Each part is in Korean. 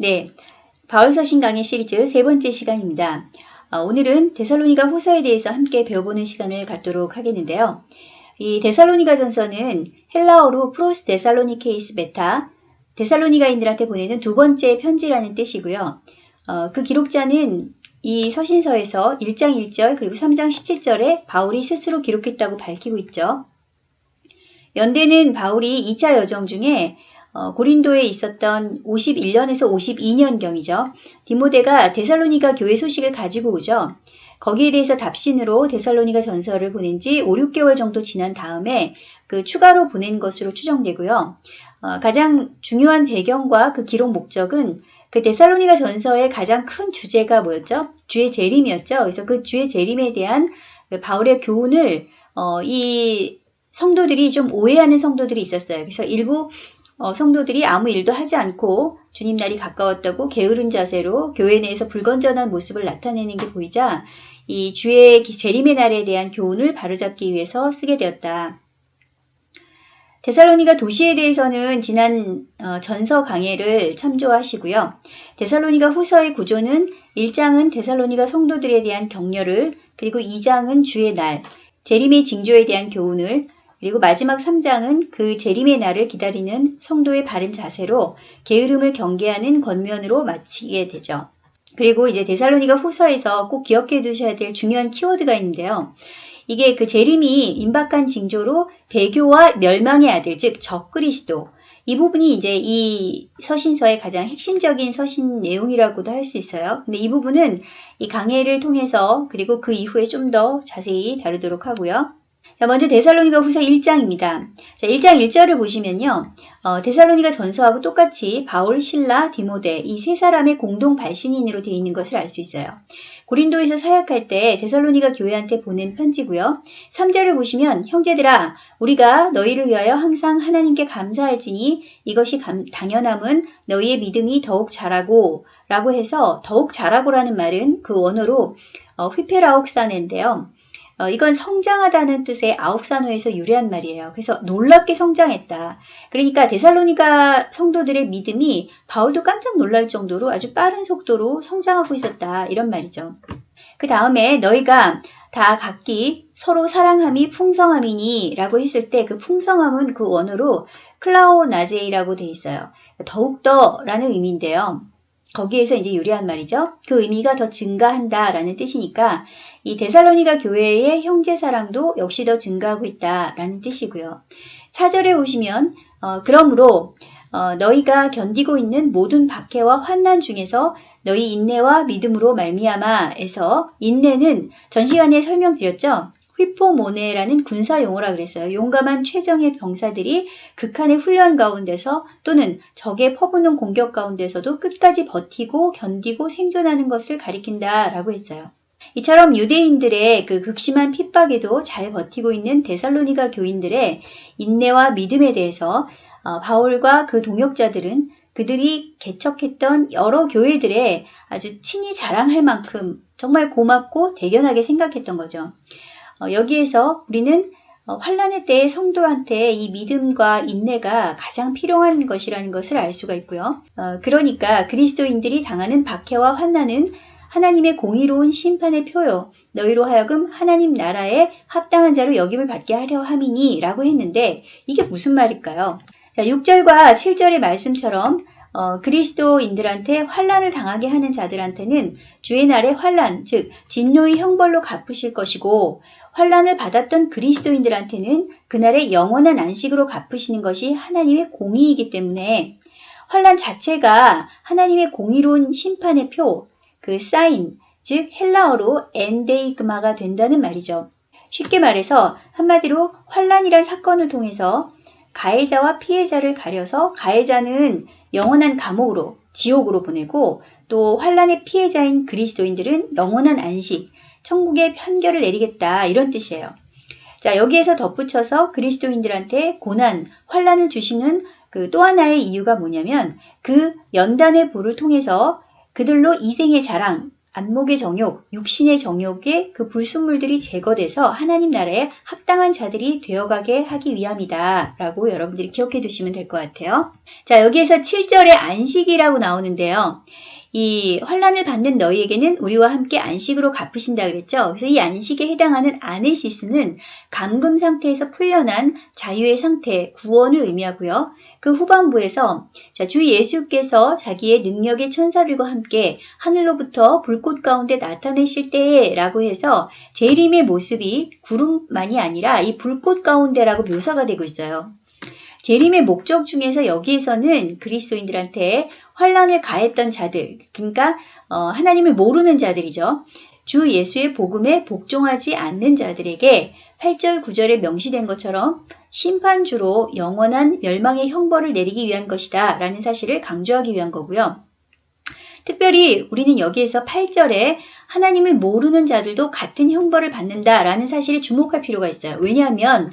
네, 바울서신 강의 시리즈 세 번째 시간입니다. 어, 오늘은 데살로니가 후서에 대해서 함께 배워보는 시간을 갖도록 하겠는데요. 이 데살로니가 전서는 헬라어로 Προς Θεσσαλονικείς Βήτα, 데살로니가인들한테 보내는 두 번째 편지라는 뜻이고요. 어, 그 기록자는 이 서신서에서 1장 1절 그리고 3장 17절에 바울이 스스로 기록했다고 밝히고 있죠. 연대는 바울이 2차 여정 중에 어, 고린도에 있었던 51년에서 52년경이죠. 디모데가 데살로니가 교회 소식을 가지고 오죠. 거기에 대해서 답신으로 데살로니가 전서를 보낸 지 5, 6개월 정도 지난 다음에 그 추가로 보낸 것으로 추정되고요. 어, 가장 중요한 배경과 그 기록 목적은 그 데살로니가 전서의 가장 큰 주제가 뭐였죠? 주의 재림이었죠. 그래서 그 주의 재림에 대한 그 바울의 교훈을 어, 이 성도들이 좀 오해하는 성도들이 있었어요. 그래서 일부 어, 성도들이 아무 일도 하지 않고 주님 날이 가까웠다고 게으른 자세로 교회 내에서 불건전한 모습을 나타내는 게 보이자 이 주의 재림의 날에 대한 교훈을 바로잡기 위해서 쓰게 되었다. 데살로니가 도시에 대해서는 지난 어, 전서 강해를 참조하시고요. 데살로니가 후서의 구조는 1장은 데살로니가 성도들에 대한 격려를 그리고 2장은 주의 날, 재림의 징조에 대한 교훈을 그리고 마지막 3장은 그 재림의 날을 기다리는 성도의 바른 자세로 게으름을 경계하는 권면으로 마치게 되죠. 그리고 이제 데살로니가 후서에서 꼭 기억해 두셔야 될 중요한 키워드가 있는데요. 이게 그 재림이 임박한 징조로 배교와 멸망의 아들, 즉 적그리스도 이 부분이 이제 이 서신서의 가장 핵심적인 서신 내용이라고도 할 수 있어요. 근데 이 부분은 이 강해를 통해서 그리고 그 이후에 좀 더 자세히 다루도록 하고요. 자, 먼저 데살로니가 후서 1장입니다. 자, 1장 1절을 보시면요. 어, 데살로니가 전서하고 똑같이 바울, 신라, 디모데 이 세 사람의 공동 발신인으로 되어 있는 것을 알 수 있어요. 고린도에서 사역할 때 데살로니가 교회한테 보낸 편지고요. 3절을 보시면 형제들아 우리가 너희를 위하여 항상 하나님께 감사할지니 이것이 감, 당연함은 너희의 믿음이 더욱 자라고 라고 해서 더욱 자라고라는 말은 그 원어로 어, ὑπεραυξάνει인데요. 어, 이건 성장하다는 뜻의 αὐξάνω에서 유래한 말이에요. 그래서 놀랍게 성장했다. 그러니까 데살로니가 성도들의 믿음이 바울도 깜짝 놀랄 정도로 아주 빠른 속도로 성장하고 있었다. 이런 말이죠. 그 다음에 너희가 다 각기 서로 사랑함이 풍성함이니 라고 했을 때 그 풍성함은 그 원어로 πλεονάζει라고 돼 있어요. 더욱더 라는 의미인데요. 거기에서 이제 유래한 말이죠. 그 의미가 더 증가한다 라는 뜻이니까 이 데살로니가 교회의 형제 사랑도 역시 더 증가하고 있다라는 뜻이고요. 4절에 오시면 어, 그러므로 어, 너희가 견디고 있는 모든 박해와 환난 중에서 너희 인내와 믿음으로 말미암아에서 인내는 전 시간에 설명드렸죠. 휘포모네라는 군사 용어라 그랬어요. 용감한 최정의 병사들이 극한의 훈련 가운데서 또는 적의 퍼부는 공격 가운데서도 끝까지 버티고 견디고 생존하는 것을 가리킨다라고 했어요. 이처럼 유대인들의 그 극심한 핍박에도 잘 버티고 있는 데살로니가 교인들의 인내와 믿음에 대해서 어, 바울과 그 동역자들은 그들이 개척했던 여러 교회들의 아주 친히 자랑할 만큼 정말 고맙고 대견하게 생각했던 거죠. 어, 여기에서 우리는 어, 환란의 때에 성도한테 이 믿음과 인내가 가장 필요한 것이라는 것을 알 수가 있고요. 어, 그러니까 그리스도인들이 당하는 박해와 환난은 하나님의 공의로운 심판의 표요. 너희로 하여금 하나님 나라에 합당한 자로 여김을 받게 하려 함이니 라고 했는데 이게 무슨 말일까요? 자, 6절과 7절의 말씀처럼 어, 그리스도인들한테 환란을 당하게 하는 자들한테는 주의 날의 환란, 즉 진노의 형벌로 갚으실 것이고 환란을 받았던 그리스도인들한테는 그날의 영원한 안식으로 갚으시는 것이 하나님의 공의이기 때문에 환란 자체가 하나님의 공의로운 심판의 표, 그 사인, 즉 헬라어로 엔데이그마가 된다는 말이죠. 쉽게 말해서 한마디로 환란이란 사건을 통해서 가해자와 피해자를 가려서 가해자는 영원한 감옥으로 지옥으로 보내고 또 환란의 피해자인 그리스도인들은 영원한 안식, 천국의 편결을 내리겠다 이런 뜻이에요. 자 여기에서 덧붙여서 그리스도인들한테 고난, 환란을 주시는 그 또 하나의 이유가 뭐냐면 그 연단의 불을 통해서 그들로 이생의 자랑, 안목의 정욕, 육신의 정욕의 그 불순물들이 제거돼서 하나님 나라에 합당한 자들이 되어가게 하기 위함이다. 라고 여러분들이 기억해 두시면 될 것 같아요. 자, 여기에서 7절에 안식이라고 나오는데요. 이 환란을 받는 너희에게는 우리와 함께 안식으로 갚으신다 그랬죠. 그래서 이 안식에 해당하는 아네시스는 감금 상태에서 풀려난 자유의 상태, 구원을 의미하고요. 그 후반부에서 자, 주 예수께서 자기의 능력의 천사들과 함께 하늘로부터 불꽃 가운데 나타내실 때라고 해서 재림의 모습이 구름만이 아니라 이 불꽃 가운데라고 묘사가 되고 있어요. 재림의 목적 중에서 여기에서는 그리스도인들한테 환란을 가했던 자들, 그러니까 어, 하나님을 모르는 자들이죠. 주 예수의 복음에 복종하지 않는 자들에게 8절 9절에 명시된 것처럼 심판주로 영원한 멸망의 형벌을 내리기 위한 것이다 라는 사실을 강조하기 위한 거고요. 특별히 우리는 여기에서 8절에 하나님을 모르는 자들도 같은 형벌을 받는다 라는 사실에 주목할 필요가 있어요. 왜냐하면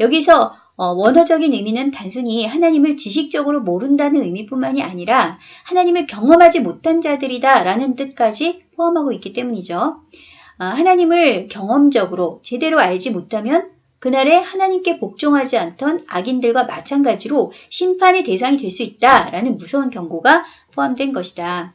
여기서 어, 원어적인 의미는 단순히 하나님을 지식적으로 모른다는 의미뿐만이 아니라 하나님을 경험하지 못한 자들이다 라는 뜻까지 포함하고 있기 때문이죠. 아, 하나님을 경험적으로 제대로 알지 못하면 그날에 하나님께 복종하지 않던 악인들과 마찬가지로 심판의 대상이 될 수 있다라는 무서운 경고가 포함된 것이다.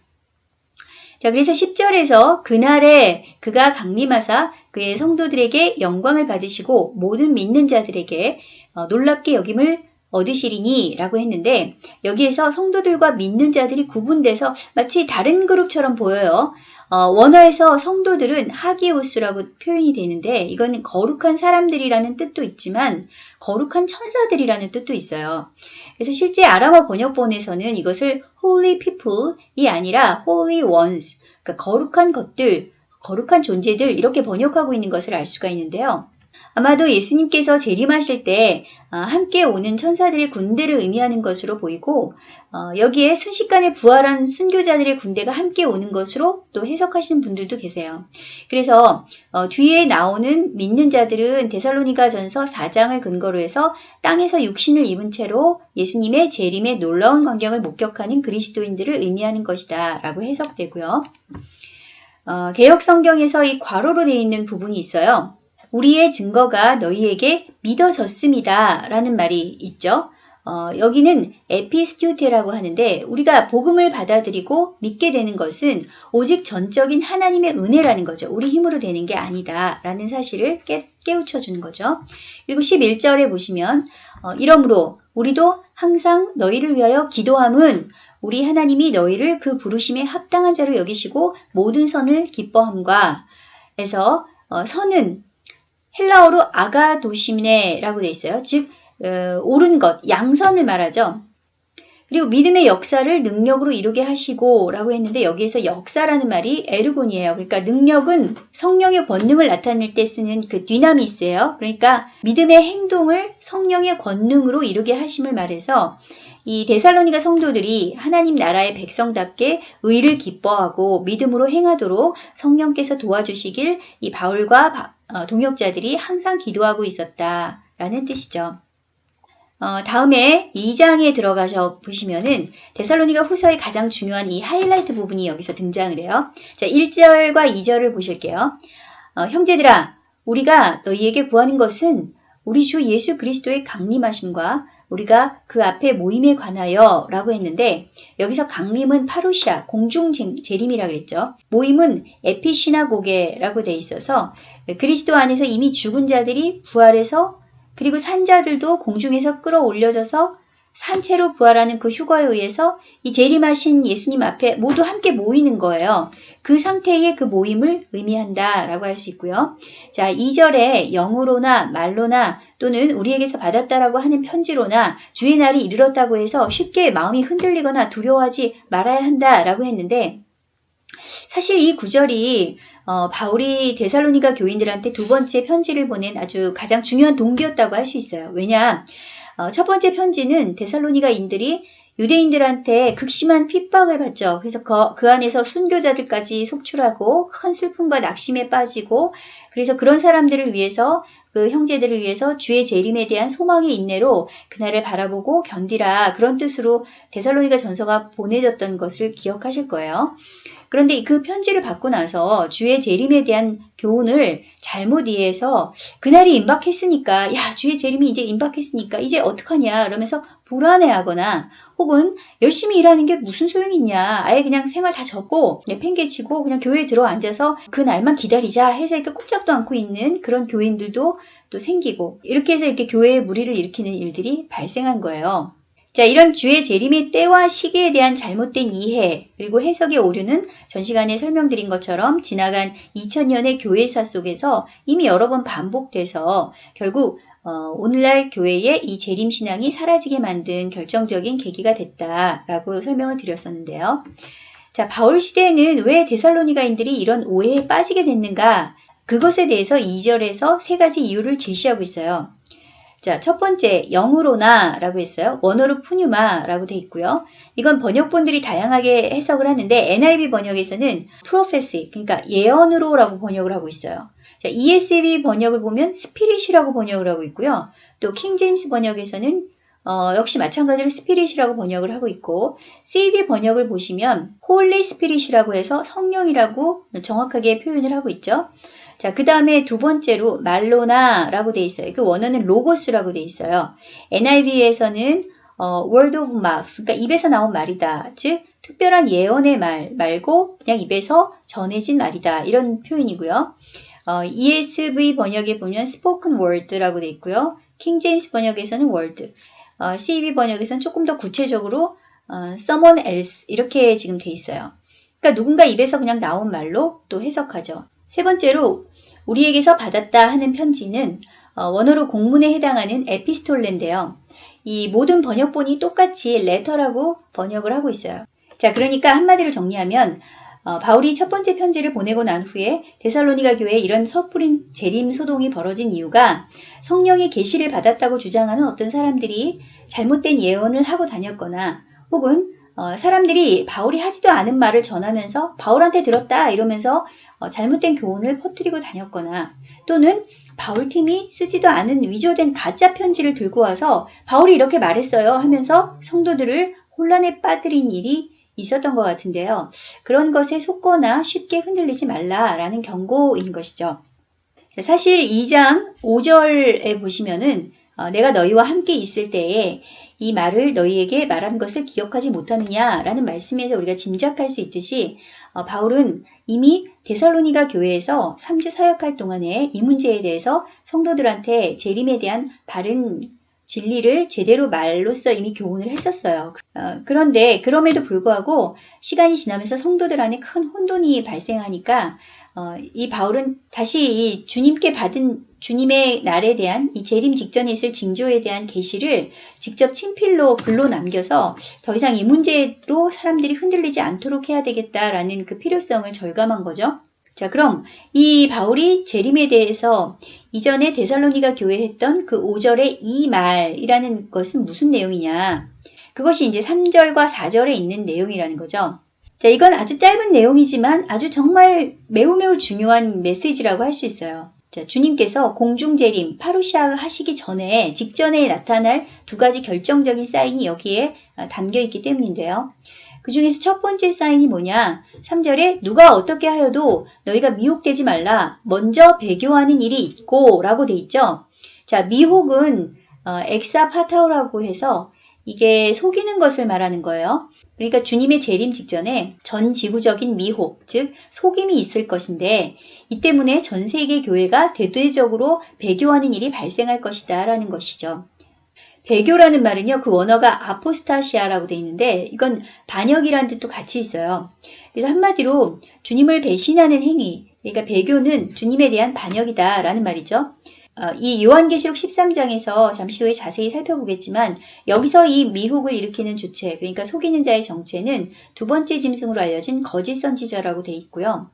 자, 그래서 10절에서 그날에 그가 강림하사 그의 성도들에게 영광을 받으시고 모든 믿는 자들에게 어, 놀랍게 여김을 얻으시리니 라고 했는데 여기에서 성도들과 믿는 자들이 구분돼서 마치 다른 그룹처럼 보여요. 어, 원어에서 성도들은 하기오스라고 표현이 되는데 이거는 거룩한 사람들이라는 뜻도 있지만 거룩한 천사들이라는 뜻도 있어요. 그래서 실제 아람어 번역본에서는 이것을 holy people이 아니라 holy ones, 그러니까 거룩한 것들, 거룩한 존재들 이렇게 번역하고 있는 것을 알 수가 있는데요. 아마도 예수님께서 재림하실 때 어, 함께 오는 천사들의 군대를 의미하는 것으로 보이고 어, 여기에 순식간에 부활한 순교자들의 군대가 함께 오는 것으로 또 해석하시는 분들도 계세요. 그래서 어, 뒤에 나오는 믿는 자들은 데살로니가 전서 4장을 근거로 해서 땅에서 육신을 입은 채로 예수님의 재림의 놀라운 광경을 목격하는 그리스도인들을 의미하는 것이다 라고 해석되고요. 개혁 성경에서 이 괄호로 되어 있는 부분이 있어요. 우리의 증거가 너희에게 믿어졌습니다. 라는 말이 있죠. 어, 여기는 에피스튜테라고 하는데 우리가 복음을 받아들이고 믿게 되는 것은 오직 전적인 하나님의 은혜라는 거죠. 우리 힘으로 되는 게 아니다. 라는 사실을 깨, 깨우쳐 주는 거죠. 그리고 11절에 보시면 어, 이러므로 우리도 항상 너희를 위하여 기도함은 우리 하나님이 너희를 그 부르심에 합당한 자로 여기시고 모든 선을 기뻐함과 해서 어, 선은 헬라어로 아가도시네라고 되어 있어요. 즉 어, 옳은 것, 양선을 말하죠. 그리고 믿음의 역사를 능력으로 이루게 하시고 라고 했는데 여기에서 역사라는 말이 에르곤이에요. 그러니까 능력은 성령의 권능을 나타낼 때 쓰는 그 디나미스예요. 그러니까 믿음의 행동을 성령의 권능으로 이루게 하심을 말해서 이 데살로니가 성도들이 하나님 나라의 백성답게 의를 기뻐하고 믿음으로 행하도록 성령께서 도와주시길 이 바울과 어, 동역자들이 항상 기도하고 있었다 라는 뜻이죠. 어, 다음에 2장에 들어가셔 보시면은 데살로니가 후서의 가장 중요한 이 하이라이트 부분이 여기서 등장을 해요. 자, 1절과 2절을 보실게요. 어, 형제들아, 우리가 너희에게 구하는 것은 우리 주 예수 그리스도의 강림하심과 우리가 그 앞에 모임에 관하여 라고 했는데 여기서 강림은 파루시아 공중 재림이라 그랬죠. 모임은 에피시나고게라고 돼 있어서 그리스도 안에서 이미 죽은 자들이 부활해서 그리고 산 자들도 공중에서 끌어올려져서 산채로 부활하는 그 휴거에 의해서 이 재림하신 예수님 앞에 모두 함께 모이는 거예요. 그 상태의 그 모임을 의미한다 라고 할 수 있고요. 자, 2절에 영으로나 말로나 또는 우리에게서 받았다라고 하는 편지로나 주의 날이 이르렀다고 해서 쉽게 마음이 흔들리거나 두려워하지 말아야 한다라고 했는데 사실 이 구절이 어, 바울이 데살로니가 교인들한테 두 번째 편지를 보낸 아주 가장 중요한 동기였다고 할 수 있어요. 왜냐? 어, 첫 번째 편지는 데살로니가인들이 유대인들한테 극심한 핍박을 받죠. 그래서 그, 그 안에서 순교자들까지 속출하고 큰 슬픔과 낙심에 빠지고 그래서 그런 사람들을 위해서 그 형제들을 위해서 주의 재림에 대한 소망의 인내로 그날을 바라보고 견디라 그런 뜻으로 데살로니가 전서가 보내졌던 것을 기억하실 거예요. 그런데 그 편지를 받고 나서 주의 재림에 대한 교훈을 잘못 이해해서 그날이 임박했으니까 야 주의 재림이 이제 임박했으니까 이제 어떡하냐 이러면서 불안해하거나 혹은 열심히 일하는 게 무슨 소용이 있냐 아예 그냥 생활 다 접고 팽개치고 그냥 교회에 들어 앉아서 그 날만 기다리자 해서 이렇게 꼼짝도 않고 있는 그런 교인들도 또 생기고 이렇게 해서 이렇게 교회에 무리를 일으키는 일들이 발생한 거예요. 자, 이런 주의 재림의 때와 시기에 대한 잘못된 이해 그리고 해석의 오류는 전 시간에 설명드린 것처럼 지나간 2000년의 교회사 속에서 이미 여러 번 반복돼서 결국 어, 오늘날 교회의 이 재림 신앙이 사라지게 만든 결정적인 계기가 됐다라고 설명을 드렸었는데요. 자, 바울 시대에는 왜 데살로니가인들이 이런 오해에 빠지게 됐는가? 그것에 대해서 2절에서 세 가지 이유를 제시하고 있어요. 자, 첫 번째, 영으로나 라고 했어요. 원어로 πνεῦμα 라고 돼 있고요. 이건 번역본들이 다양하게 해석을 하는데 NIV 번역에서는 prophecy, 그러니까 예언으로 라고 번역을 하고 있어요. 자, ESV 번역을 보면 spirit이라고 번역을 하고 있고요. 또 킹제임스 번역에서는 어, 역시 마찬가지로 spirit이라고 번역을 하고 있고 CEV 번역을 보시면 Holy Spirit이라고 해서 성령이라고 정확하게 표현을 하고 있죠. 자, 그 다음에 두 번째로 말로나라고 돼 있어요. 그 원어는 로고스라고 돼 있어요. NIV에서는 어, word of mouth, 그러니까 입에서 나온 말이다. 즉, 특별한 예언의 말 말고 그냥 입에서 전해진 말이다. 이런 표현이고요. 어, ESV 번역에 보면 spoken word라고 돼 있고요. 킹 제임스 번역에서는 word, 어, CEV 번역에서는 조금 더 구체적으로 어, someone else 이렇게 지금 돼 있어요. 그러니까 누군가 입에서 그냥 나온 말로 또 해석하죠. 세 번째로 우리에게서 받았다 하는 편지는 어, 원어로 공문에 해당하는 ἐπιστολή인데요. 이 모든 번역본이 똑같이 letter라고 번역을 하고 있어요. 자, 그러니까 한마디로 정리하면 어, 바울이 첫 번째 편지를 보내고 난 후에 데살로니가 교회에 이런 섣부른 재림 소동이 벌어진 이유가 성령의 계시를 받았다고 주장하는 어떤 사람들이 잘못된 예언을 하고 다녔거나 혹은 어, 사람들이 바울이 하지도 않은 말을 전하면서 바울한테 들었다 이러면서 어, 잘못된 교훈을 퍼뜨리고 다녔거나 또는 바울팀이 쓰지도 않은 위조된 가짜 편지를 들고 와서 바울이 이렇게 말했어요 하면서 성도들을 혼란에 빠뜨린 일이 있었던 것 같은데요. 그런 것에 속거나 쉽게 흔들리지 말라라는 경고인 것이죠. 사실 2장 5절에 보시면은 어, 내가 너희와 함께 있을 때에 이 말을 너희에게 말한 것을 기억하지 못하느냐라는 말씀에서 우리가 짐작할 수 있듯이 어, 바울은 이미 데살로니가 교회에서 3주 사역할 동안에 이 문제에 대해서 성도들한테 재림에 대한 바른 진리를 제대로 말로써 이미 교훈을 했었어요. 어, 그런데 그럼에도 불구하고 시간이 지나면서 성도들 안에 큰 혼돈이 발생하니까 어, 이 바울은 다시 이 주님께 받은 주님의 날에 대한 이 재림 직전에 있을 징조에 대한 계시를 직접 친필로 글로 남겨서 더 이상 이 문제로 사람들이 흔들리지 않도록 해야 되겠다라는 그 필요성을 절감한 거죠. 자, 그럼 이 바울이 재림에 대해서 이전에 데살로니가 교회 했던 그 5절의 이 말이라는 것은 무슨 내용이냐? 그것이 이제 3절과 4절에 있는 내용이라는 거죠. 자, 이건 아주 짧은 내용이지만 아주 정말 매우 매우 중요한 메시지라고 할 수 있어요. 자, 주님께서 공중재림, 파루시아 하시기 전에 직전에 나타날 두 가지 결정적인 사인이 여기에 아, 담겨 있기 때문인데요. 그 중에서 첫 번째 사인이 뭐냐? 3절에 누가 어떻게 하여도 너희가 미혹되지 말라. 먼저 배교하는 일이 있고 라고 돼 있죠. 자, 미혹은 어, 엑사파타오라고 해서 이게 속이는 것을 말하는 거예요. 그러니까 주님의 재림 직전에 전 지구적인 미혹, 즉 속임이 있을 것인데 이 때문에 전 세계 교회가 대대적으로 배교하는 일이 발생할 것이다 라는 것이죠. 배교라는 말은요, 그 원어가 아포스타시아라고 돼 있는데 이건 반역이라는 뜻도 같이 있어요. 그래서 한마디로 주님을 배신하는 행위, 그러니까 배교는 주님에 대한 반역이다 라는 말이죠. 어, 이 요한계시록 13장에서 잠시 후에 자세히 살펴보겠지만 여기서 이 미혹을 일으키는 주체, 그러니까 속이는 자의 정체는 두 번째 짐승으로 알려진 거짓 선지자라고 돼 있고요.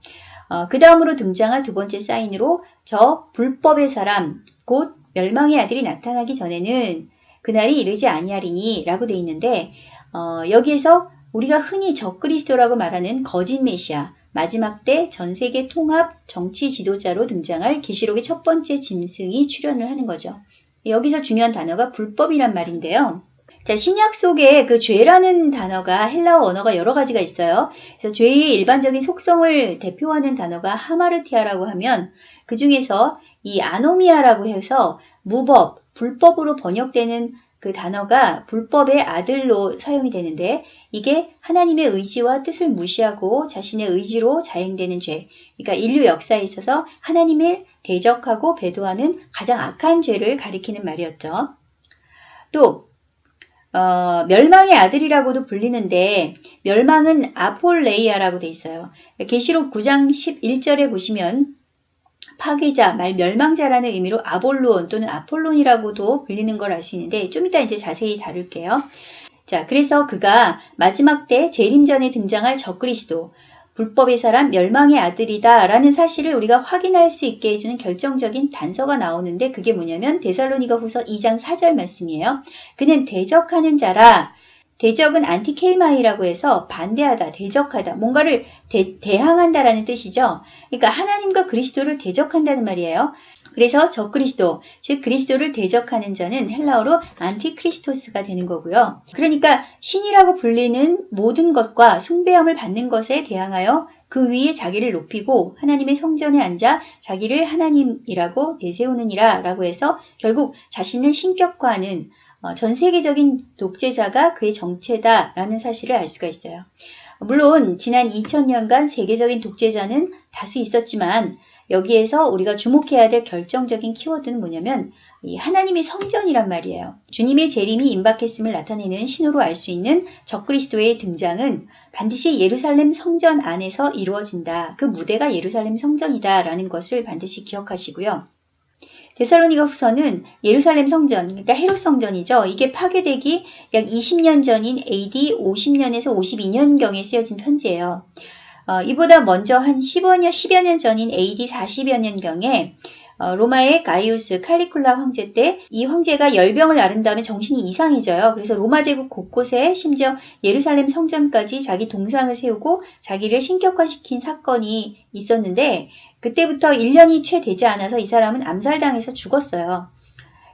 어, 그 다음으로 등장할 두 번째 사인으로 저 불법의 사람, 곧 멸망의 아들이 나타나기 전에는 그날이 이르지 아니하리니 라고 돼 있는데 어, 여기에서 우리가 흔히 적그리스도라고 말하는 거짓 메시아, 마지막 때 전 세계 통합 정치 지도자로 등장할 계시록의 첫 번째 짐승이 출현을 하는 거죠. 여기서 중요한 단어가 불법이란 말인데요. 자, 신약 속에 그 죄라는 단어가 헬라어 언어가 여러 가지가 있어요. 그래서 죄의 일반적인 속성을 대표하는 단어가 하마르티아라고 하면 그 중에서 이 아노미아라고 해서 무법, 불법으로 번역되는 그 단어가 불법의 아들로 사용이 되는데 이게 하나님의 의지와 뜻을 무시하고 자신의 의지로 자행되는 죄. 그러니까 인류 역사에 있어서 하나님을 대적하고 배도하는 가장 악한 죄를 가리키는 말이었죠. 또 어, 멸망의 아들이라고도 불리는데 멸망은 아폴레이아라고 돼 있어요. 계시록 9장 11절에 보시면 파괴자, 말 멸망자라는 의미로 아볼론 또는 아폴론이라고도 불리는 걸 알 수 있는데 좀 이따 이제 자세히 다룰게요. 자, 그래서 그가 마지막 때 재림전에 등장할 적그리스도, 불법의 사람, 멸망의 아들이다 라는 사실을 우리가 확인할 수 있게 해주는 결정적인 단서가 나오는데 그게 뭐냐면 데살로니가 후서 2장 4절 말씀이에요. 그는 대적하는 자라 대적은 안티케이마이라고 해서 반대하다, 대적하다, 뭔가를 대, 대항한다라는 뜻이죠. 그러니까 하나님과 그리스도를 대적한다는 말이에요. 그래서 적그리스도, 즉 그리스도를 대적하는 자는 헬라어로 안티크리스토스가 되는 거고요. 그러니까 신이라고 불리는 모든 것과 숭배함을 받는 것에 대항하여 그 위에 자기를 높이고 하나님의 성전에 앉아 자기를 하나님이라고 내세우느니라 라고 해서 결국 자신을 신격화하는 어, 전 세계적인 독재자가 그의 정체다라는 사실을 알 수가 있어요. 물론 지난 2000년간 세계적인 독재자는 다수 있었지만 여기에서 우리가 주목해야 될 결정적인 키워드는 뭐냐면 하나님의 성전이란 말이에요. 주님의 재림이 임박했음을 나타내는 신호로 알 수 있는 적그리스도의 등장은 반드시 예루살렘 성전 안에서 이루어진다. 그 무대가 예루살렘 성전이다라는 것을 반드시 기억하시고요. 데살로니가 후서는 예루살렘 성전, 그러니까 헤롯 성전이죠. 이게 파괴되기 약 20년 전인 AD 50년에서 52년경에 쓰여진 편지예요. 어, 이보다 먼저 한 15년, 10여 년 전인 AD 40여 년경에 어, 로마의 가이우스 칼리쿨라 황제 때 이 황제가 열병을 앓은 다음에 정신이 이상해져요. 그래서 로마 제국 곳곳에 심지어 예루살렘 성전까지 자기 동상을 세우고 자기를 신격화시킨 사건이 있었는데 그때부터 1년이 채 되지 않아서 이 사람은 암살당해서 죽었어요.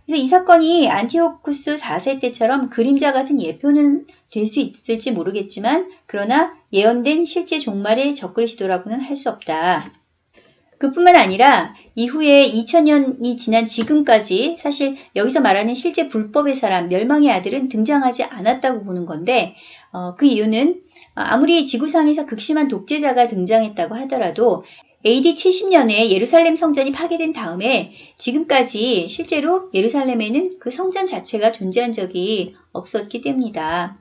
그래서 이 사건이 안티오쿠스 4세 때처럼 그림자 같은 예표는 될 수 있을지 모르겠지만 그러나 예언된 실제 종말의 적그리스도라고는 할 수 없다. 그뿐만 아니라 이후에 2000년이 지난 지금까지 사실 여기서 말하는 실제 불법의 사람, 멸망의 아들은 등장하지 않았다고 보는 건데 어, 그 이유는 아무리 지구상에서 극심한 독재자가 등장했다고 하더라도 AD 70년에 예루살렘 성전이 파괴된 다음에 지금까지 실제로 예루살렘에는 그 성전 자체가 존재한 적이 없었기 때문이다.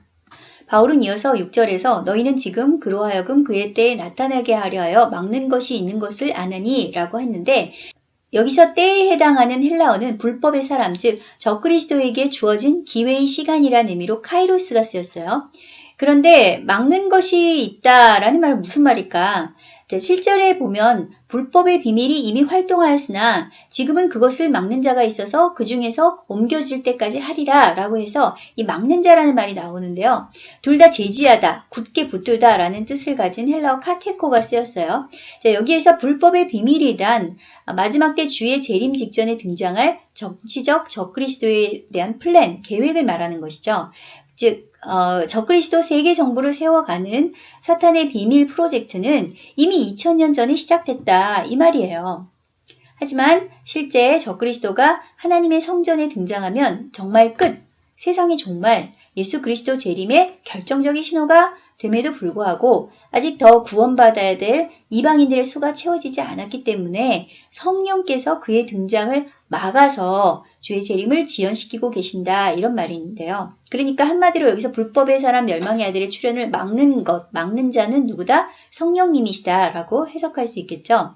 바울은 이어서 6절에서 너희는 지금 그로 하여금 그의 때에 나타나게 하려 하여 막는 것이 있는 것을 아느니 라고 했는데 여기서 때에 해당하는 헬라어는 불법의 사람 즉 적그리스도에게 주어진 기회의 시간이라는 의미로 카이로스가 쓰였어요. 그런데 막는 것이 있다라는 말은 무슨 말일까? 실절에 보면 불법의 비밀이 이미 활동하였으나 지금은 그것을 막는 자가 있어서 그 중에서 옮겨질 때까지 하리라 라고 해서 이 막는 자라는 말이 나오는데요. 둘 다 제지하다, 굳게 붙들다 라는 뜻을 가진 헬라어 카테코가 쓰였어요. 자, 여기에서 불법의 비밀이란 마지막 때 주의 재림 직전에 등장할 정치적 적그리스도에 대한 플랜, 계획을 말하는 것이죠. 즉 어, 적그리스도 세계 정부를 세워가는 사탄의 비밀 프로젝트는 이미 2000년 전에 시작됐다 이 말이에요. 하지만 실제 적그리스도가 하나님의 성전에 등장하면 정말 끝, 세상의 종말, 예수 그리스도 재림의 결정적인 신호가 됨에도 불구하고 아직 더 구원받아야 될 이방인들의 수가 채워지지 않았기 때문에 성령께서 그의 등장을 막아서 주의 재림을 지연시키고 계신다 이런 말이 있는데요. 그러니까 한마디로 여기서 불법의 사람 멸망의 아들의 출현을 막는 것, 막는 자는 누구다? 성령님이시다 라고 해석할 수 있겠죠.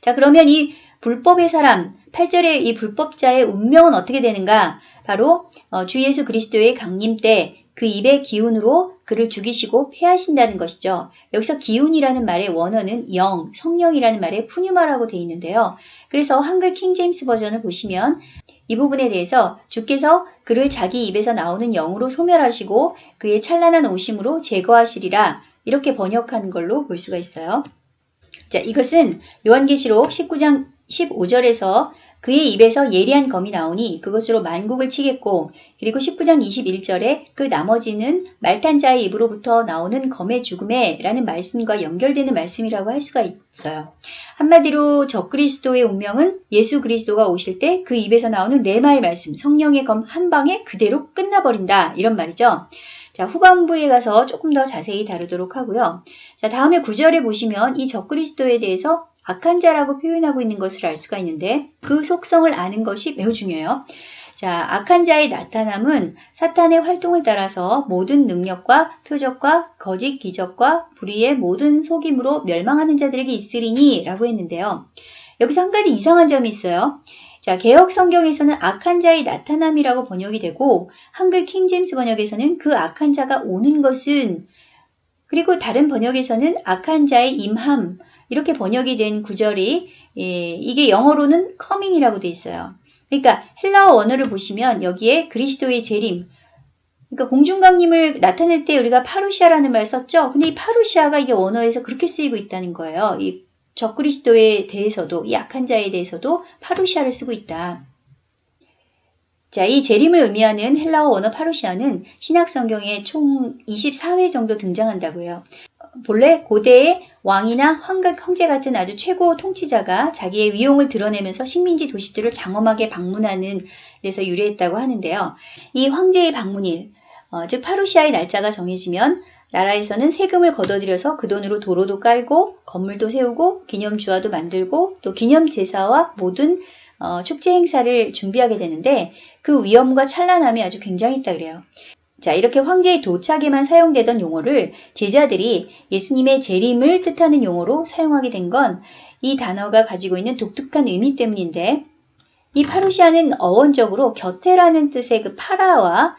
자 그러면 이 불법의 사람, 8절의 이 불법자의 운명은 어떻게 되는가? 바로 어, 주 예수 그리스도의 강림 때 그 입의 기운으로 그를 죽이시고 폐하신다는 것이죠. 여기서 기운이라는 말의 원어는 영, 성령이라는 말의 푸뉴마라고 되어 있는데요. 그래서 한글 킹제임스 버전을 보시면 이 부분에 대해서 주께서 그를 자기 입에서 나오는 영으로 소멸하시고 그의 찬란한 오심으로 제거하시리라 이렇게 번역한 걸로 볼 수가 있어요. 자, 이것은 요한계시록 19장 15절에서 그의 입에서 예리한 검이 나오니 그것으로 만국을 치겠고 그리고 19장 21절에 그 나머지는 말탄 자의 입으로부터 나오는 검의 죽음에 라는 말씀과 연결되는 말씀이라고 할 수가 있어요. 한마디로 적그리스도의 운명은 예수 그리스도가 오실 때 그 입에서 나오는 레마의 말씀, 성령의 검 한 방에 그대로 끝나버린다 이런 말이죠. 자, 후반부에 가서 조금 더 자세히 다루도록 하고요. 자, 다음에 구절에 보시면 이 적그리스도에 대해서 악한 자라고 표현하고 있는 것을 알 수가 있는데 그 속성을 아는 것이 매우 중요해요. 자, 악한 자의 나타남은 사탄의 활동을 따라서 모든 능력과 표적과 거짓 기적과 불의의 모든 속임으로 멸망하는 자들에게 있으리니 라고 했는데요. 여기서 한 가지 이상한 점이 있어요. 자, 개혁 성경에서는 악한 자의 나타남이라고 번역이 되고 한글 킹제임스 번역에서는 그 악한 자가 오는 것은 그리고 다른 번역에서는 악한 자의 임함 이렇게 번역이 된 구절이 예, 이게 영어로는 coming이라고 돼 있어요. 그러니까 헬라어 원어를 보시면 여기에 그리스도의 재림 그러니까 공중강림을 나타낼 때 우리가 파루시아라는 말 썼죠. 근데 이 파루시아가 이게 원어에서 그렇게 쓰이고 있다는 거예요. 이 적그리스도에 대해서도 이 악한 자에 대해서도 파루시아를 쓰고 있다. 자, 이 재림을 의미하는 헬라어 원어 파루시아는 신약 성경에 총 24회 정도 등장한다고요. 본래 고대의 왕이나 황각 형제 같은 아주 최고 통치자가 자기의 위용을 드러내면서 식민지 도시들을 장엄하게 방문하는 데서 유래했다고 하는데요. 이 황제의 방문일, 어, 즉 파루시아의 날짜가 정해지면 나라에서는 세금을 걷어들여서 그 돈으로 도로도 깔고 건물도 세우고 기념 주화도 만들고 또 기념 제사와 모든 어, 축제 행사를 준비하게 되는데 그 위험과 찬란함이 아주 굉장했다 그래요. 자, 이렇게 황제의 도착에만 사용되던 용어를 제자들이 예수님의 재림을 뜻하는 용어로 사용하게 된 건 이 단어가 가지고 있는 독특한 의미 때문인데 이 파루시아는 어원적으로 곁에라는 뜻의 그 파라와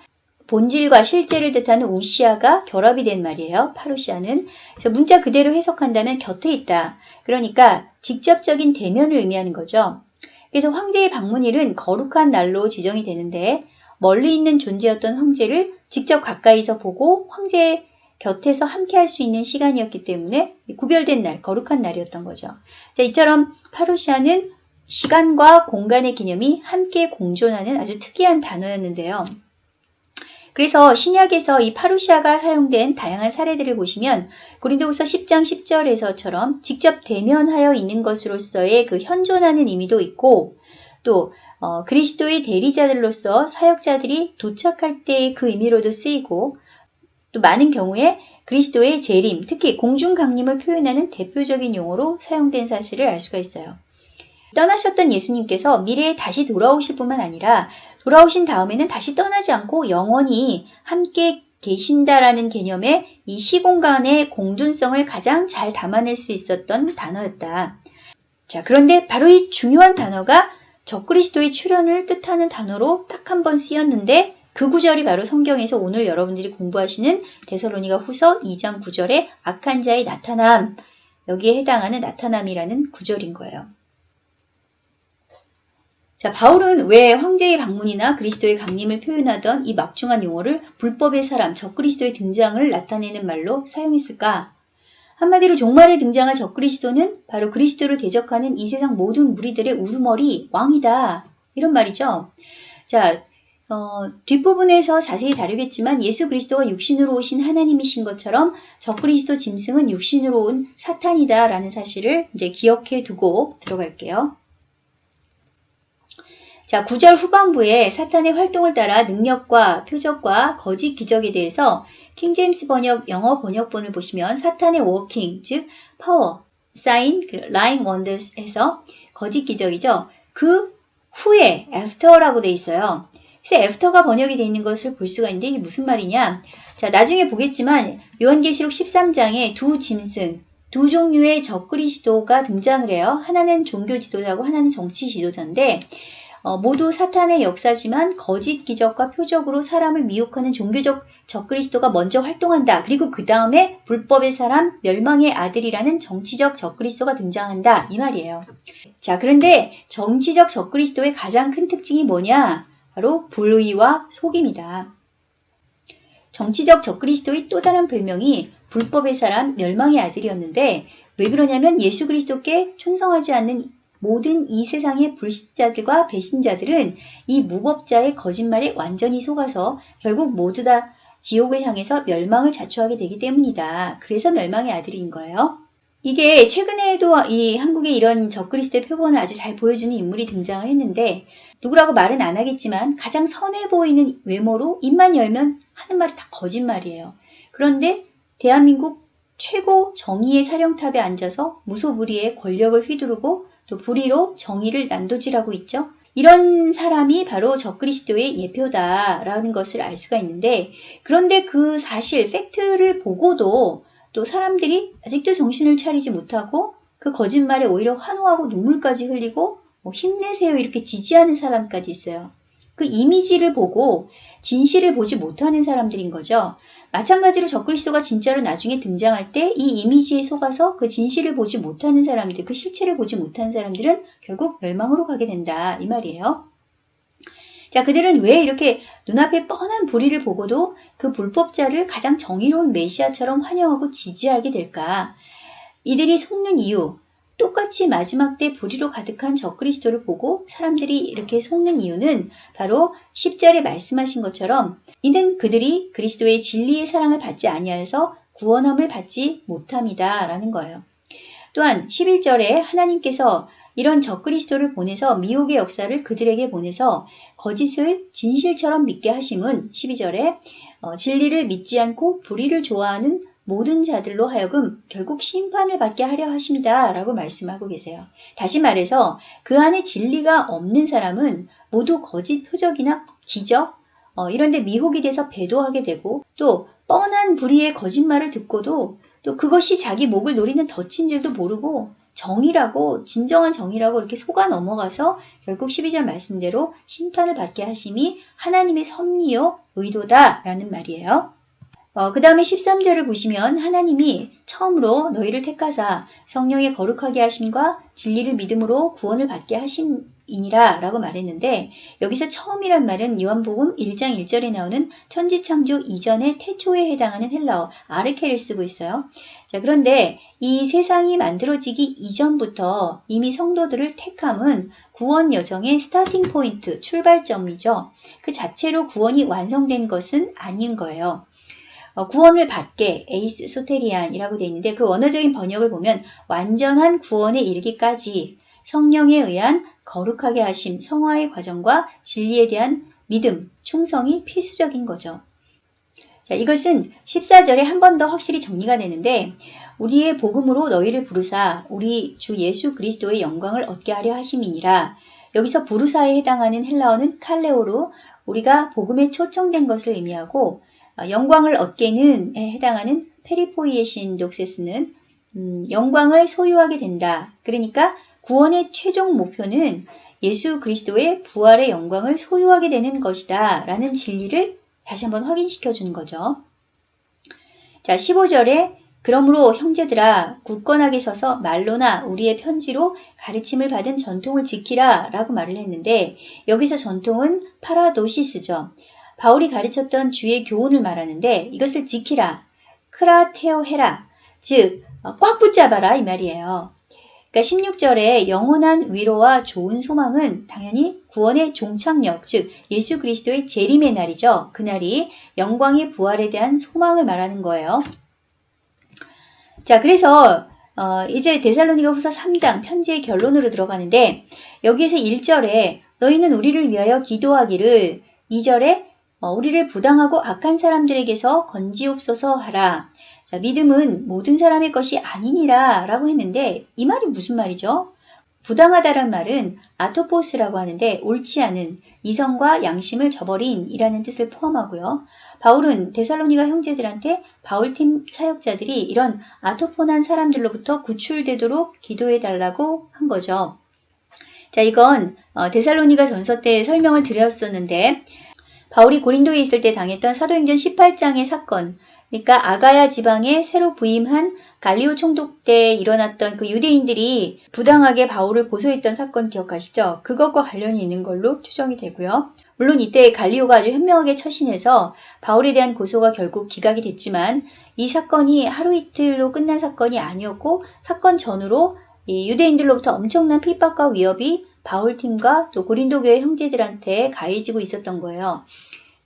본질과 실제를 뜻하는 우시아가 결합이 된 말이에요. 파루시아는. 그래서 문자 그대로 해석한다면 곁에 있다. 그러니까 직접적인 대면을 의미하는 거죠. 그래서 황제의 방문일은 거룩한 날로 지정이 되는데 멀리 있는 존재였던 황제를 직접 가까이서 보고 황제 곁에서 함께 할 수 있는 시간이었기 때문에 구별된 날, 거룩한 날이었던 거죠. 자, 이처럼 파루시아는 시간과 공간의 개념이 함께 공존하는 아주 특이한 단어였는데요. 그래서 신약에서 이 파루시아가 사용된 다양한 사례들을 보시면 고린도후서 10장 10절에서처럼 직접 대면하여 있는 것으로서의 그 현존하는 의미도 있고 또 어, 그리스도의 대리자들로서 사역자들이 도착할 때의 그 의미로도 쓰이고 또 많은 경우에 그리스도의 재림, 특히 공중 강림을 표현하는 대표적인 용어로 사용된 사실을 알 수가 있어요. 떠나셨던 예수님께서 미래에 다시 돌아오실 뿐만 아니라 돌아오신 다음에는 다시 떠나지 않고 영원히 함께 계신다라는 개념의 이 시공간의 공존성을 가장 잘 담아낼 수 있었던 단어였다. 자, 그런데 바로 이 중요한 단어가 적그리스도의 출현을 뜻하는 단어로 딱 한 번 쓰였는데 그 구절이 바로 성경에서 오늘 여러분들이 공부하시는 데살로니가 후서 2장 9절의 악한 자의 나타남 여기에 해당하는 나타남이라는 구절인 거예요. 자, 바울은 왜 황제의 방문이나 그리스도의 강림을 표현하던 이 막중한 용어를 불법의 사람, 적그리스도의 등장을 나타내는 말로 사용했을까? 한마디로 종말에 등장한 적그리스도는 바로 그리스도를 대적하는 이 세상 모든 무리들의 우두머리, 왕이다. 이런 말이죠. 자, 어, 뒷부분에서 자세히 다루겠지만 예수 그리스도가 육신으로 오신 하나님이신 것처럼 적그리스도 짐승은 육신으로 온 사탄이다 라는 사실을 이제 기억해 두고 들어갈게요. 자, 9절 후반부에 사탄의 활동을 따라 능력과 표적과 거짓 기적에 대해서 킹제임스 번역 영어 번역본을 보시면 사탄의 working, 즉 파워, 사인, 라인 원더스에서 거짓 기적이죠. 그 후에 after라고 돼 있어요. 그래서 after가 번역이 되어 있는 것을 볼 수가 있는데 이게 무슨 말이냐? 자, 나중에 보겠지만 요한계시록 13장에 두 짐승, 두 종류의 적그리스도가 등장을 해요. 하나는 종교 지도자고 하나는 정치 지도자인데 어, 모두 사탄의 역사지만 거짓 기적과 표적으로 사람을 미혹하는 종교적 적그리스도가 먼저 활동한다. 그리고 그 다음에 불법의 사람, 멸망의 아들이라는 정치적 적그리스도가 등장한다. 이 말이에요. 자, 그런데 정치적 적그리스도의 가장 큰 특징이 뭐냐? 바로 불의와 속임이다. 정치적 적그리스도의 또 다른 별명이 불법의 사람, 멸망의 아들이었는데 왜 그러냐면 예수 그리스도께 충성하지 않는 모든 이 세상의 불신자들과 배신자들은 이 무법자의 거짓말에 완전히 속아서 결국 모두 다 지옥을 향해서 멸망을 자초하게 되기 때문이다. 그래서 멸망의 아들인 거예요. 이게 최근에도 이 한국에 이런 적그리스도의 표본을 아주 잘 보여주는 인물이 등장을 했는데 누구라고 말은 안 하겠지만 가장 선해 보이는 외모로 입만 열면 하는 말이 다 거짓말이에요. 그런데 대한민국 최고 정의의 사령탑에 앉아서 무소불위의 권력을 휘두르고 또 불의로 정의를 난도질하고 있죠. 이런 사람이 바로 적그리스도의 예표다라는 것을 알 수가 있는데 그런데 그 사실 팩트를 보고도 또 사람들이 아직도 정신을 차리지 못하고 그 거짓말에 오히려 환호하고 눈물까지 흘리고 뭐 힘내세요 이렇게 지지하는 사람까지 있어요. 그 이미지를 보고 진실을 보지 못하는 사람들인 거죠. 마찬가지로 적그리스도가 진짜로 나중에 등장할 때 이 이미지에 속아서 그 진실을 보지 못하는 사람들, 그 실체를 보지 못하는 사람들은 결국 멸망으로 가게 된다. 이 말이에요. 자, 그들은 왜 이렇게 눈앞에 뻔한 불의를 보고도 그 불법자를 가장 정의로운 메시아처럼 환영하고 지지하게 될까? 이들이 속는 이유, 똑같이 마지막 때 불의로 가득한 적그리스도를 보고 사람들이 이렇게 속는 이유는 바로 10절에 말씀하신 것처럼 이는 그들이 그리스도의 진리의 사랑을 받지 아니하여서 구원함을 받지 못함이다 라는 거예요. 또한 11절에 하나님께서 이런 적그리스도를 보내서 미혹의 역사를 그들에게 보내서 거짓을 진실처럼 믿게 하심은 12절에 어, 진리를 믿지 않고 불의를 좋아하는 모든 자들로 하여금 결국 심판을 받게 하려 하십니다. 라고 말씀하고 계세요. 다시 말해서 그 안에 진리가 없는 사람은 모두 거짓 표적이나 기적, 어, 이런데 미혹이 돼서 배도하게 되고 또 뻔한 불의의 거짓말을 듣고도 또 그것이 자기 목을 노리는 덫인 줄도 모르고 정의라고 진정한 정의라고 이렇게 속아 넘어가서 결국 12절 말씀대로 심판을 받게 하심이 하나님의 섭리요 의도다라는 말이에요. 어, 그 다음에 13절을 보시면 하나님이 처음으로 너희를 택하사 성령의 거룩하게 하심과 진리를 믿음으로 구원을 받게 하심이니라 라고 말했는데 여기서 처음이란 말은 요한복음 1장 1절에 나오는 천지창조 이전의 태초에 해당하는 헬라어 아르케를 쓰고 있어요. 자, 그런데 이 세상이 만들어지기 이전부터 이미 성도들을 택함은 구원 여정의 스타팅 포인트, 출발점이죠. 그 자체로 구원이 완성된 것은 아닌 거예요. 어, 구원을 받게 에이스 소테리안이라고 되어 있는데 그 원어적인 번역을 보면 완전한 구원에 이르기까지 성령에 의한 거룩하게 하심, 성화의 과정과 진리에 대한 믿음, 충성이 필수적인 거죠. 자, 이것은 14절에 한 번 더 확실히 정리가 되는데 우리의 복음으로 너희를 부르사 우리 주 예수 그리스도의 영광을 얻게 하려 하심이니라. 여기서 부르사에 해당하는 헬라어는 칼레오로 우리가 복음에 초청된 것을 의미하고 어, 영광을 얻게는 해당하는 페리포이에신 독세스는 음, 영광을 소유하게 된다. 그러니까 구원의 최종 목표는 예수 그리스도의 부활의 영광을 소유하게 되는 것이다. 라는 진리를 다시 한번 확인시켜 주는 거죠. 자, 15절에 그러므로 형제들아 굳건하게 서서 말로나 우리의 편지로 가르침을 받은 전통을 지키라 라고 말을 했는데 여기서 전통은 파라도시스죠. 바울이 가르쳤던 주의 교훈을 말하는데 이것을 지키라, 크라테오해라, 즉 꽉 붙잡아라 이 말이에요. 그러니까 16절에 영원한 위로와 좋은 소망은 당연히 구원의 종착역, 즉 예수 그리스도의 재림의 날이죠. 그날이 영광의 부활에 대한 소망을 말하는 거예요. 자, 그래서 어, 이제 데살로니가 후서 3장 편지의 결론으로 들어가는데 여기에서 1절에 너희는 우리를 위하여 기도하기를 2절에 어, 우리를 부당하고 악한 사람들에게서 건지옵소서 하라. 자, 믿음은 모든 사람의 것이 아니니라 라고 했는데 이 말이 무슨 말이죠? 부당하다란 말은 아토포스라고 하는데 옳지 않은 이성과 양심을 저버린 이라는 뜻을 포함하고요. 바울은 데살로니가 형제들한테 바울팀 사역자들이 이런 아토폰한 사람들로부터 구출되도록 기도해 달라고 한 거죠. 자, 이건 어, 데살로니가 전서 때 설명을 드렸었는데 바울이 고린도에 있을 때 당했던 사도행전 18장의 사건, 그러니까 아가야 지방에 새로 부임한 갈리오 총독 때 일어났던 그 유대인들이 부당하게 바울을 고소했던 사건 기억하시죠? 그것과 관련이 있는 걸로 추정이 되고요. 물론 이때 갈리오가 아주 현명하게 처신해서 바울에 대한 고소가 결국 기각이 됐지만 이 사건이 하루 이틀로 끝난 사건이 아니었고 사건 전후로 이 유대인들로부터 엄청난 핍박과 위협이 바울팀과 또 고린도교의 형제들한테 가해지고 있었던 거예요.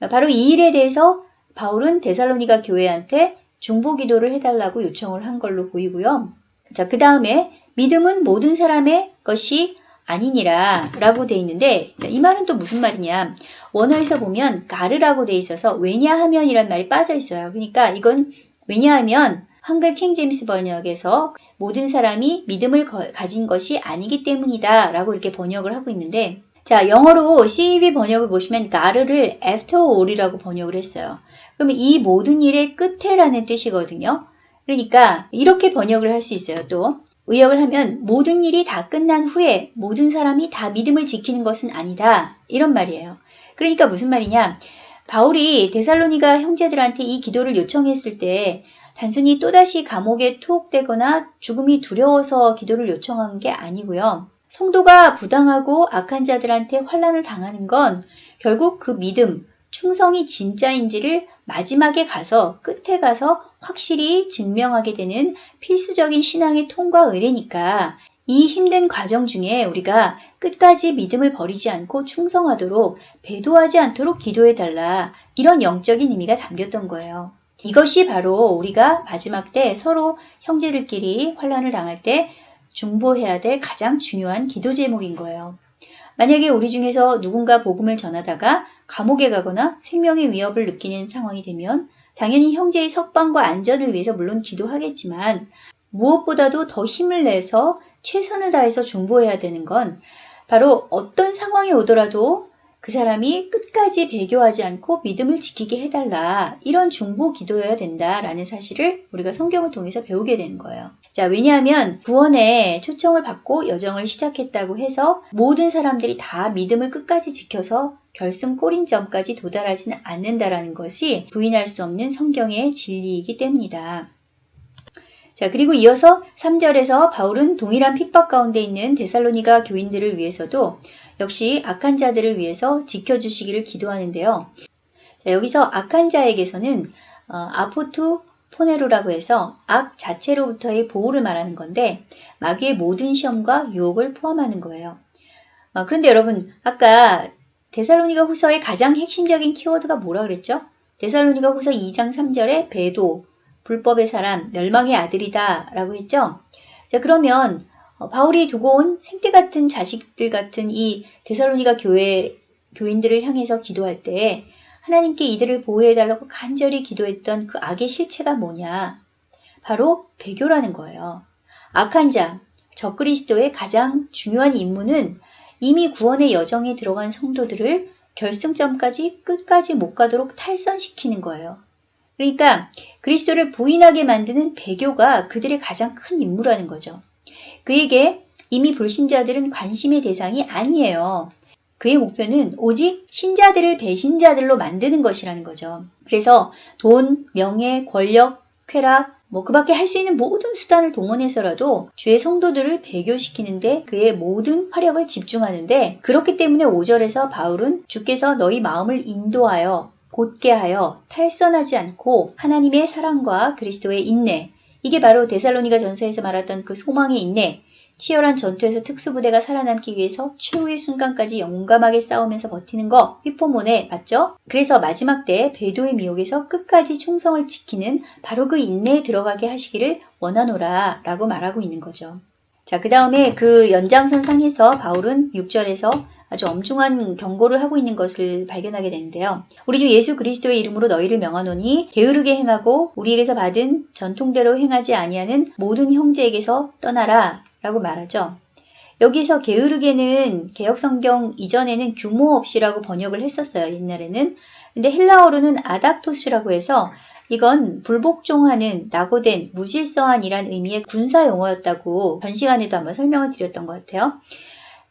바로 이 일에 대해서 바울은 데살로니가 교회한테 중보 기도를 해달라고 요청을 한 걸로 보이고요. 자, 그 다음에 믿음은 모든 사람의 것이 아니니라 라고 돼 있는데 자, 이 말은 또 무슨 말이냐 원어에서 보면 가르라고 돼 있어서 왜냐하면 이란 말이 빠져 있어요. 그러니까 이건 왜냐하면 한글 킹제임스 번역에서 모든 사람이 믿음을 거, 가진 것이 아니기 때문이다 라고 이렇게 번역을 하고 있는데 자 영어로 CEV 번역을 보시면 가르를 after all이라고 번역을 했어요. 그러면 이 모든 일의 끝에라는 뜻이거든요. 그러니까 이렇게 번역을 할 수 있어요. 또 의역을 하면 모든 일이 다 끝난 후에 모든 사람이 다 믿음을 지키는 것은 아니다. 이런 말이에요. 그러니까 무슨 말이냐? 바울이 데살로니가 형제들한테 이 기도를 요청했을 때 단순히 또다시 감옥에 투옥되거나 죽음이 두려워서 기도를 요청한 게 아니고요. 성도가 부당하고 악한 자들한테 환란을 당하는 건 결국 그 믿음, 충성이 진짜인지를 마지막에 가서 끝에 가서 확실히 증명하게 되는 필수적인 신앙의 통과 의례니까 이 힘든 과정 중에 우리가 끝까지 믿음을 버리지 않고 충성하도록 배도하지 않도록 기도해 달라 이런 영적인 의미가 담겼던 거예요. 이것이 바로 우리가 마지막 때 서로 형제들끼리 환란을 당할 때 중보해야 될 가장 중요한 기도 제목인 거예요. 만약에 우리 중에서 누군가 복음을 전하다가 감옥에 가거나 생명의 위협을 느끼는 상황이 되면 당연히 형제의 석방과 안전을 위해서 물론 기도하겠지만 무엇보다도 더 힘을 내서 최선을 다해서 중보해야 되는 건 바로 어떤 상황이 오더라도 그 사람이 끝까지 배교하지 않고 믿음을 지키게 해달라. 이런 중보 기도여야 된다라는 사실을 우리가 성경을 통해서 배우게 되는 거예요. 자, 왜냐하면 구원에 초청을 받고 여정을 시작했다고 해서 모든 사람들이 다 믿음을 끝까지 지켜서 결승 꼬린점까지 도달하지는 않는다라는 것이 부인할 수 없는 성경의 진리이기 때문이다. 자, 그리고 이어서 3절에서 바울은 동일한 핍박 가운데 있는 데살로니가 교인들을 위해서도 역시 악한 자들을 위해서 지켜주시기를 기도하는데요. 자, 여기서 악한 자에게서는 어, 아포투 포네로라고 해서 악 자체로부터의 보호를 말하는 건데 마귀의 모든 시험과 유혹을 포함하는 거예요. 어, 그런데 여러분 아까 데살로니가 후서의 가장 핵심적인 키워드가 뭐라 그랬죠? 데살로니가 후서 2장 3절에 배도, 불법의 사람, 멸망의 아들이다 라고 했죠? 자 그러면 어, 바울이 두고 온 생태 같은 자식들 같은 이 데살로니가 교회 교인들을 향해서 기도할 때 하나님께 이들을 보호해달라고 간절히 기도했던 그 악의 실체가 뭐냐? 바로 배교라는 거예요. 악한 자, 적그리스도의 가장 중요한 임무는 이미 구원의 여정에 들어간 성도들을 결승점까지 끝까지 못 가도록 탈선시키는 거예요. 그러니까 그리스도를 부인하게 만드는 배교가 그들의 가장 큰 임무라는 거죠. 그에게 이미 불신자들은 관심의 대상이 아니에요. 그의 목표는 오직 신자들을 배신자들로 만드는 것이라는 거죠. 그래서 돈, 명예, 권력, 쾌락, 뭐 그 밖에 할 수 있는 모든 수단을 동원해서라도 주의 성도들을 배교시키는데 그의 모든 화력을 집중하는데 그렇기 때문에 5절에서 바울은 주께서 너희 마음을 인도하여 곧게 하여 탈선하지 않고 하나님의 사랑과 그리스도의 인내 이게 바로 데살로니가 전서에서 말했던 그 소망의 인내, 치열한 전투에서 특수부대가 살아남기 위해서 최후의 순간까지 용감하게 싸우면서 버티는 거 휘포몬에 맞죠? 그래서 마지막 때 배도의 미혹에서 끝까지 충성을 지키는 바로 그 인내에 들어가게 하시기를 원하노라 라고 말하고 있는 거죠. 자, 그 다음에 그 연장선 상에서 바울은 6절에서 아주 엄중한 경고를 하고 있는 것을 발견하게 되는데요. 우리 주 예수 그리스도의 이름으로 너희를 명하노니 게으르게 행하고 우리에게서 받은 전통대로 행하지 아니하는 모든 형제에게서 떠나라 라고 말하죠. 여기서 게으르게는 개혁성경 이전에는 규모 없이라고 번역을 했었어요. 옛날에는. 근데 헬라어로는 아닥토스라고 해서 이건 불복종하는, 낙오된, 무질서한이란 의미의 군사 용어였다고 전 시간에도 한번 설명을 드렸던 것 같아요.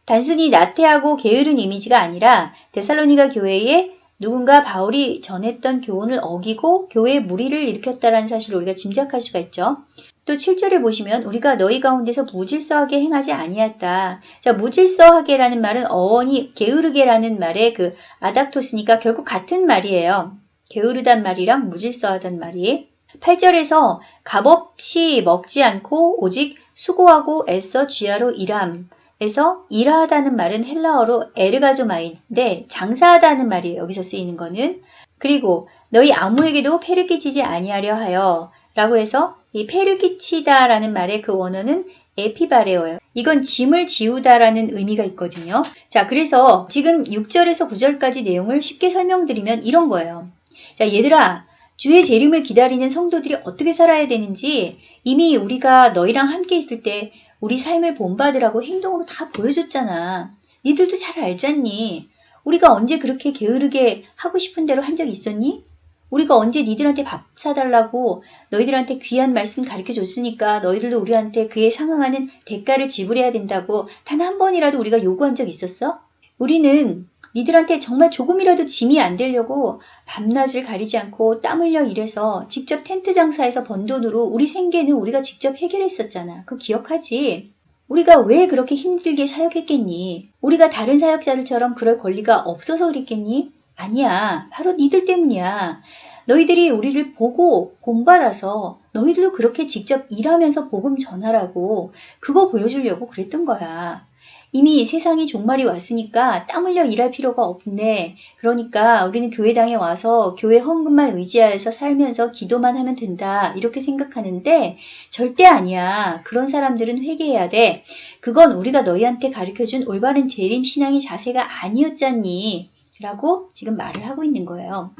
단순히 나태하고 게으른 이미지가 아니라 데살로니가 교회에 누군가 바울이 전했던 교훈을 어기고 교회에 무리를 일으켰다는 사실을 우리가 짐작할 수가 있죠. 또 7절에 보시면 우리가 너희 가운데서 무질서하게 행하지 아니했다. 자, 무질서하게라는 말은 어원이 게으르게라는 말의 그 아닥토스니까 결국 같은 말이에요. 게으르단 말이랑 무질서하단 말이. 8절에서 값없이 먹지 않고 오직 수고하고 애써 쥐하로 일함 에서 일하다는 말은 헬라어로 에르가조마인데 장사하다는 말이에요. 여기서 쓰이는 거는. 그리고 너희 아무에게도 폐를 끼치지 아니하려 하여 라고 해서 이 폐를 끼치다 라는 말의 그 원어는 에피바레어예요. 이건 짐을 지우다 라는 의미가 있거든요. 자, 그래서 지금 6절에서 9절까지 내용을 쉽게 설명드리면 이런 거예요. 자, 얘들아, 주의 재림을 기다리는 성도들이 어떻게 살아야 되는지 이미 우리가 너희랑 함께 있을 때 우리 삶을 본받으라고 행동으로 다 보여줬잖아. 니들도 잘 알잖니? 우리가 언제 그렇게 게으르게 하고 싶은 대로 한 적 있었니? 우리가 언제 니들한테 밥 사달라고 너희들한테 귀한 말씀 가르쳐 줬으니까 너희들도 우리한테 그에 상응하는 대가를 지불해야 된다고 단 한 번이라도 우리가 요구한 적 있었어? 우리는 니들한테 정말 조금이라도 짐이 안 되려고 밤낮을 가리지 않고 땀 흘려 일해서 직접 텐트 장사해서 번 돈으로 우리 생계는 우리가 직접 해결했었잖아. 그거 기억하지? 우리가 왜 그렇게 힘들게 사역했겠니? 우리가 다른 사역자들처럼 그럴 권리가 없어서 그랬겠니? 아니야. 바로 니들 때문이야. 너희들이 우리를 보고 본받아서 너희들도 그렇게 직접 일하면서 복음 전하라고 그거 보여주려고 그랬던 거야. 이미 세상이 종말이 왔으니까 땀 흘려 일할 필요가 없네. 그러니까 우리는 교회당에 와서 교회 헌금만 의지하여서 살면서 기도만 하면 된다. 이렇게 생각하는데 절대 아니야. 그런 사람들은 회개해야 돼. 그건 우리가 너희한테 가르쳐준 올바른 재림 신앙의 자세가 아니었잖니. 라고 지금 말을 하고 있는 거예요.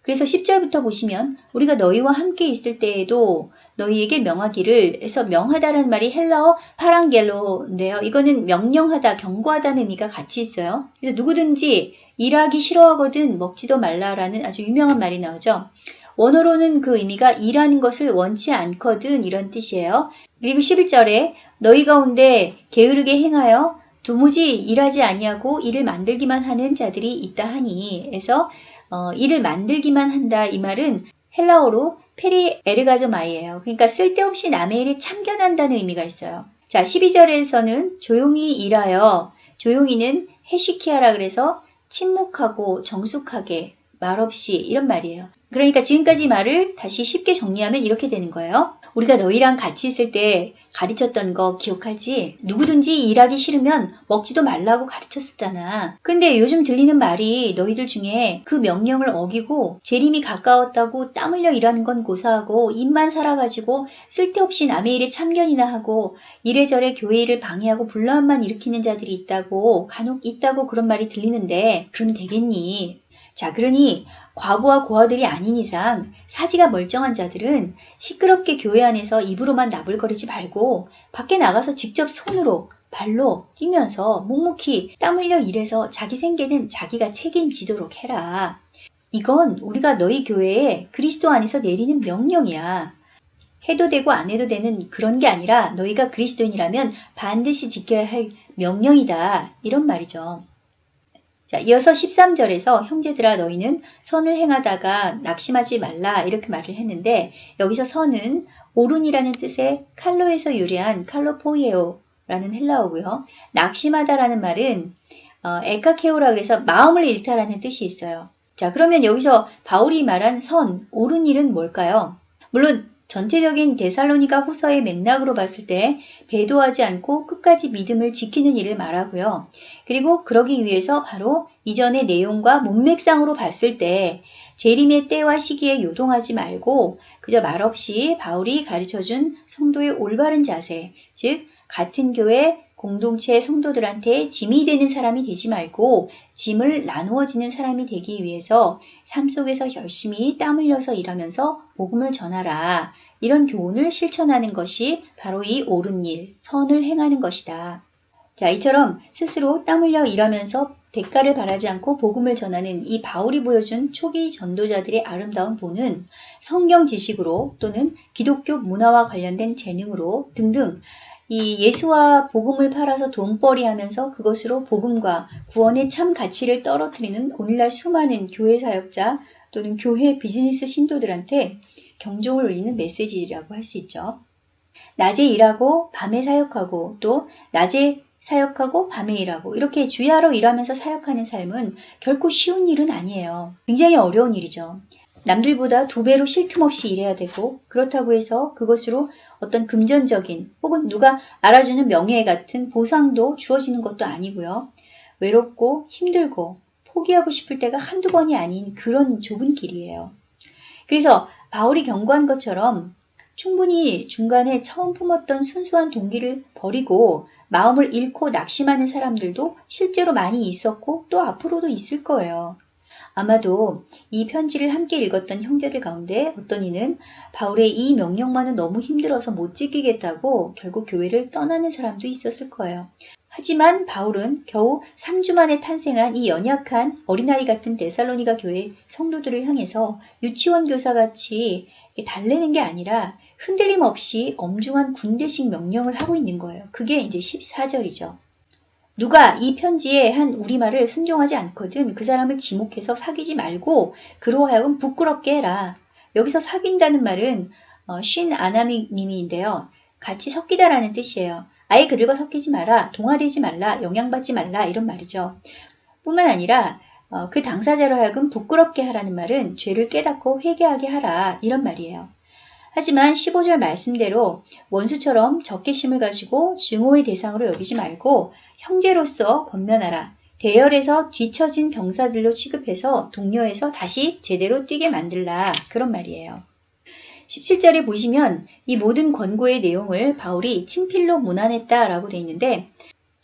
그래서 10절부터 보시면 우리가 너희와 함께 있을 때에도 너희에게 명하기를 해서 명하다는 말이 헬라어 파랑겔로인데요. 이거는 명령하다, 경고하다는 의미가 같이 있어요. 그래서 누구든지 일하기 싫어하거든 먹지도 말라라는 아주 유명한 말이 나오죠. 원어로는 그 의미가 일하는 것을 원치 않거든 이런 뜻이에요. 그리고 11절에 너희 가운데 게으르게 행하여 도무지 일하지 아니하고 일을 만들기만 하는 자들이 있다 하니 해서 어, 일을 만들기만 한다 이 말은 헬라어로 페리 에르가조마이예요. 그러니까 쓸데없이 남의 일에 참견한다는 의미가 있어요. 자, 12절에서는 조용히 일하여 조용히는 해시키하라 그래서 침묵하고 정숙하게 말없이 이런 말이에요. 그러니까 지금까지 말을 다시 쉽게 정리하면 이렇게 되는 거예요. 우리가 너희랑 같이 있을 때 가르쳤던 거 기억하지? 누구든지 일하기 싫으면 먹지도 말라고 가르쳤었잖아. 근데 요즘 들리는 말이 너희들 중에 그 명령을 어기고 재림이 가까웠다고 땀 흘려 일하는 건 고사하고 입만 살아가지고 쓸데없이 남의 일에 참견이나 하고 이래저래 교회 일을 방해하고 불만만 일으키는 자들이 있다고 간혹 있다고 그런 말이 들리는데 그럼 되겠니? 자, 그러니 과부와 고아들이 아닌 이상 사지가 멀쩡한 자들은 시끄럽게 교회 안에서 입으로만 나불거리지 말고 밖에 나가서 직접 손으로 발로 뛰면서 묵묵히 땀 흘려 일해서 자기 생계는 자기가 책임지도록 해라. 이건 우리가 너희 교회에 그리스도 안에서 내리는 명령이야. 해도 되고 안 해도 되는 그런 게 아니라 너희가 그리스도인이라면 반드시 지켜야 할 명령이다. 이런 말이죠. 자, 이어서 13절에서 형제들아 너희는 선을 행하다가 낙심하지 말라 이렇게 말을 했는데 여기서 선은 오른이라는 뜻의 칼로에서 유래한 칼로포이에오라는 헬라어고요. 낙심하다라는 말은 어, 에카케오라 그래서 마음을 잃다라는 뜻이 있어요. 자, 그러면 여기서 바울이 말한 선, 옳은 일은 뭘까요? 물론 전체적인 데살로니가 호서의 맥락으로 봤을 때 배도하지 않고 끝까지 믿음을 지키는 일을 말하고요. 그리고 그러기 위해서 바로 이전의 내용과 문맥상으로 봤을 때 재림의 때와 시기에 요동하지 말고 그저 말없이 바울이 가르쳐준 성도의 올바른 자세, 즉 같은 교회 공동체 성도들한테 짐이 되는 사람이 되지 말고 짐을 나누어지는 사람이 되기 위해서 삶 속에서 열심히 땀 흘려서 일하면서 복음을 전하라. 이런 교훈을 실천하는 것이 바로 이 옳은 일, 선을 행하는 것이다. 자, 이처럼 스스로 땀 흘려 일하면서 대가를 바라지 않고 복음을 전하는 이 바울이 보여준 초기 전도자들의 아름다운 본은 성경 지식으로 또는 기독교 문화와 관련된 재능으로 등등 이 예수와 복음을 팔아서 돈벌이 하면서 그것으로 복음과 구원의 참 가치를 떨어뜨리는 오늘날 수많은 교회 사역자 또는 교회 비즈니스 신도들한테 경종을 울리는 메시지라고 할 수 있죠. 낮에 일하고 밤에 사역하고 또 낮에 사역하고 밤에 일하고 이렇게 주야로 일하면서 사역하는 삶은 결코 쉬운 일은 아니에요. 굉장히 어려운 일이죠. 남들보다 두 배로 쉴 틈 없이 일해야 되고 그렇다고 해서 그것으로 어떤 금전적인 혹은 누가 알아주는 명예 같은 보상도 주어지는 것도 아니고요. 외롭고 힘들고 포기하고 싶을 때가 한두 번이 아닌 그런 좁은 길이에요. 그래서 바울이 경고한 것처럼 충분히 중간에 처음 품었던 순수한 동기를 버리고 마음을 잃고 낙심하는 사람들도 실제로 많이 있었고 또 앞으로도 있을 거예요. 아마도 이 편지를 함께 읽었던 형제들 가운데 어떤 이는 바울의 이 명령만은 너무 힘들어서 못 지키겠다고 결국 교회를 떠나는 사람도 있었을 거예요. 하지만 바울은 겨우 3주 만에 탄생한 이 연약한 어린아이 같은 데살로니가 교회 성도들을 향해서 유치원 교사같이 달래는 게 아니라 흔들림 없이 엄중한 군대식 명령을 하고 있는 거예요. 그게 이제 14절이죠. 누가 이 편지에 한 우리말을 순종하지 않거든 그 사람을 지목해서 사귀지 말고 그로 하여금 부끄럽게 해라. 여기서 사귄다는 말은 어, 쉰 아나미님인데요. 같이 섞이다라는 뜻이에요. 아예 그들과 섞이지 마라, 동화되지 말라, 영향받지 말라 이런 말이죠. 뿐만 아니라 어, 그 당사자로 하여금 부끄럽게 하라는 말은 죄를 깨닫고 회개하게 하라 이런 말이에요. 하지만 15절 말씀대로 원수처럼 적개심을 가지고 증오의 대상으로 여기지 말고 형제로서 권면하라. 대열에서 뒤처진 병사들로 취급해서 동료에서 다시 제대로 뛰게 만들라. 그런 말이에요. 17절에 보시면 이 모든 권고의 내용을 바울이 친필로 문안했다 라고 되어 있는데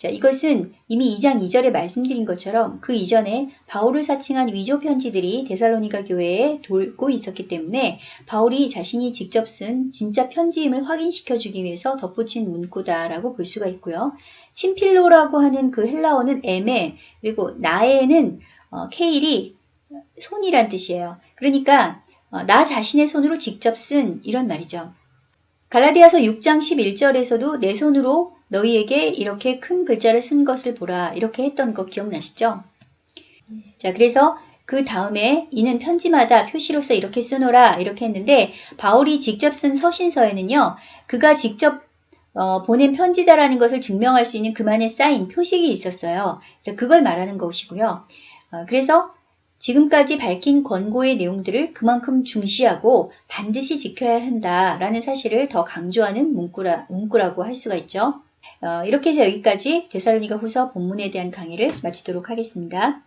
자, 이것은 이미 2장 2절에 말씀드린 것처럼 그 이전에 바울을 사칭한 위조 편지들이 데살로니가 교회에 돌고 있었기 때문에 바울이 자신이 직접 쓴 진짜 편지임을 확인시켜 주기 위해서 덧붙인 문구다라고 볼 수가 있고요. 친필로라고 하는 그 헬라어는 에메 그리고 나에는 어, 케일이 손이란 뜻이에요. 그러니까 어, 나 자신의 손으로 직접 쓴 이런 말이죠. 갈라디아서 6장 11절에서도 내 손으로 너희에게 이렇게 큰 글자를 쓴 것을 보라 이렇게 했던 거 기억나시죠? 자 그래서 그 다음에 이는 편지마다 표시로서 이렇게 쓰노라 이렇게 했는데 바울이 직접 쓴 서신서에는요 그가 직접 어, 보낸 편지다라는 것을 증명할 수 있는 그만의 사인 표식이 있었어요. 그래서 그걸 말하는 것이고요. 어, 그래서 지금까지 밝힌 권고의 내용들을 그만큼 중시하고 반드시 지켜야 한다라는 사실을 더 강조하는 문구라, 문구라고 할 수가 있죠. 어, 이렇게 해서 여기까지 데살로니가 후서 본문에 대한 강의를 마치도록 하겠습니다.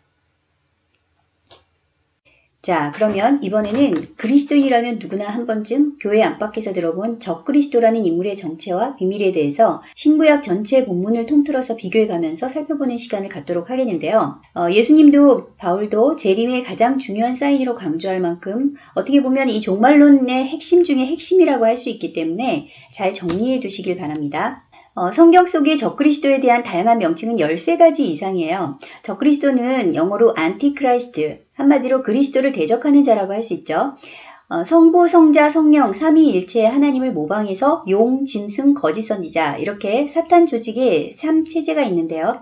자, 그러면 이번에는 그리스도인이라면 누구나 한 번쯤 교회 안팎에서 들어본 적그리스도라는 인물의 정체와 비밀에 대해서 신구약 전체 본문을 통틀어서 비교해 가면서 살펴보는 시간을 갖도록 하겠는데요. 어, 예수님도 바울도 재림의 가장 중요한 사인으로 강조할 만큼 어떻게 보면 이 종말론의 핵심 중의 핵심이라고 할 수 있기 때문에 잘 정리해 두시길 바랍니다. 어, 성경 속의 적그리스도에 대한 다양한 명칭은 13가지 이상이에요. 적그리스도는 영어로 Antichrist, 한마디로 그리스도를 대적하는 자라고 할 수 있죠. 어, 성부, 성자, 성령, 삼위일체의 하나님을 모방해서 용, 짐승, 거짓 선지자 이렇게 사탄 조직의 3체제가 있는데요.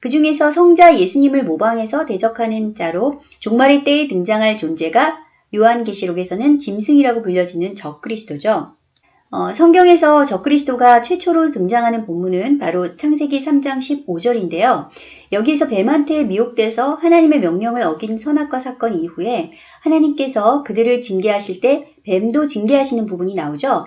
그 중에서 성자 예수님을 모방해서 대적하는 자로 종말의 때에 등장할 존재가 요한계시록에서는 짐승이라고 불려지는 적그리스도죠. 어, 성경에서 적그리스도가 최초로 등장하는 본문은 바로 창세기 3장 15절인데요. 여기에서 뱀한테 미혹돼서 하나님의 명령을 어긴 선악과 사건 이후에 하나님께서 그들을 징계하실 때 뱀도 징계하시는 부분이 나오죠.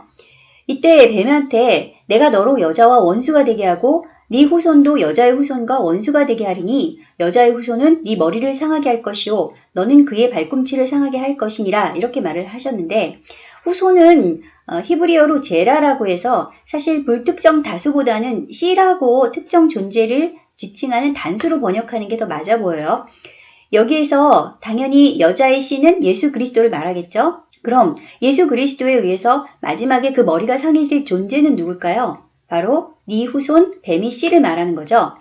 이때 뱀한테 내가 너로 여자와 원수가 되게 하고 네 후손도 여자의 후손과 원수가 되게 하리니 여자의 후손은 네 머리를 상하게 할 것이요 너는 그의 발꿈치를 상하게 할 것이니라 이렇게 말을 하셨는데 후손은 어, 히브리어로 제라라고 해서 사실 불특정 다수보다는 C라고 특정 존재를 지칭하는 단수로 번역하는 게 더 맞아 보여요. 여기에서 당연히 여자의 C는 예수 그리스도를 말하겠죠? 그럼 예수 그리스도에 의해서 마지막에 그 머리가 상해질 존재는 누굴까요? 바로 네 후손 뱀의 씨를 말하는 거죠.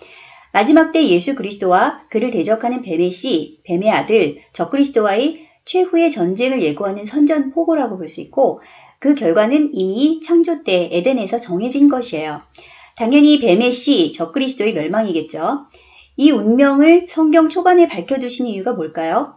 마지막 때 예수 그리스도와 그를 대적하는 뱀의 씨, 뱀의 아들, 적그리스도와의 최후의 전쟁을 예고하는 선전포고라고 볼 수 있고 그 결과는 이미 창조 때 에덴에서 정해진 것이에요. 당연히 뱀의 씨, 적그리스도의 멸망이겠죠. 이 운명을 성경 초반에 밝혀두신 이유가 뭘까요?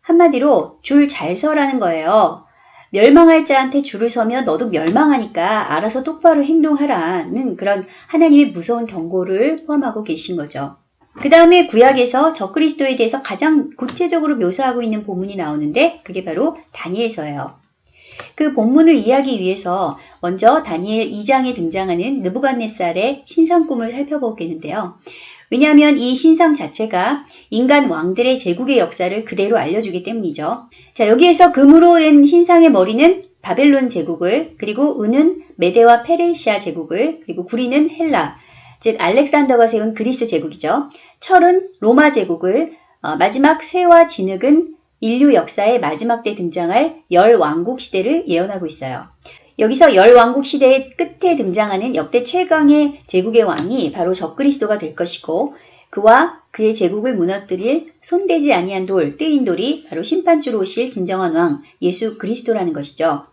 한마디로 줄 잘 서라는 거예요. 멸망할 자한테 줄을 서면 너도 멸망하니까 알아서 똑바로 행동하라는 그런 하나님의 무서운 경고를 포함하고 계신 거죠. 그 다음에 구약에서 적그리스도에 대해서 가장 구체적으로 묘사하고 있는 본문이 나오는데 그게 바로 다니엘서예요. 그 본문을 이해하기 위해서 먼저 다니엘 2장에 등장하는 느부갓네살의 신상 꿈을 살펴보겠는데요. 왜냐하면 이 신상 자체가 인간 왕들의 제국의 역사를 그대로 알려주기 때문이죠. 자, 여기에서 금으로 된 신상의 머리는 바벨론 제국을, 그리고 은은 메데와 페르시아 제국을, 그리고 구리는 헬라, 즉 알렉산더가 세운 그리스 제국이죠. 철은 로마 제국을, 어, 마지막 쇠와 진흙은 인류 역사의 마지막 때 등장할 열 왕국 시대를 예언하고 있어요. 여기서 열 왕국 시대의 끝에 등장하는 역대 최강의 제국의 왕이 바로 적그리스도가 될 것이고 그와 그의 제국을 무너뜨릴 손대지 아니한 돌, 뜨인 돌이 바로 심판주로 오실 진정한 왕 예수 그리스도라는 것이죠.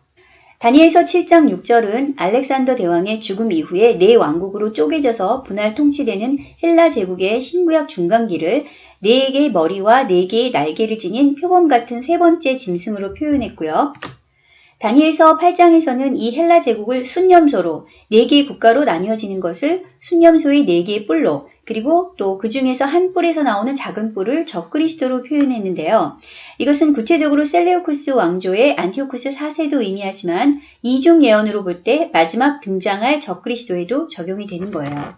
다니엘서 7장 6절은 알렉산더 대왕의 죽음 이후에 네 왕국으로 쪼개져서 분할 통치되는 헬라 제국의 신구약 중간기를 네 개의 머리와 네 개의 날개를 지닌 표범 같은 세 번째 짐승으로 표현했고요. 다니엘서 8장에서는 이 헬라 제국을 숫염소로 네 개의 국가로 나뉘어지는 것을 숫염소의 네 개의 뿔로 그리고 또 그 중에서 한 뿔에서 나오는 작은 뿔을 적그리스도로 표현했는데요. 이것은 구체적으로 셀레우코스 왕조의 안티오쿠스 4세도 의미하지만 이중 예언으로 볼 때 마지막 등장할 적그리스도에도 적용이 되는 거예요.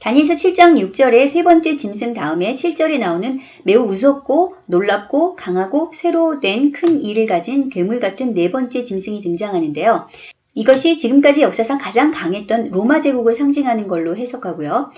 다니엘서 7장 6절의 세 번째 짐승 다음에 7절에 나오는 매우 무섭고 놀랍고 강하고 쇠로 된 큰 이를 가진 괴물 같은 네 번째 짐승이 등장하는데요. 이것이 지금까지 역사상 가장 강했던 로마 제국을 상징하는 걸로 해석하고요.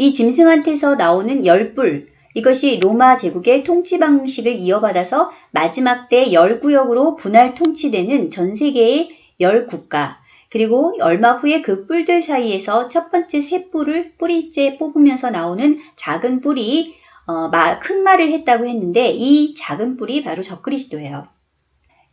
이 짐승한테서 나오는 열불, 이것이 로마 제국의 통치 방식을 이어받아서 마지막 때 열구역으로 분할 통치되는 전 세계의 열 국가, 그리고 얼마 후에 그 뿔들 사이에서 첫 번째 새 뿔을 뿌리째 뽑으면서 나오는 작은 뿔이 어, 말, 큰 말을 했다고 했는데 이 작은 뿔이 바로 적그리스도예요.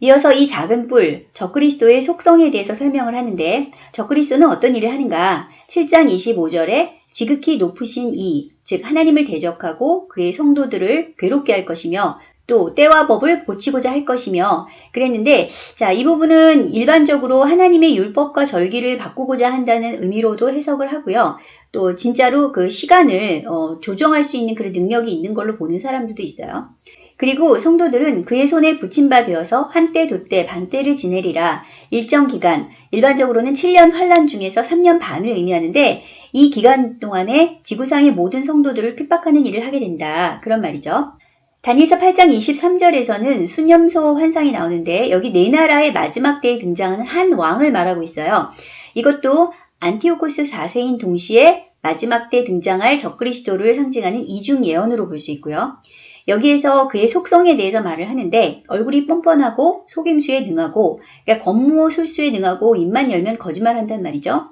이어서 이 작은 뿔, 적그리스도의 속성에 대해서 설명을 하는데 적그리스도는 어떤 일을 하는가? 7장 25절에 지극히 높으신 이, 즉 하나님을 대적하고 그의 성도들을 괴롭게 할 것이며 또 때와 법을 고치고자 할 것이며 그랬는데 자, 이 부분은 일반적으로 하나님의 율법과 절기를 바꾸고자 한다는 의미로도 해석을 하고요. 또 진짜로 그 시간을 어, 조정할 수 있는 그런 능력이 있는 걸로 보는 사람들도 있어요. 그리고 성도들은 그의 손에 붙임바 되어서 한때 도때 반때를 지내리라 일정 기간 일반적으로는 7년 환란 중에서 3년 반을 의미하는데 이 기간 동안에 지구상의 모든 성도들을 핍박하는 일을 하게 된다 그런 말이죠. 다니엘서 8장 23절에서는 수념소 환상이 나오는데 여기 네 나라의 마지막 때에 등장하는 한 왕을 말하고 있어요. 이것도 안티오코스 4세인 동시에 마지막 때 등장할 적그리스도를 상징하는 이중 예언으로 볼 수 있고요. 여기에서 그의 속성에 대해서 말을 하는데 얼굴이 뻔뻔하고 속임수에 능하고 그러니까 겉모 술수에 능하고 입만 열면 거짓말한단 말이죠.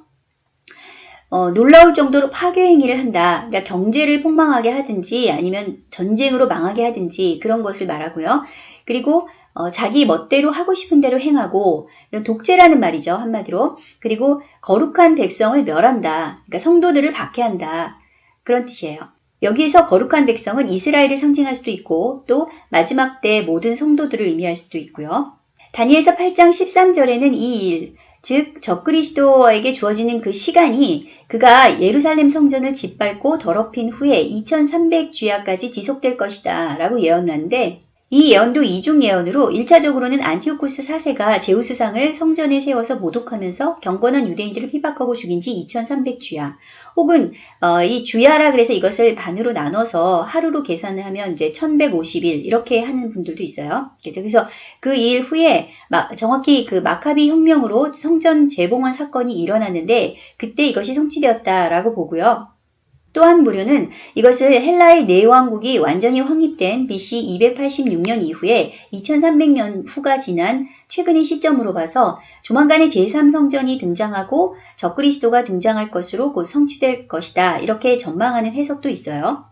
어, 놀라울 정도로 파괴 행위를 한다. 그러니까 경제를 폭망하게 하든지 아니면 전쟁으로 망하게 하든지 그런 것을 말하고요. 그리고 어, 자기 멋대로 하고 싶은 대로 행하고 독재라는 말이죠 한마디로 그리고 거룩한 백성을 멸한다 그러니까 성도들을 박해한다 그런 뜻이에요 여기에서 거룩한 백성은 이스라엘을 상징할 수도 있고 또 마지막 때 모든 성도들을 의미할 수도 있고요. 다니엘서 8장 13절에는 이 일, 즉 적그리스도에게 주어지는 그 시간이 그가 예루살렘 성전을 짓밟고 더럽힌 후에 2300주야까지 지속될 것이다 라고 예언하는데 이 예언도 이중 예언으로 1차적으로는 안티오코스 4세가 제우스상을 성전에 세워서 모독하면서 경건한 유대인들을 피박하고 죽인 지 2300주야. 혹은 어, 이 주야라 그래서 이것을 반으로 나눠서 하루로 계산을 하면 이제 1150일 이렇게 하는 분들도 있어요. 그래서 그 일 후에 정확히 그 마카비 혁명으로 성전 재봉헌 사건이 일어났는데 그때 이것이 성취되었다라고 보고요. 또한 무료는 이것을 헬라의 내왕국이 완전히 확립된 BC 286년 이후에 2300년 후가 지난 최근의 시점으로 봐서 조만간에 제3성전이 등장하고 적그리스도가 등장할 것으로 곧 성취될 것이다. 이렇게 전망하는 해석도 있어요.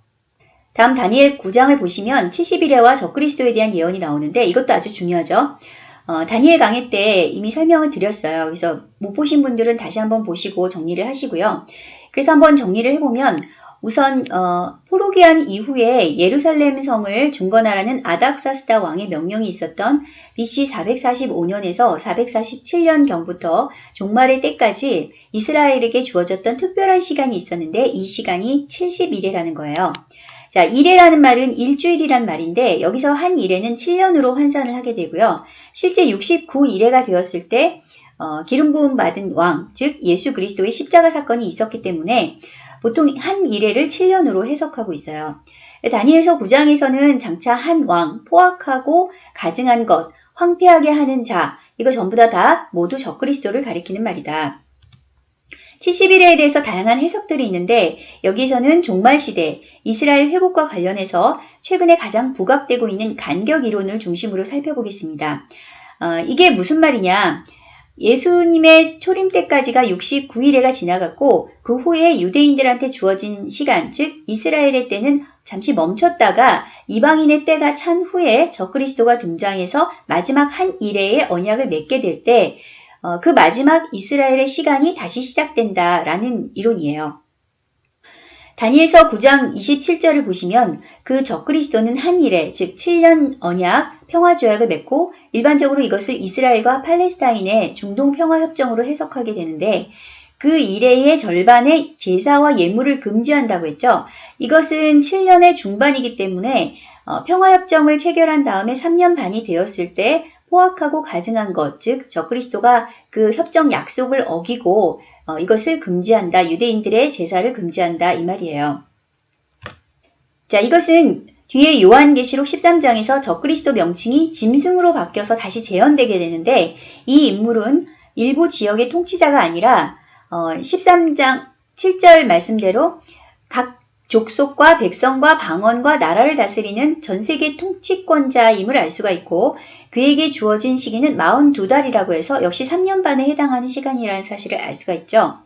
다음 다니엘 9장을 보시면 70일에와 적그리스도에 대한 예언이 나오는데 이것도 아주 중요하죠. 어, 다니엘 강의 때 이미 설명을 드렸어요. 그래서 못 보신 분들은 다시 한번 보시고 정리를 하시고요. 그래서 한번 정리를 해보면 우선 어, 포로기한 이후에 예루살렘 성을 중건하라는 아닥사스다 왕의 명령이 있었던 BC 445년에서 447년경부터 종말의 때까지 이스라엘에게 주어졌던 특별한 시간이 있었는데 이 시간이 70일이라는 거예요. 자, 일해라는 말은 일주일이란 말인데 여기서 한 일해는 7년으로 환산을 하게 되고요. 실제 69일해가 되었을 때 어, 기름 부음 받은 왕, 즉 예수 그리스도의 십자가 사건이 있었기 때문에 보통 한 일해를 7년으로 해석하고 있어요. 다니엘서 9장에서는 장차 한 왕, 포악하고 가증한 것, 황폐하게 하는 자, 이거 전부 다, 다 모두 적그리스도를 가리키는 말이다. 70일에 대해서 다양한 해석들이 있는데 여기서는 종말시대, 이스라엘 회복과 관련해서 최근에 가장 부각되고 있는 간격 이론을 중심으로 살펴보겠습니다. 어, 이게 무슨 말이냐? 예수님의 초림 때까지가 69일에가 지나갔고 그 후에 유대인들한테 주어진 시간, 즉 이스라엘의 때는 잠시 멈췄다가 이방인의 때가 찬 후에 적그리스도가 등장해서 마지막 한 일회의 언약을 맺게 될때 어, 그 마지막 이스라엘의 시간이 다시 시작된다라는 이론이에요. 다니엘서 9장 27절을 보시면 그 적그리스도는 한 일에 즉 7년 언약 평화 조약을 맺고 일반적으로 이것을 이스라엘과 팔레스타인의 중동 평화 협정으로 해석하게 되는데 그 일해의 절반의 제사와 예물을 금지한다고 했죠. 이것은 7년의 중반이기 때문에 어, 평화협정을 체결한 다음에 3년 반이 되었을 때 포악하고 가증한 것, 즉 적그리스도가 그 협정 약속을 어기고 어, 이것을 금지한다. 유대인들의 제사를 금지한다. 이 말이에요. 자, 이것은 뒤에 요한계시록 13장에서 적그리스도 명칭이 짐승으로 바뀌어서 다시 재현되게 되는데 이 인물은 일부 지역의 통치자가 아니라 어, 13장 7절 말씀대로 각 족속과 백성과 방언과 나라를 다스리는 전 세계 통치권자임을 알 수가 있고 그에게 주어진 시기는 42달이라고 해서 역시 3년 반에 해당하는 시간이라는 사실을 알 수가 있죠.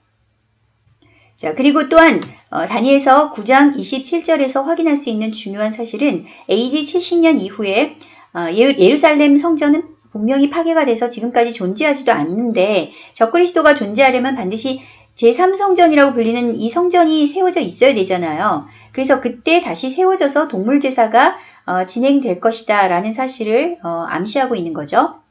자, 그리고 또한 어, 다니엘서 9장 27절에서 확인할 수 있는 중요한 사실은 AD 70년 이후에 어, 예루살렘 성전은 분명히 파괴가 돼서 지금까지 존재하지도 않는데 적그리스도가 존재하려면 반드시 제3성전이라고 불리는 이 성전이 세워져 있어야 되잖아요. 그래서 그때 다시 세워져서 동물 제사가 어, 진행될 것이다 라는 사실을 어, 암시하고 있는 거죠.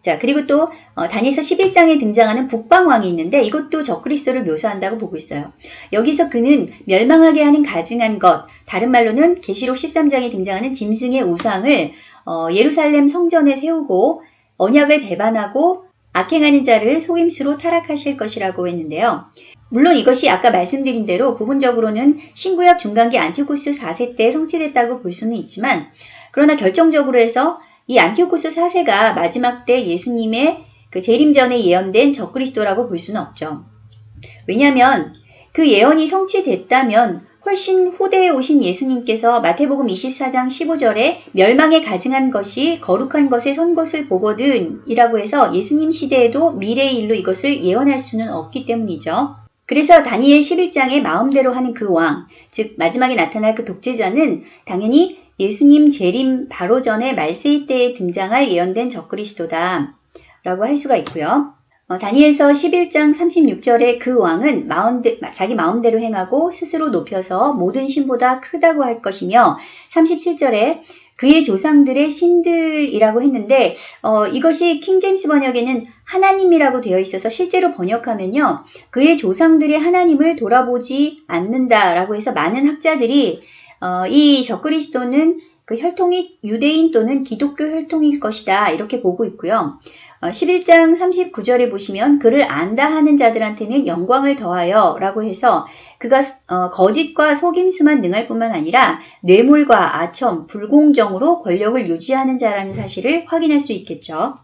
자, 그리고 또 어, 다니엘서 11장에 등장하는 북방왕이 있는데 이것도 적그리스도를 묘사한다고 보고 있어요. 여기서 그는 멸망하게 하는 가증한 것, 다른 말로는 계시록 13장에 등장하는 짐승의 우상을 어, 예루살렘 성전에 세우고 언약을 배반하고 악행하는 자를 속임수로 타락하실 것이라고 했는데요. 물론 이것이 아까 말씀드린 대로 부분적으로는 신구약 중간기 안티오코스 4세 때 성취됐다고 볼 수는 있지만 그러나 결정적으로 해서 이 안티오코스 4세가 마지막 때 예수님의 그 재림 전에 예언된 적그리스도라고 볼 수는 없죠. 왜냐하면 그 예언이 성취됐다면 훨씬 후대에 오신 예수님께서 마태복음 24장 15절에 멸망에 가증한 것이 거룩한 것에 선 것을 보거든 이라고 해서 예수님 시대에도 미래의 일로 이것을 예언할 수는 없기 때문이죠. 그래서 다니엘 11장에 마음대로 하는 그 왕, 즉 마지막에 나타날 그 독재자는 당연히 예수님 재림 바로 전에 말세이 때에 등장할 예언된 적그리스도다 라고 할 수가 있고요. 어, 다니엘서 11장 36절에 그 왕은 마음대, 자기 마음대로 행하고 스스로 높여서 모든 신보다 크다고 할 것이며 37절에 그의 조상들의 신들이라고 했는데 어, 이것이 킹제임스 번역에는 하나님이라고 되어 있어서 실제로 번역하면요. 그의 조상들의 하나님을 돌아보지 않는다라고 해서 많은 학자들이 어, 이 적그리스도는 그 혈통이 유대인 또는 기독교 혈통일 것이다 이렇게 보고 있고요. 11장 어, 39절에 보시면 그를 안다 하는 자들한테는 영광을 더하여 라고 해서 그가 어, 거짓과 속임수만 능할 뿐만 아니라 뇌물과 아첨, 불공정으로 권력을 유지하는 자라는 사실을 확인할 수 있겠죠.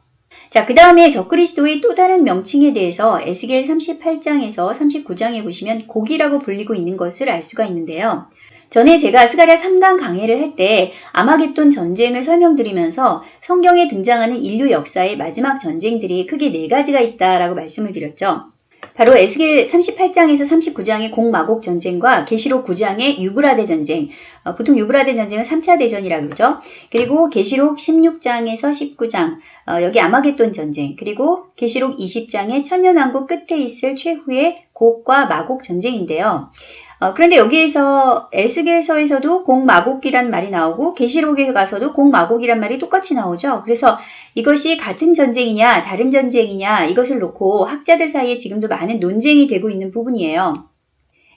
자, 그 다음에 적그리스도의 또 다른 명칭에 대해서 에스겔 38장에서 39장에 보시면 고기라고 불리고 있는 것을 알 수가 있는데요. 전에 제가 스가랴 3강 강해를 할 때 아마겟돈 전쟁을 설명드리면서 성경에 등장하는 인류 역사의 마지막 전쟁들이 크게 네 가지가 있다라고 말씀을 드렸죠. 바로 에스겔 38장에서 39장의 공마곡 전쟁과 계시록 9장의 유브라데 전쟁, 어, 보통 유브라데 전쟁은 3차 대전이라고 그러죠. 그리고 계시록 16장에서 19장, 어, 여기 아마겟돈 전쟁, 그리고 계시록 20장의 천년왕국 끝에 있을 최후의 곡과 마곡 전쟁인데요. 어, 그런데 여기에서 에스겔서에서도 공마곡이란 말이 나오고 계시록에 가서도 공마곡이란 말이 똑같이 나오죠. 그래서 이것이 같은 전쟁이냐 다른 전쟁이냐 이것을 놓고 학자들 사이에 지금도 많은 논쟁이 되고 있는 부분이에요.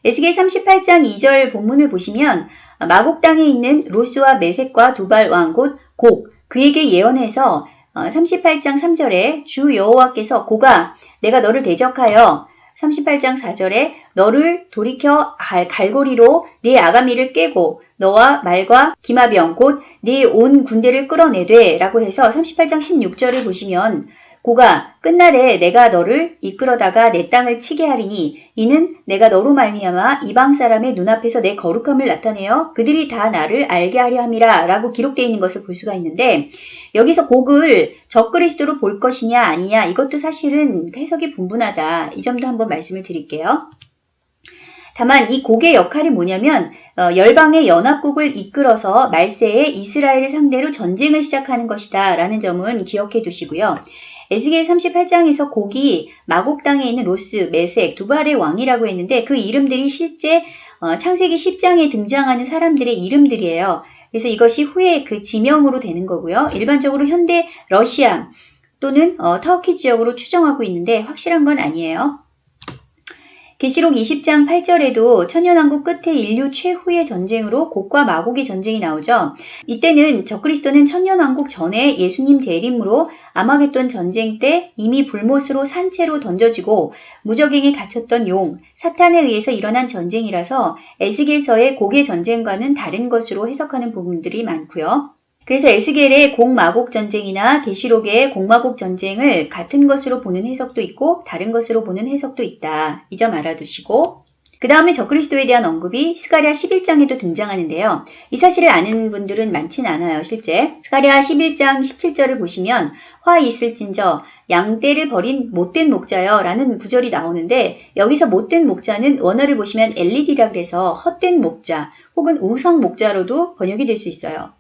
에스겔 38장 2절 본문을 보시면 마곡 땅에 있는 로스와 메색과 두발 왕 곧 곡 그에게 예언해서 38장 3절에 주 여호와께서 고가 내가 너를 대적하여 38장 4절에 너를 돌이켜 갈고리로 네 아가미를 깨고 너와 말과 기마병 곧 네 온 군대를 끌어내되 라고 해서 38장 16절을 보시면 고가 끝날에 내가 너를 이끌어다가 내 땅을 치게 하리니 이는 내가 너로 말미암아 이방 사람의 눈앞에서 내 거룩함을 나타내어 그들이 다 나를 알게 하려 함이라 라고 기록되어 있는 것을 볼 수가 있는데 여기서 곡을 적그리스도로 볼 것이냐 아니냐 이것도 사실은 해석이 분분하다 이 점도 한번 말씀을 드릴게요. 다만 이 곡의 역할이 뭐냐면 어, 열방의 연합국을 이끌어서 말세에 이스라엘을 상대로 전쟁을 시작하는 것이다 라는 점은 기억해 두시고요. 에스겔 38장에서 곡이 마곡 땅에 있는 로스, 메색, 두발의 왕이라고 했는데 그 이름들이 실제 어, 창세기 10장에 등장하는 사람들의 이름들이에요. 그래서 이것이 후에 그 지명으로 되는 거고요. 일반적으로 현대 러시아 또는 어, 터키 지역으로 추정하고 있는데 확실한 건 아니에요. 계시록 20장 8절에도 천년왕국 끝에 인류 최후의 전쟁으로 곡과 마곡의 전쟁이 나오죠. 이때는 적그리스도는 천년왕국 전에 예수님 재림으로 아마겟돈 전쟁 때 이미 불못으로 산채로 던져지고 무적행에 갇혔던 용, 사탄에 의해서 일어난 전쟁이라서 에스겔서의 곡의 전쟁과는 다른 것으로 해석하는 부분들이 많고요. 그래서 에스겔의 공마곡 전쟁이나 계시록의 공마곡 전쟁을 같은 것으로 보는 해석도 있고 다른 것으로 보는 해석도 있다. 이 점 알아두시고 그 다음에 적그리스도에 대한 언급이 스가랴 11장에도 등장하는데요. 이 사실을 아는 분들은 많진 않아요, 실제. 스가랴 11장 17절을 보시면 화 있을진저 양떼를 버린 못된 목자여 라는 구절이 나오는데 여기서 못된 목자는 원어를 보시면 엘리디라 그래서 헛된 목자 혹은 우성 목자로도 번역이 될 수 있어요.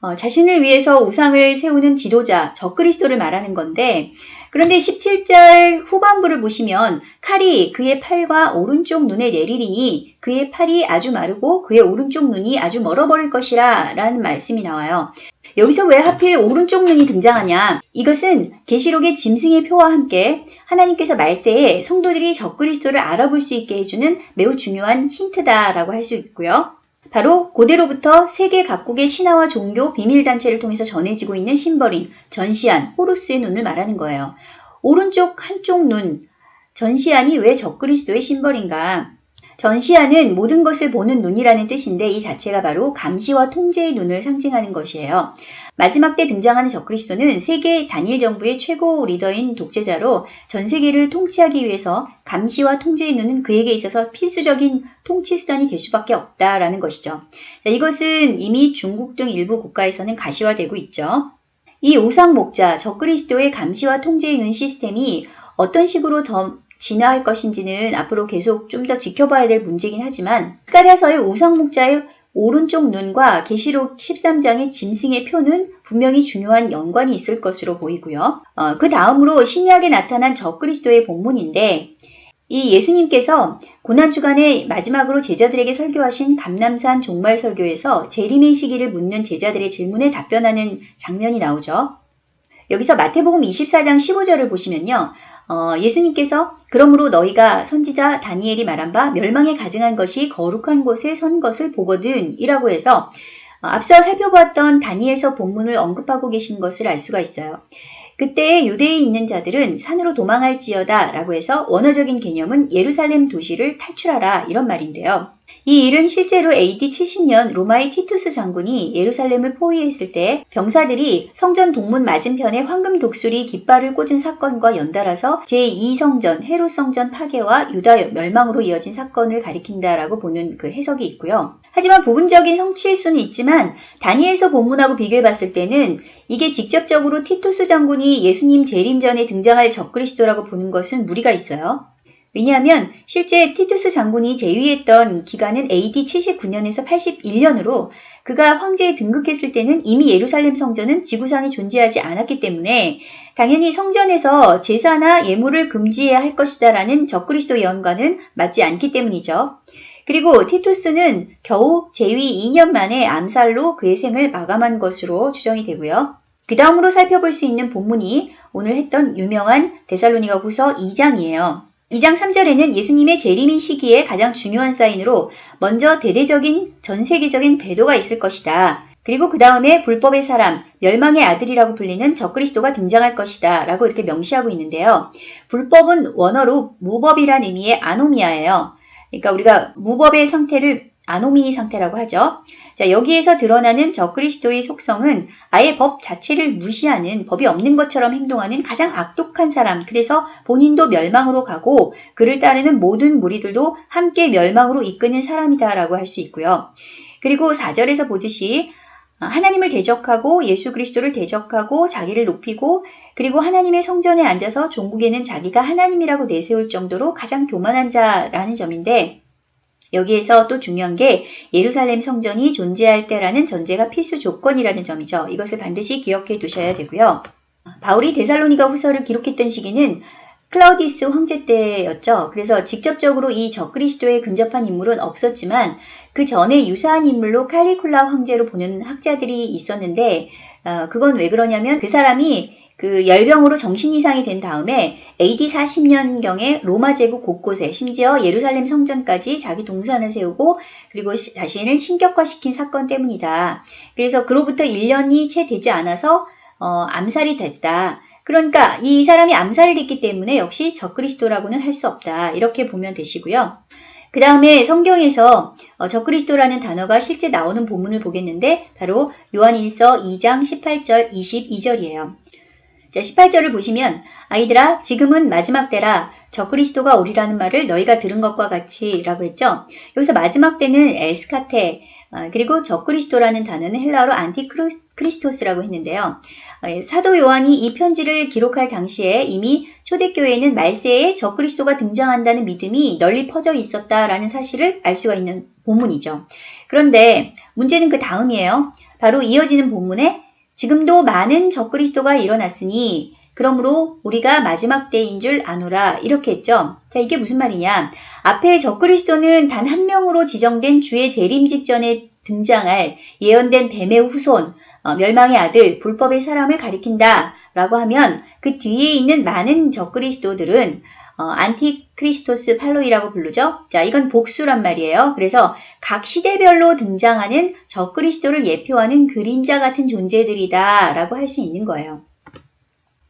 어, 자신을 위해서 우상을 세우는 지도자, 적그리스도를 말하는 건데 그런데 17절 후반부를 보시면 칼이 그의 팔과 오른쪽 눈에 내리리니 그의 팔이 아주 마르고 그의 오른쪽 눈이 아주 멀어버릴 것이라 라는 말씀이 나와요. 여기서 왜 하필 오른쪽 눈이 등장하냐? 이것은 계시록의 짐승의 표와 함께 하나님께서 말세에 성도들이 적그리스도를 알아볼 수 있게 해주는 매우 중요한 힌트다라고 할 수 있고요. 바로 고대로부터 세계 각국의 신화와 종교 비밀단체를 통해서 전해지고 있는 심벌인 전시안, 호루스의 눈을 말하는 거예요. 오른쪽 한쪽 눈, 전시안이 왜 적그리스도의 심벌인가? 전시안은 모든 것을 보는 눈이라는 뜻인데 이 자체가 바로 감시와 통제의 눈을 상징하는 것이에요. 마지막 때 등장하는 적그리스도는 세계 단일 정부의 최고 리더인 독재자로 전 세계를 통치하기 위해서 감시와 통제의 눈은 그에게 있어서 필수적인 통치 수단이 될 수밖에 없다라는 것이죠. 자, 이것은 이미 중국 등 일부 국가에서는 가시화되고 있죠. 이 우상 목자 적그리스도의 감시와 통제의 눈 시스템이 어떤 식으로 더 진화할 것인지는 앞으로 계속 좀 더 지켜봐야 될 문제긴 하지만 스가랴서의 우상 목자의 오른쪽 눈과 계시록 13장의 짐승의 표는 분명히 중요한 연관이 있을 것으로 보이고요. 어, 그 다음으로 신약에 나타난 적그리스도의 본문인데 이 예수님께서 고난주간에 마지막으로 제자들에게 설교하신 감남산 종말 설교에서 재림의 시기를 묻는 제자들의 질문에 답변하는 장면이 나오죠. 여기서 마태복음 24장 15절을 보시면요. 어, 예수님께서 그러므로 너희가 선지자 다니엘이 말한 바 멸망에 가증한 것이 거룩한 곳에 선 것을 보거든 이라고 해서 어, 앞서 살펴보았던 다니엘서 본문을 언급하고 계신 것을 알 수가 있어요. 그때 유대에 있는 자들은 산으로 도망할지어다 라고 해서 원어적인 개념은 예루살렘 도시를 탈출하라 이런 말인데요. 이 일은 실제로 AD 70년 로마의 티투스 장군이 예루살렘을 포위했을 때 병사들이 성전 동문 맞은편에 황금 독수리 깃발을 꽂은 사건과 연달아서 제2성전 헤롯 성전 파괴와 유다 멸망으로 이어진 사건을 가리킨다라고 보는 그 해석이 있고요. 하지만 부분적인 성취일 수는 있지만 다니엘서 본문하고 비교해 봤을 때는 이게 직접적으로 티투스 장군이 예수님 재림 전에 등장할 적그리스도라고 보는 것은 무리가 있어요. 왜냐하면 실제 티투스 장군이 재위했던 기간은 AD 79년에서 81년으로 그가 황제에 등극했을 때는 이미 예루살렘 성전은 지구상에 존재하지 않았기 때문에 당연히 성전에서 제사나 예물을 금지해야 할 것이다 라는 적그리스도 예언과는 맞지 않기 때문이죠. 그리고 티투스는 겨우 재위 2년 만에 암살로 그의 생을 마감한 것으로 추정이 되고요. 그 다음으로 살펴볼 수 있는 본문이 오늘 했던 유명한 데살로니가 후서 2장이에요. 2장 3절에는 예수님의 재림인 시기에 가장 중요한 사인으로 먼저 대대적인 전 세계적인 배도가 있을 것이다. 그리고 그 다음에 불법의 사람, 멸망의 아들이라고 불리는 적그리스도가 등장할 것이다. 라고 이렇게 명시하고 있는데요. 불법은 원어로 무법이란 의미의 아노미아예요. 그러니까 우리가 무법의 상태를 아노미 상태라고 하죠. 자, 여기에서 드러나는 적그리스도의 속성은 아예 법 자체를 무시하는 법이 없는 것처럼 행동하는 가장 악독한 사람. 그래서 본인도 멸망으로 가고 그를 따르는 모든 무리들도 함께 멸망으로 이끄는 사람이다라고 할 수 있고요. 그리고 4절에서 보듯이 하나님을 대적하고 예수 그리스도를 대적하고 자기를 높이고 그리고 하나님의 성전에 앉아서 종국에는 자기가 하나님이라고 내세울 정도로 가장 교만한 자라는 점인데 여기에서 또 중요한 게 예루살렘 성전이 존재할 때라는 전제가 필수 조건이라는 점이죠. 이것을 반드시 기억해 두셔야 되고요. 바울이 데살로니가 후서를 기록했던 시기는 클라우디스 황제 때였죠. 그래서 직접적으로 이 적그리스도에 근접한 인물은 없었지만 그 전에 유사한 인물로 칼리쿨라 황제로 보는 학자들이 있었는데 어, 그건 왜 그러냐면 그 사람이 그 열병으로 정신 이상이 된 다음에 AD 40년경에 로마 제국 곳곳에 심지어 예루살렘 성전까지 자기 동산을 세우고 그리고 자신을 신격화시킨 사건 때문이다. 그래서 그로부터 1년이 채 되지 않아서 어, 암살이 됐다. 그러니까 이 사람이 암살이 됐기 때문에 역시 적그리스도라고는 할 수 없다. 이렇게 보면 되시고요. 그 다음에 성경에서 어, 적그리스도라는 단어가 실제 나오는 본문을 보겠는데 바로 요한일서 2장 18절 22절이에요. 자, 18절을 보시면 아이들아 지금은 마지막 때라 적그리스도가 오리라는 말을 너희가 들은 것과 같이 라고 했죠. 여기서 마지막 때는 에스카테 어, 그리고 적그리스도라는 단어는 헬라어로 안티크리스토스라고 했는데요. 어, 사도 요한이 이 편지를 기록할 당시에 이미 초대교회에는 말세에 적그리스도가 등장한다는 믿음이 널리 퍼져 있었다라는 사실을 알 수가 있는 본문이죠. 그런데 문제는 그 다음이에요. 바로 이어지는 본문에 지금도 많은 적그리스도가 일어났으니 그러므로 우리가 마지막 때인 줄 아노라 이렇게 했죠. 자 이게 무슨 말이냐. 앞에 적그리스도는 단 한 명으로 지정된 주의 재림 직전에 등장할 예언된 뱀의 후손, 어, 멸망의 아들, 불법의 사람을 가리킨다 라고 하면 그 뒤에 있는 많은 적그리스도들은 어, ἀντίχριστοι πολλοί라고 부르죠. 자, 이건 복수란 말이에요. 그래서 각 시대별로 등장하는 적그리스도를 예표하는 그림자 같은 존재들이다 라고 할 수 있는 거예요.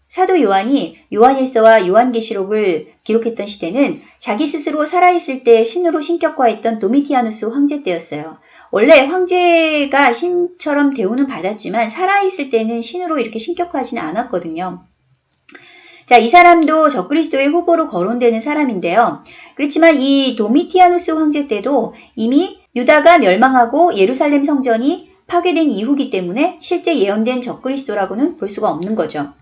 사도 요한이 요한일서와 요한계시록을 기록했던 시대는 자기 스스로 살아있을 때 신으로 신격화했던 도미티아누스 황제 때였어요. 원래 황제가 신처럼 대우는 받았지만 살아있을 때는 신으로 이렇게 신격화하지는 않았거든요. 자, 이 사람도 적그리스도의 후보로 거론되는 사람인데요. 그렇지만 이 도미티아누스 황제 때도 이미 유다가 멸망하고 예루살렘 성전이 파괴된 이후기 때문에 실제 예언된 적그리스도라고는 볼 수가 없는 거죠.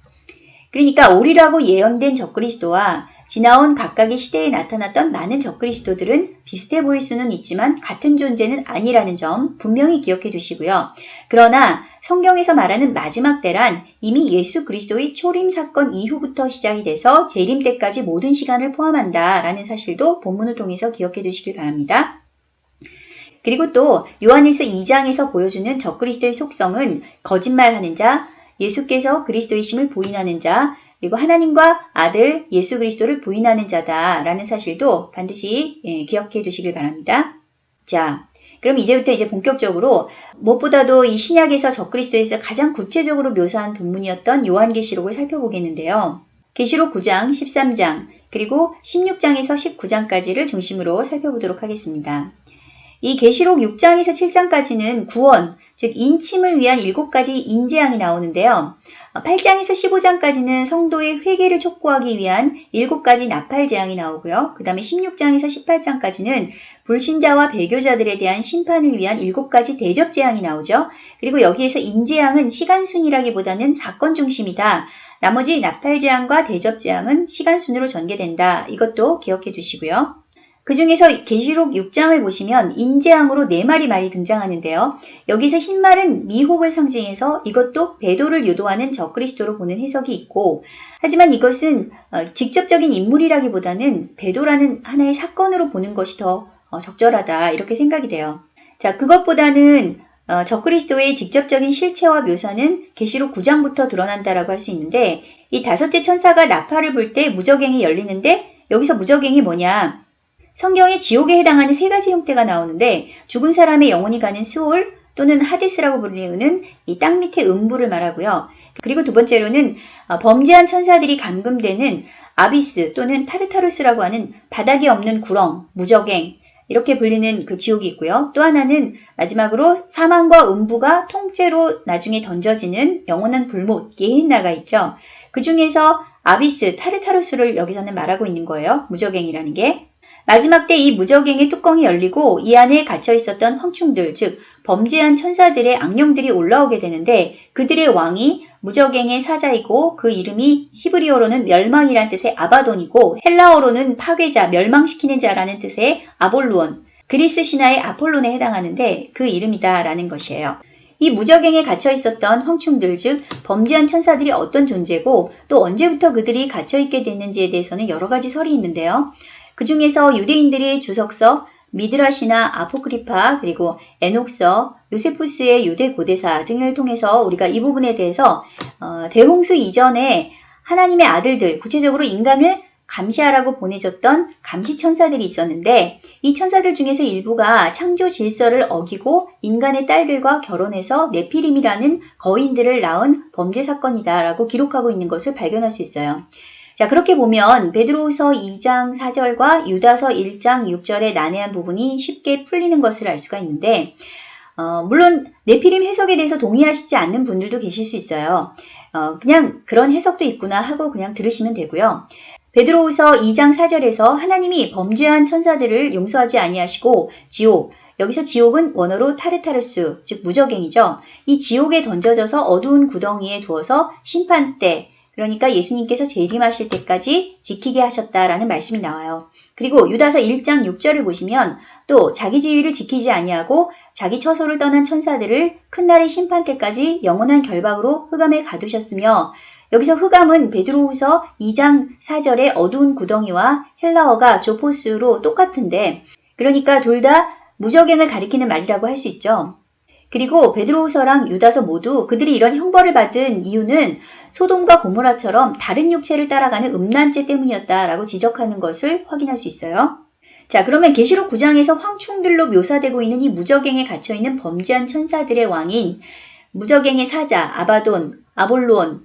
그러니까 오리라고 예언된 적그리스도와 지나온 각각의 시대에 나타났던 많은 적그리스도들은 비슷해 보일 수는 있지만 같은 존재는 아니라는 점 분명히 기억해 두시고요. 그러나 성경에서 말하는 마지막 때란 이미 예수 그리스도의 초림 사건 이후부터 시작이 돼서 재림 때까지 모든 시간을 포함한다라는 사실도 본문을 통해서 기억해 두시길 바랍니다. 그리고 또 요한일서 2장에서 보여주는 적그리스도의 속성은 거짓말하는 자, 예수께서 그리스도이심을 부인하는 자, 그리고 하나님과 아들 예수 그리스도를 부인하는 자다라는 사실도 반드시 예, 기억해 두시길 바랍니다. 자, 그럼 이제부터 이제 본격적으로 무엇보다도 이 신약에서 적그리스도에서 가장 구체적으로 묘사한 본문이었던 요한계시록을 살펴보겠는데요. 계시록 9장, 13장, 그리고 16장에서 19장까지를 중심으로 살펴보도록 하겠습니다. 이 계시록 6장에서 7장까지는 구원, 즉 인침을 위한 7가지 인재앙이 나오는데요. 8장에서 15장까지는 성도의 회개를 촉구하기 위한 7가지 나팔 재앙이 나오고요. 그 다음에 16장에서 18장까지는 불신자와 배교자들에 대한 심판을 위한 7가지 대접 재앙이 나오죠. 그리고 여기에서 인재앙은 시간순이라기보다는 사건 중심이다. 나머지 나팔 재앙과 대접 재앙은 시간순으로 전개된다. 이것도 기억해 두시고요. 그 중에서 계시록 6장을 보시면 인재앙으로 네 마리 말이 등장하는데요. 여기서 흰 말은 미혹을 상징해서 이것도 배도를 유도하는 적그리스도로 보는 해석이 있고 하지만 이것은 어, 직접적인 인물이라기보다는 배도라는 하나의 사건으로 보는 것이 더 어, 적절하다 이렇게 생각이 돼요. 자, 그것보다는 어, 적그리스도의 직접적인 실체와 묘사는 계시록 9장부터 드러난다라고 할 수 있는데 이 다섯째 천사가 나팔을 불 때 무적행이 열리는데 여기서 무적행이 뭐냐? 성경에 지옥에 해당하는 세 가지 형태가 나오는데 죽은 사람의 영혼이 가는 수올 또는 하데스라고 불리우는 이 땅 밑의 음부를 말하고요. 그리고 두 번째로는 어, 범죄한 천사들이 감금되는 아비스 또는 타르타루스라고 하는 바닥이 없는 구렁, 무적행 이렇게 불리는 그 지옥이 있고요. 또 하나는 마지막으로 사망과 음부가 통째로 나중에 던져지는 영원한 불못, 예힌나가 있죠. 그 중에서 아비스, 타르타루스를 여기서는 말하고 있는 거예요. 무적행이라는 게. 마지막 때 이 무적행의 뚜껑이 열리고 이 안에 갇혀 있었던 황충들, 즉 범죄한 천사들의 악령들이 올라오게 되는데 그들의 왕이 무적행의 사자이고 그 이름이 히브리어로는 멸망이란 뜻의 아바돈이고 헬라어로는 파괴자, 멸망시키는 자라는 뜻의 아볼루온, 그리스 신화의 아폴론에 해당하는데 그 이름이다라는 것이에요. 이 무적행에 갇혀 있었던 황충들 즉 범죄한 천사들이 어떤 존재고 또 언제부터 그들이 갇혀 있게 됐는지에 대해서는 여러 가지 설이 있는데요. 그 중에서 유대인들의 주석서 미드라시나 아포크리파 그리고 에녹서 요세푸스의 유대 고대사 등을 통해서 우리가 이 부분에 대해서 어, 대홍수 이전에 하나님의 아들들 구체적으로 인간을 감시하라고 보내줬던 감시 천사들이 있었는데 이 천사들 중에서 일부가 창조 질서를 어기고 인간의 딸들과 결혼해서 네피림이라는 거인들을 낳은 범죄 사건이다라고 기록하고 있는 것을 발견할 수 있어요. 자, 그렇게 보면 베드로후서 2장 4절과 유다서 1장 6절의 난해한 부분이 쉽게 풀리는 것을 알 수가 있는데 어, 물론 네피림 해석에 대해서 동의하시지 않는 분들도 계실 수 있어요. 어, 그냥 그런 해석도 있구나 하고 그냥 들으시면 되고요. 베드로후서 2장 4절에서 하나님이 범죄한 천사들을 용서하지 아니하시고 지옥 여기서 지옥은 원어로 타르타르스 즉 무적행이죠. 이 지옥에 던져져서 어두운 구덩이에 두어서 심판 때 그러니까 예수님께서 재림하실 때까지 지키게 하셨다라는 말씀이 나와요. 그리고 유다서 1장 6절을 보시면 또 자기 지위를 지키지 아니하고 자기 처소를 떠난 천사들을 큰 날의 심판 때까지 영원한 결박으로 흑암에 가두셨으며 여기서 흑암은 베드로후서 2장 4절의 어두운 구덩이와 헬라어가 조포스로 똑같은데 그러니까 둘 다 무적행을 가리키는 말이라고 할 수 있죠. 그리고 베드로후서랑 유다서 모두 그들이 이런 형벌을 받은 이유는 소돔과 고모라처럼 다른 육체를 따라가는 음란죄 때문이었다라고 지적하는 것을 확인할 수 있어요. 자, 그러면 계시록 9장에서 황충들로 묘사되고 있는 이 무적행에 갇혀 있는 범죄한 천사들의 왕인 무적행의 사자 아바돈, 아볼론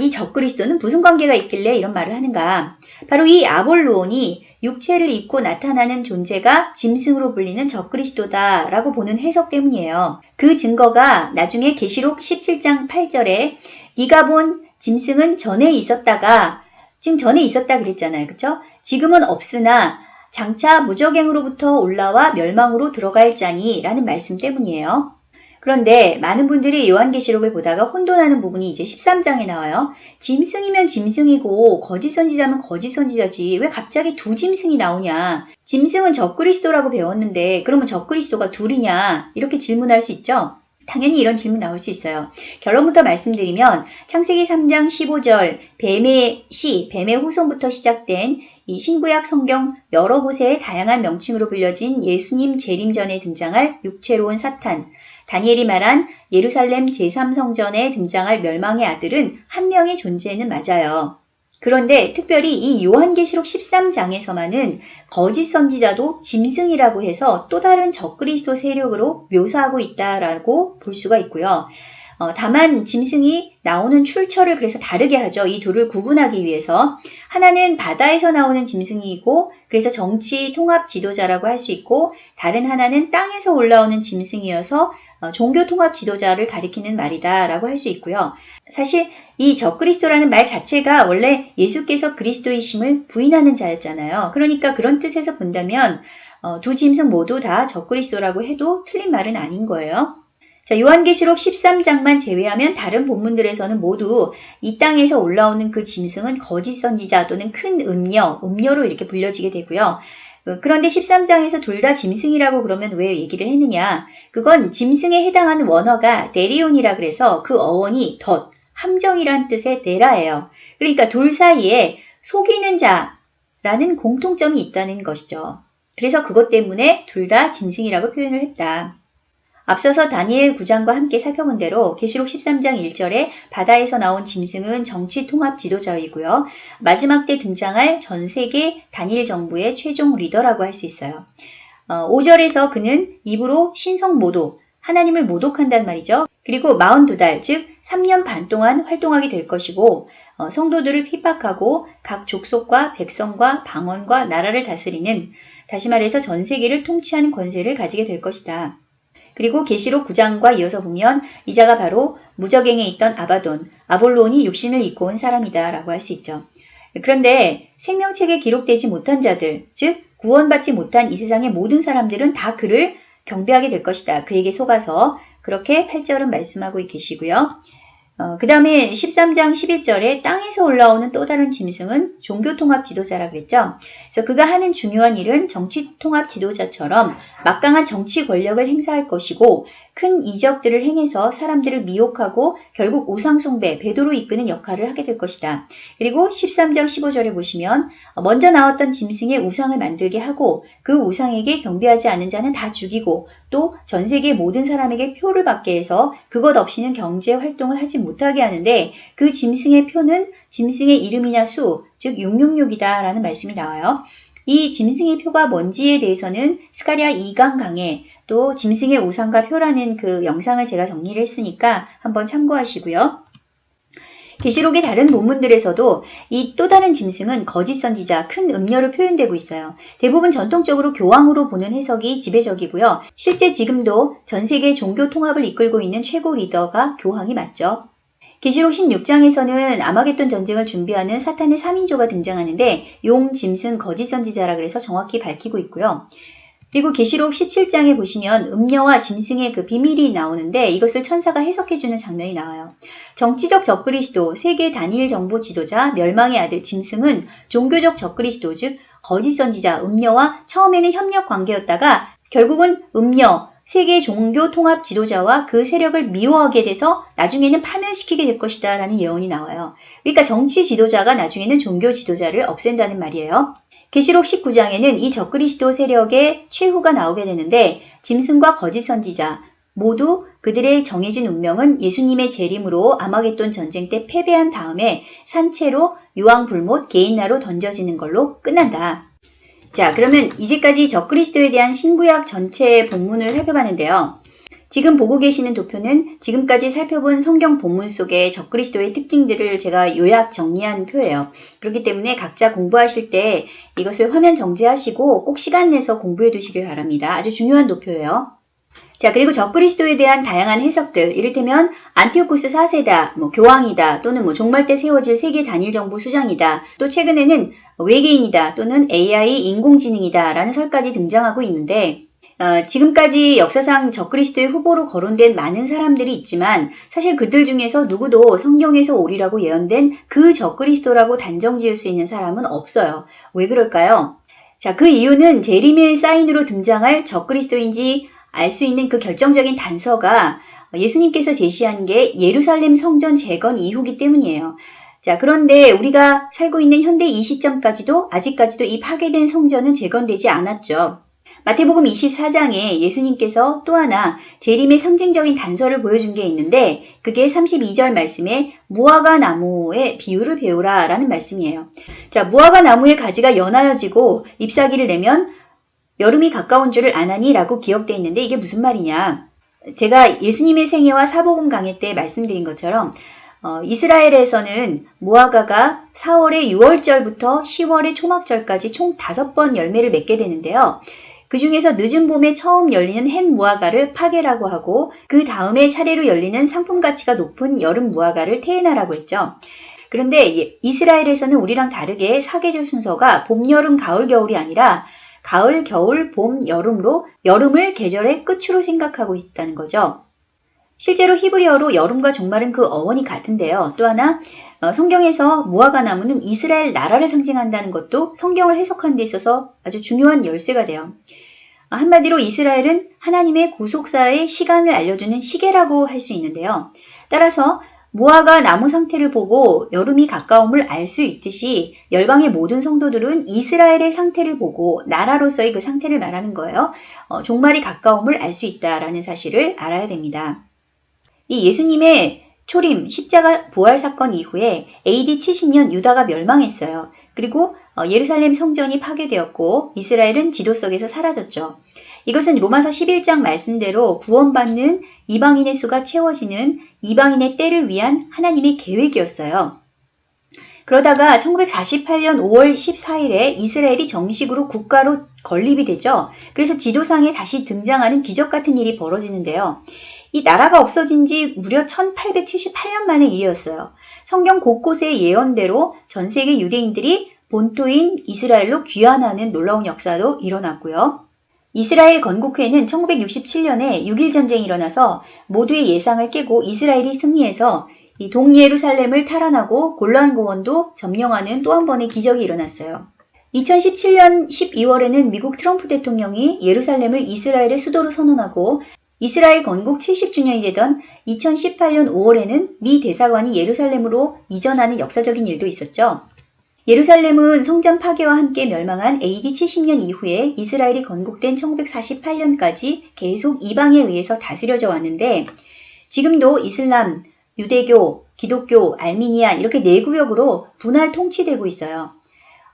이 적그리스도는 무슨 관계가 있길래 이런 말을 하는가? 바로 이 아볼론이 육체를 입고 나타나는 존재가 짐승으로 불리는 적그리스도다 라고 보는 해석 때문이에요. 그 증거가 나중에 계시록 17장 8절에 네가 본 짐승은 전에 있었다가 지금 전에 있었다 그랬잖아요. 그렇죠? 지금은 없으나 장차 무적행으로부터 올라와 멸망으로 들어갈 자니 라는 말씀 때문이에요. 그런데 많은 분들이 요한계시록을 보다가 혼돈하는 부분이 이제 13장에 나와요. 짐승이면 짐승이고 거짓 선지자면 거짓 선지자지 왜 갑자기 두 짐승이 나오냐. 짐승은 적그리스도라고 배웠는데 그러면 적그리스도가 둘이냐 이렇게 질문할 수 있죠. 당연히 이런 질문 나올 수 있어요. 결론부터 말씀드리면 창세기 3장 15절 뱀의 시, 뱀의 후손부터 시작된 이 신구약 성경 여러 곳에 다양한 명칭으로 불려진 예수님 재림 전에 등장할 육체로운 사탄, 다니엘이 말한 예루살렘 제3성전에 등장할 멸망의 아들은 한 명의 존재는 맞아요. 그런데 특별히 이 요한계시록 13장에서만은 거짓 선지자도 짐승이라고 해서 또 다른 적그리스도 세력으로 묘사하고 있다라고 볼 수가 있고요. 어, 다만 짐승이 나오는 출처를 그래서 다르게 하죠. 이 둘을 구분하기 위해서 하나는 바다에서 나오는 짐승이고 그래서 정치 통합 지도자라고 할 수 있고 다른 하나는 땅에서 올라오는 짐승이어서 어, 종교 통합 지도자를 가리키는 말이다 라고 할 수 있고요. 사실 이 적그리스도라는 말 자체가 원래 예수께서 그리스도이심을 부인하는 자였잖아요. 그러니까 그런 뜻에서 본다면 어, 두 짐승 모두 다 적그리스도라고 해도 틀린 말은 아닌 거예요. 자, 요한계시록 13장만 제외하면 다른 본문들에서는 모두 이 땅에서 올라오는 그 짐승은 거짓 선지자 또는 큰 음녀, 음녀로 이렇게 불려지게 되고요. 어, 그런데 13장에서 둘 다 짐승이라고 그러면 왜 얘기를 했느냐? 그건 짐승에 해당하는 원어가 데리온이라 그래서 그 어원이 덧, 함정이란 뜻의 데라예요. 그러니까 둘 사이에 속이는 자라는 공통점이 있다는 것이죠. 그래서 그것 때문에 둘 다 짐승이라고 표현을 했다. 앞서서 다니엘 9장과 함께 살펴본 대로 계시록 13장 1절에 바다에서 나온 짐승은 정치 통합 지도자이고요. 마지막 때 등장할 전 세계 단일 정부의 최종 리더라고 할 수 있어요. 어, 5절에서 그는 입으로 신성 모독, 하나님을 모독한단 말이죠. 그리고 42달, 즉 3년 반 동안 활동하게 될 것이고 어, 성도들을 핍박하고 각 족속과 백성과 방언과 나라를 다스리는 다시 말해서 전 세계를 통치하는 권세를 가지게 될 것이다. 그리고 계시록 9장과 이어서 보면 이자가 바로 무적행에 있던 아바돈, 아볼론이 육신을 입고 온 사람이다 라고 할 수 있죠. 그런데 생명책에 기록되지 못한 자들, 즉 구원받지 못한 이 세상의 모든 사람들은 다 그를 경배하게 될 것이다. 그에게 속아서 그렇게 8절은 말씀하고 계시고요. 어, 그 다음에 13장 11절에 땅에서 올라오는 또 다른 짐승은 종교통합 지도자라 그랬죠. 그래서 그가 하는 중요한 일은 정치통합 지도자처럼 막강한 정치 권력을 행사할 것이고 큰 이적들을 행해서 사람들을 미혹하고 결국 우상숭배, 배도로 이끄는 역할을 하게 될 것이다. 그리고 13장 15절에 보시면 먼저 나왔던 짐승의 우상을 만들게 하고 그 우상에게 경배하지 않은 자는 다 죽이고 또 전 세계 모든 사람에게 표를 받게 해서 그것 없이는 경제 활동을 하지 못하게 하는데 그 짐승의 표는 짐승의 이름이나 수, 즉 666이다 라는 말씀이 나와요. 이 짐승의 표가 뭔지에 대해서는 스가리아 2강 강에 또 짐승의 우상과 표라는 그 영상을 제가 정리를 했으니까 한번 참고하시고요. 계시록의 다른 본문들에서도 이 또 다른 짐승은 거짓 선지자, 큰 음녀로 표현되고 있어요. 대부분 전통적으로 교황으로 보는 해석이 지배적이고요. 실제 지금도 전 세계 종교 통합을 이끌고 있는 최고 리더가 교황이 맞죠. 계시록 16장에서는 아마겟돈 전쟁을 준비하는 사탄의 3인조가 등장하는데 용, 짐승, 거짓 선지자라 그래서 정확히 밝히고 있고요. 그리고 계시록 17장에 보시면 음녀와 짐승의 그 비밀이 나오는데 이것을 천사가 해석해주는 장면이 나와요. 정치적 적그리스도, 세계 단일 정보 지도자, 멸망의 아들 짐승은 종교적 적그리스도, 즉 거짓 선지자, 음녀와 처음에는 협력 관계였다가 결국은 음녀, 세계 종교 통합 지도자와 그 세력을 미워하게 돼서 나중에는 파멸시키게 될 것이다 라는 예언이 나와요. 그러니까 정치 지도자가 나중에는 종교 지도자를 없앤다는 말이에요. 계시록 19장에는 이 적그리스도 세력의 최후가 나오게 되는데 짐승과 거짓 선지자 모두 그들의 정해진 운명은 예수님의 재림으로 아마겟돈 전쟁 때 패배한 다음에 산채로 유황불못 개인나로 던져지는 걸로 끝난다. 자, 그러면 이제까지 적그리스도에 대한 신구약 전체 본문을 살펴봤는데요. 지금 보고 계시는 도표는 지금까지 살펴본 성경 본문 속의 적그리스도의 특징들을 제가 요약 정리한 표예요. 그렇기 때문에 각자 공부하실 때 이것을 화면 정지하시고 꼭 시간 내서 공부해 두시길 바랍니다. 아주 중요한 도표예요. 자, 그리고 적그리스도에 대한 다양한 해석들, 이를테면 안티오쿠스 4세다, 뭐 교황이다, 또는 뭐 종말 때 세워질 세계 단일 정부 수장이다, 또 최근에는 외계인이다, 또는 AI 인공지능이다 라는 설까지 등장하고 있는데 어, 지금까지 역사상 적그리스도의 후보로 거론된 많은 사람들이 있지만 사실 그들 중에서 누구도 성경에서 오리라고 예언된 그 적그리스도라고 단정 지을 수 있는 사람은 없어요. 왜 그럴까요? 자, 그 이유는 제리미의 사인으로 등장할 적그리스도인지 알 수 있는 그 결정적인 단서가 예수님께서 제시한 게 예루살렘 성전 재건 이후기 때문이에요. 자, 그런데 우리가 살고 있는 현대 이 시점까지도 아직까지도 이 파괴된 성전은 재건되지 않았죠. 마태복음 24장에 예수님께서 또 하나 재림의 상징적인 단서를 보여준 게 있는데 그게 32절 말씀에 무화과 나무의 비유를 배우라 라는 말씀이에요. 자, 무화과 나무의 가지가 연하여지고 잎사귀를 내면 여름이 가까운 줄을 아나니 라고 기억되어 있는데 이게 무슨 말이냐. 제가 예수님의 생애와 사복음 강의 때 말씀드린 것처럼 어, 이스라엘에서는 무화과가 4월의 6월절부터 10월의 초막절까지 총 5번 열매를 맺게 되는데요. 그 중에서 늦은 봄에 처음 열리는 햇 무화과를 파괴라고 하고 그 다음에 차례로 열리는 상품 가치가 높은 여름 무화과를 테에나라고 했죠. 그런데 이스라엘에서는 우리랑 다르게 사계절 순서가 봄, 여름, 가을, 겨울이 아니라 가을, 겨울, 봄, 여름으로 여름을 계절의 끝으로 생각하고 있다는 거죠. 실제로 히브리어로 여름과 종말은 그 어원이 같은데요. 또 하나 어, 성경에서 무화과 나무는 이스라엘 나라를 상징한다는 것도 성경을 해석하는 데 있어서 아주 중요한 열쇠가 돼요. 어, 한마디로 이스라엘은 하나님의 구속사의 시간을 알려주는 시계라고 할 수 있는데요. 따라서 무화과 나무 상태를 보고 여름이 가까움을 알 수 있듯이 열방의 모든 성도들은 이스라엘의 상태를 보고 나라로서의 그 상태를 말하는 거예요. 어, 종말이 가까움을 알 수 있다라는 사실을 알아야 됩니다. 이 예수님의 초림, 십자가 부활 사건 이후에 AD 70년 유다가 멸망했어요. 그리고 어, 예루살렘 성전이 파괴되었고 이스라엘은 지도 속에서 사라졌죠. 이것은 로마서 11장 말씀대로 구원받는 이방인의 수가 채워지는 이방인의 때를 위한 하나님의 계획이었어요. 그러다가 1948년 5월 14일에 이스라엘이 정식으로 국가로 건립이 되죠. 그래서 지도상에 다시 등장하는 기적 같은 일이 벌어지는데요. 이 나라가 없어진 지 무려 1878년 만의 일이었어요. 성경 곳곳의 예언대로 전 세계 유대인들이 본토인 이스라엘로 귀환하는 놀라운 역사도 일어났고요. 이스라엘 건국회는 1967년에 6일 전쟁이 일어나서 모두의 예상을 깨고 이스라엘이 승리해서 이 동예루살렘을 탈환하고 골란 고원도 점령하는 또 한 번의 기적이 일어났어요. 2017년 12월에는 미국 트럼프 대통령이 예루살렘을 이스라엘의 수도로 선언하고 이스라엘 건국 70주년이 되던 2018년 5월에는 미 대사관이 예루살렘으로 이전하는 역사적인 일도 있었죠. 예루살렘은 성전 파괴와 함께 멸망한 AD 70년 이후에 이스라엘이 건국된 1948년까지 계속 이방에 의해서 다스려져 왔는데 지금도 이슬람, 유대교, 기독교, 알미니아 이렇게 네 구역으로 분할 통치되고 있어요.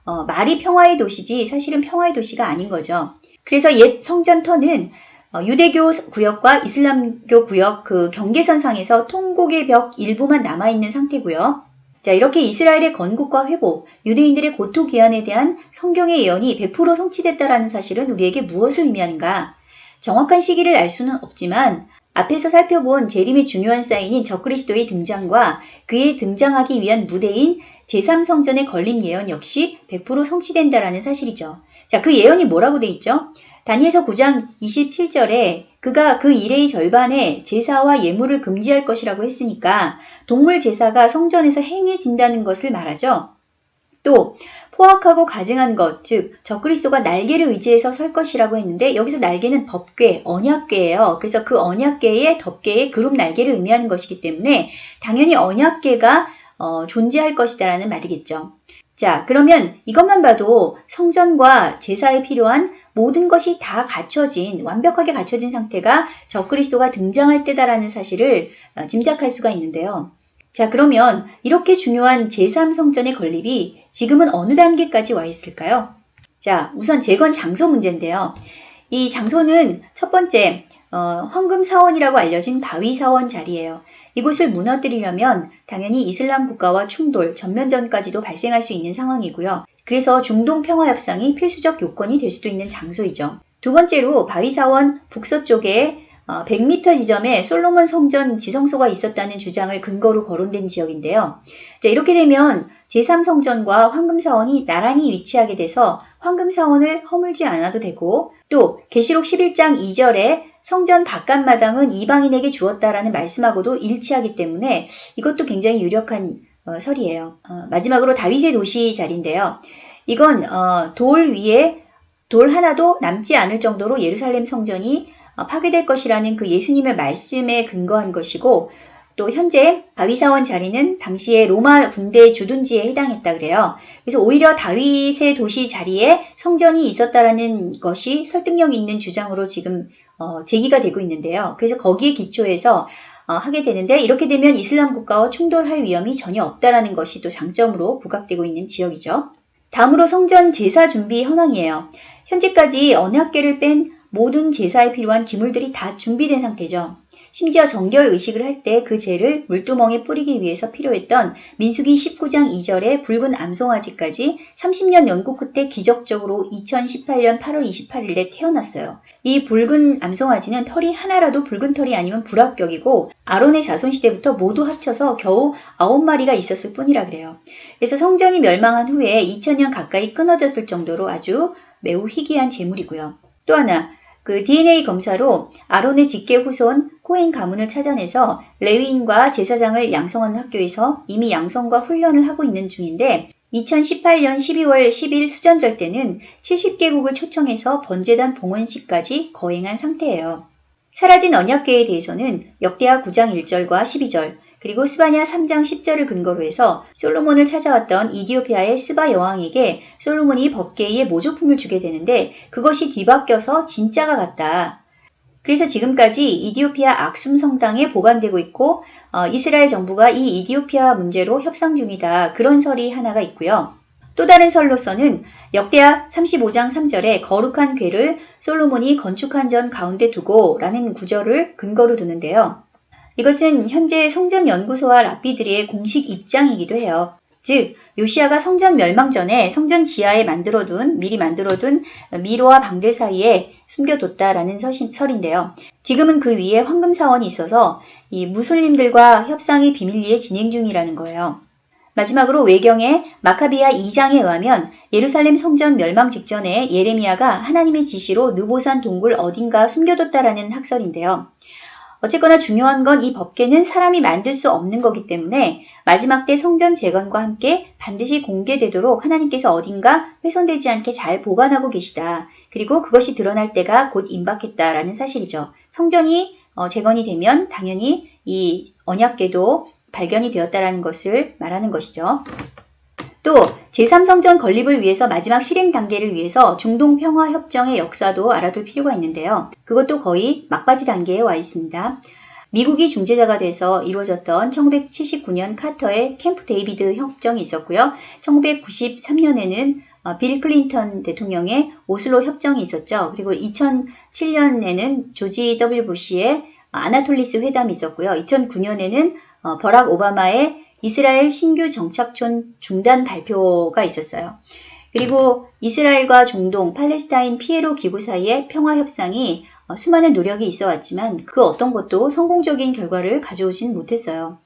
어, 말이 평화의 도시지 사실은 평화의 도시가 아닌 거죠. 그래서 옛 성전터는 어, 유대교 구역과 이슬람교 구역 그 경계선 상에서 통곡의 벽 일부만 남아있는 상태고요. 자, 이렇게 이스라엘의 건국과 회복, 유대인들의 고토 귀환에 대한 성경의 예언이 100% 성취됐다라는 사실은 우리에게 무엇을 의미하는가? 정확한 시기를 알 수는 없지만 앞에서 살펴본 재림의 중요한 사인인 적그리스도의 등장과 그의 등장하기 위한 무대인 제3성전의 건립 예언 역시 100% 성취된다라는 사실이죠. 자, 그 예언이 뭐라고 돼 있죠? 다니엘서 9장 27절에 그가 그 일의 절반에 제사와 예물을 금지할 것이라고 했으니까 동물 제사가 성전에서 행해진다는 것을 말하죠. 또 포악하고 가증한 것, 즉 적그리스도가 날개를 의지해서 설 것이라고 했는데 여기서 날개는 법궤, 언약궤예요. 그래서 그 언약궤의 덮개의 그룹 날개를 의미하는 것이기 때문에 당연히 언약궤가 어, 존재할 것이다라는 말이겠죠. 자, 그러면 이것만 봐도 성전과 제사에 필요한 모든 것이 다 갖춰진, 완벽하게 갖춰진 상태가 적그리스도가 등장할 때다라는 사실을 어, 짐작할 수가 있는데요. 자, 그러면 이렇게 중요한 제3성전의 건립이 지금은 어느 단계까지 와 있을까요? 자, 우선 재건 장소 문제인데요. 이 장소는 첫 번째, 어, 황금사원이라고 알려진 바위사원 자리예요. 이곳을 무너뜨리려면 당연히 이슬람 국가와 충돌, 전면전까지도 발생할 수 있는 상황이고요. 그래서 중동 평화 협상이 필수적 요건이 될 수도 있는 장소이죠. 두 번째로 바위사원 북서쪽에 100m 어, 지점에 솔로몬 성전 지성소가 있었다는 주장을 근거로 거론된 지역인데요. 자, 이렇게 되면 제3성전과 황금사원이 나란히 위치하게 돼서 황금사원을 허물지 않아도 되고 또 계시록 11장 2절에 성전 바깥마당은 이방인에게 주었다라는 말씀하고도 일치하기 때문에 이것도 굉장히 유력한 어, 설이에요. 어, 마지막으로 다윗의 도시 자리인데요. 이건 어, 돌 위에 돌 하나도 남지 않을 정도로 예루살렘 성전이 어, 파괴될 것이라는 그 예수님의 말씀에 근거한 것이고 또 현재 바위사원 자리는 당시에 로마 군대 주둔지에 해당했다 그래요. 그래서 오히려 다윗의 도시 자리에 성전이 있었다라는 것이 설득력 있는 주장으로 지금 어, 제기가 되고 있는데요. 그래서 거기에 기초해서 어, 하게 되는데 이렇게 되면 이슬람 국가와 충돌할 위험이 전혀 없다라는 것이 또 장점으로 부각되고 있는 지역이죠. 다음으로 성전 제사 준비 현황이에요. 현재까지 언약계를 뺀 모든 제사에 필요한 기물들이 다 준비된 상태죠. 심지어 정결 의식을 할 때 그 재를 물두멍에 뿌리기 위해서 필요했던 민수기 19장 2절의 붉은 암송아지까지 30년 연구 끝에 기적적으로 2018년 8월 28일에 태어났어요. 이 붉은 암송아지는 털이 하나라도 붉은 털이 아니면 불합격이고 아론의 자손 시대부터 모두 합쳐서 겨우 9마리가 있었을 뿐이라 그래요. 그래서 성전이 멸망한 후에 2000년 가까이 끊어졌을 정도로 아주 매우 희귀한 재물이고요. 또 하나 그 DNA 검사로 아론의 직계 후손 코인 가문을 찾아내서 레위인과 제사장을 양성하는 학교에서 이미 양성과 훈련을 하고 있는 중인데 2018년 12월 10일 수전절 때는 70개국을 초청해서 번제단 봉헌식까지 거행한 상태예요. 사라진 언약계에 대해서는 역대하 9장 1절과 12절, 그리고 스바냐 3장 10절을 근거로 해서 솔로몬을 찾아왔던 이디오피아의 스바 여왕에게 솔로몬이 법계의 모조품을 주게 되는데 그것이 뒤바뀌어서 진짜가 같다. 그래서 지금까지 이디오피아 악숨 성당에 보관되고 있고 어, 이스라엘 정부가 이 이디오피아 문제로 협상 중이다. 그런 설이 하나가 있고요. 또 다른 설로서는 역대하 35장 3절에 거룩한 궤를 솔로몬이 건축한 전 가운데 두고 라는 구절을 근거로 두는데요. 이것은 현재 성전 연구소와 랍비들의 공식 입장이기도 해요. 즉 요시아가 성전 멸망 전에 성전 지하에 만들어둔 미리 만들어둔 미로와 방들 사이에 숨겨뒀다라는 설인데요. 지금은 그 위에 황금 사원이 있어서 이 무슬림들과 협상이 비밀리에 진행 중이라는 거예요. 마지막으로 외경의 마카비아 2장에 의하면 예루살렘 성전 멸망 직전에 예레미야가 하나님의 지시로 느보산 동굴 어딘가 숨겨뒀다라는 학설인데요. 어쨌거나 중요한 건 이 법계는 사람이 만들 수 없는 거기 때문에 마지막 때 성전 재건과 함께 반드시 공개되도록 하나님께서 어딘가 훼손되지 않게 잘 보관하고 계시다. 그리고 그것이 드러날 때가 곧 임박했다라는 사실이죠. 성전이 어, 재건이 되면 당연히 이 언약궤도 발견이 되었다라는 것을 말하는 것이죠. 또 제3성전 건립을 위해서 마지막 실행 단계를 위해서 중동평화협정의 역사도 알아둘 필요가 있는데요. 그것도 거의 막바지 단계에 와 있습니다. 미국이 중재자가 돼서 이루어졌던 1979년 카터의 캠프 데이비드 협정이 있었고요. 1993년에는 어, 빌 클린턴 대통령의 오슬로 협정이 있었죠. 그리고 2007년에는 조지 W 부시의 아나폴리스 회담이 있었고요. 2009년에는 어, 버락 오바마의 이스라엘 신규 정착촌 중단 발표가 있었어요. 그리고 이스라엘과 중동, 팔레스타인 피에로 기부 사이의 평화 협상이 어, 수많은 노력이 있어 왔지만 그 어떤 것도 성공적인 결과를 가져오진 못했어요.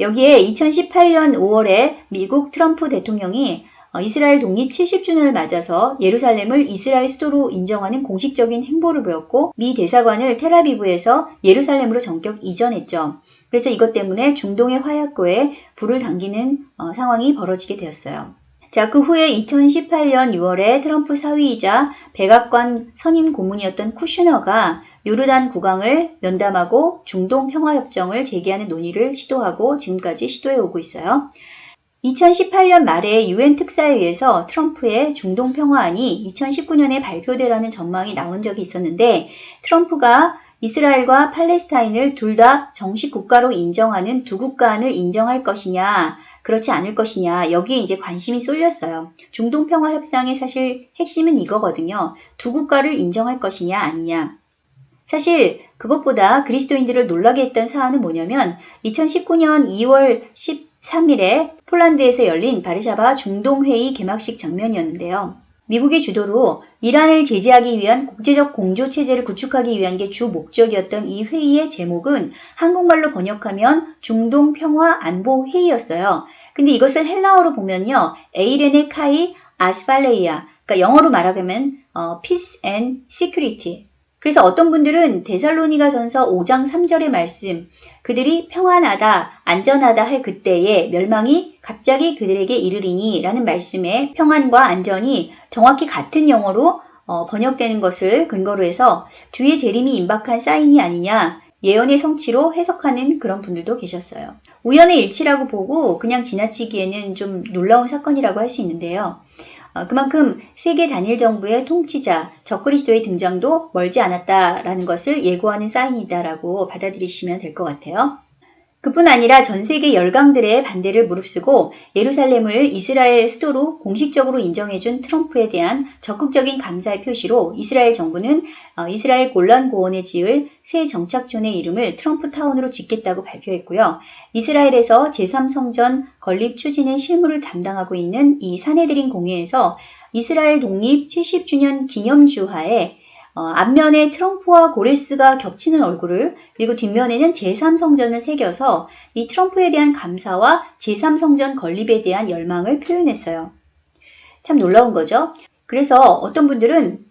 여기에 2018년 5월에 미국 트럼프 대통령이 어, 이스라엘 독립 70주년을 맞아서 예루살렘을 이스라엘 수도로 인정하는 공식적인 행보를 보였고 미 대사관을 테라비브에서 예루살렘으로 전격 이전했죠. 그래서 이것 때문에 중동의 화약고에 불을 당기는 어, 상황이 벌어지게 되었어요. 자, 그 후에 2018년 6월에 트럼프 사위이자 백악관 선임 고문이었던 쿠슈너가 요르단 국왕을 면담하고 중동 평화협정을 재개하는 논의를 시도하고 지금까지 시도해 오고 있어요. 2018년 말에 유엔 특사에 의해서 트럼프의 중동 평화안이 2019년에 발표되라는 전망이 나온 적이 있었는데 트럼프가 이스라엘과 팔레스타인을 둘 다 정식 국가로 인정하는 두 국가안을 인정할 것이냐 그렇지 않을 것이냐 여기에 이제 관심이 쏠렸어요. 중동 평화 협상의 사실 핵심은 이거거든요. 두 국가를 인정할 것이냐 아니냐. 사실 그것보다 그리스도인들을 놀라게 했던 사안은 뭐냐면 2019년 2월 13일에 폴란드에서 열린 바르샤바 중동회의 개막식 장면이었는데요. 미국의 주도로 이란을 제재하기 위한 국제적 공조 체제를 구축하기 위한 게 주 목적이었던 이 회의의 제목은 한국말로 번역하면 중동 평화 안보 회의였어요. 근데 이것을 헬라어로 보면요. 에이레네 카이 아스팔레이아 그러니까 영어로 말하면 어, Peace and Security 그래서 어떤 분들은 데살로니가 전서 5장 3절의 말씀, 그들이 평안하다, 안전하다 할 그때에 멸망이 갑자기 그들에게 이르리니 라는 말씀에 평안과 안전이 정확히 같은 영어로 어, 번역되는 것을 근거로 해서 주의 재림이 임박한 사인이 아니냐, 예언의 성취로 해석하는 그런 분들도 계셨어요. 우연의 일치라고 보고 그냥 지나치기에는 좀 놀라운 사건이라고 할 수 있는데요. 어, 그만큼 세계 단일 정부의 통치자 적그리스도의 등장도 멀지 않았다라는 것을 예고하는 사인이다라고 받아들이시면 될 것 같아요. 그뿐 아니라 전 세계 열강들의 반대를 무릅쓰고 예루살렘을 이스라엘 수도로 공식적으로 인정해준 트럼프에 대한 적극적인 감사의 표시로 이스라엘 정부는 어, 이스라엘 골란 고원에 지을 새 정착촌의 이름을 트럼프 타운으로 짓겠다고 발표했고요. 이스라엘에서 제3성전 건립 추진의 실무를 담당하고 있는 이 사내들인 공회에서 이스라엘 독립 70주년 기념주하에 어, 앞면에 트럼프와 고레스가 겹치는 얼굴을 그리고 뒷면에는 제3성전을 새겨서 이 트럼프에 대한 감사와 제3성전 건립에 대한 열망을 표현했어요. 참 놀라운 거죠. 그래서 어떤 분들은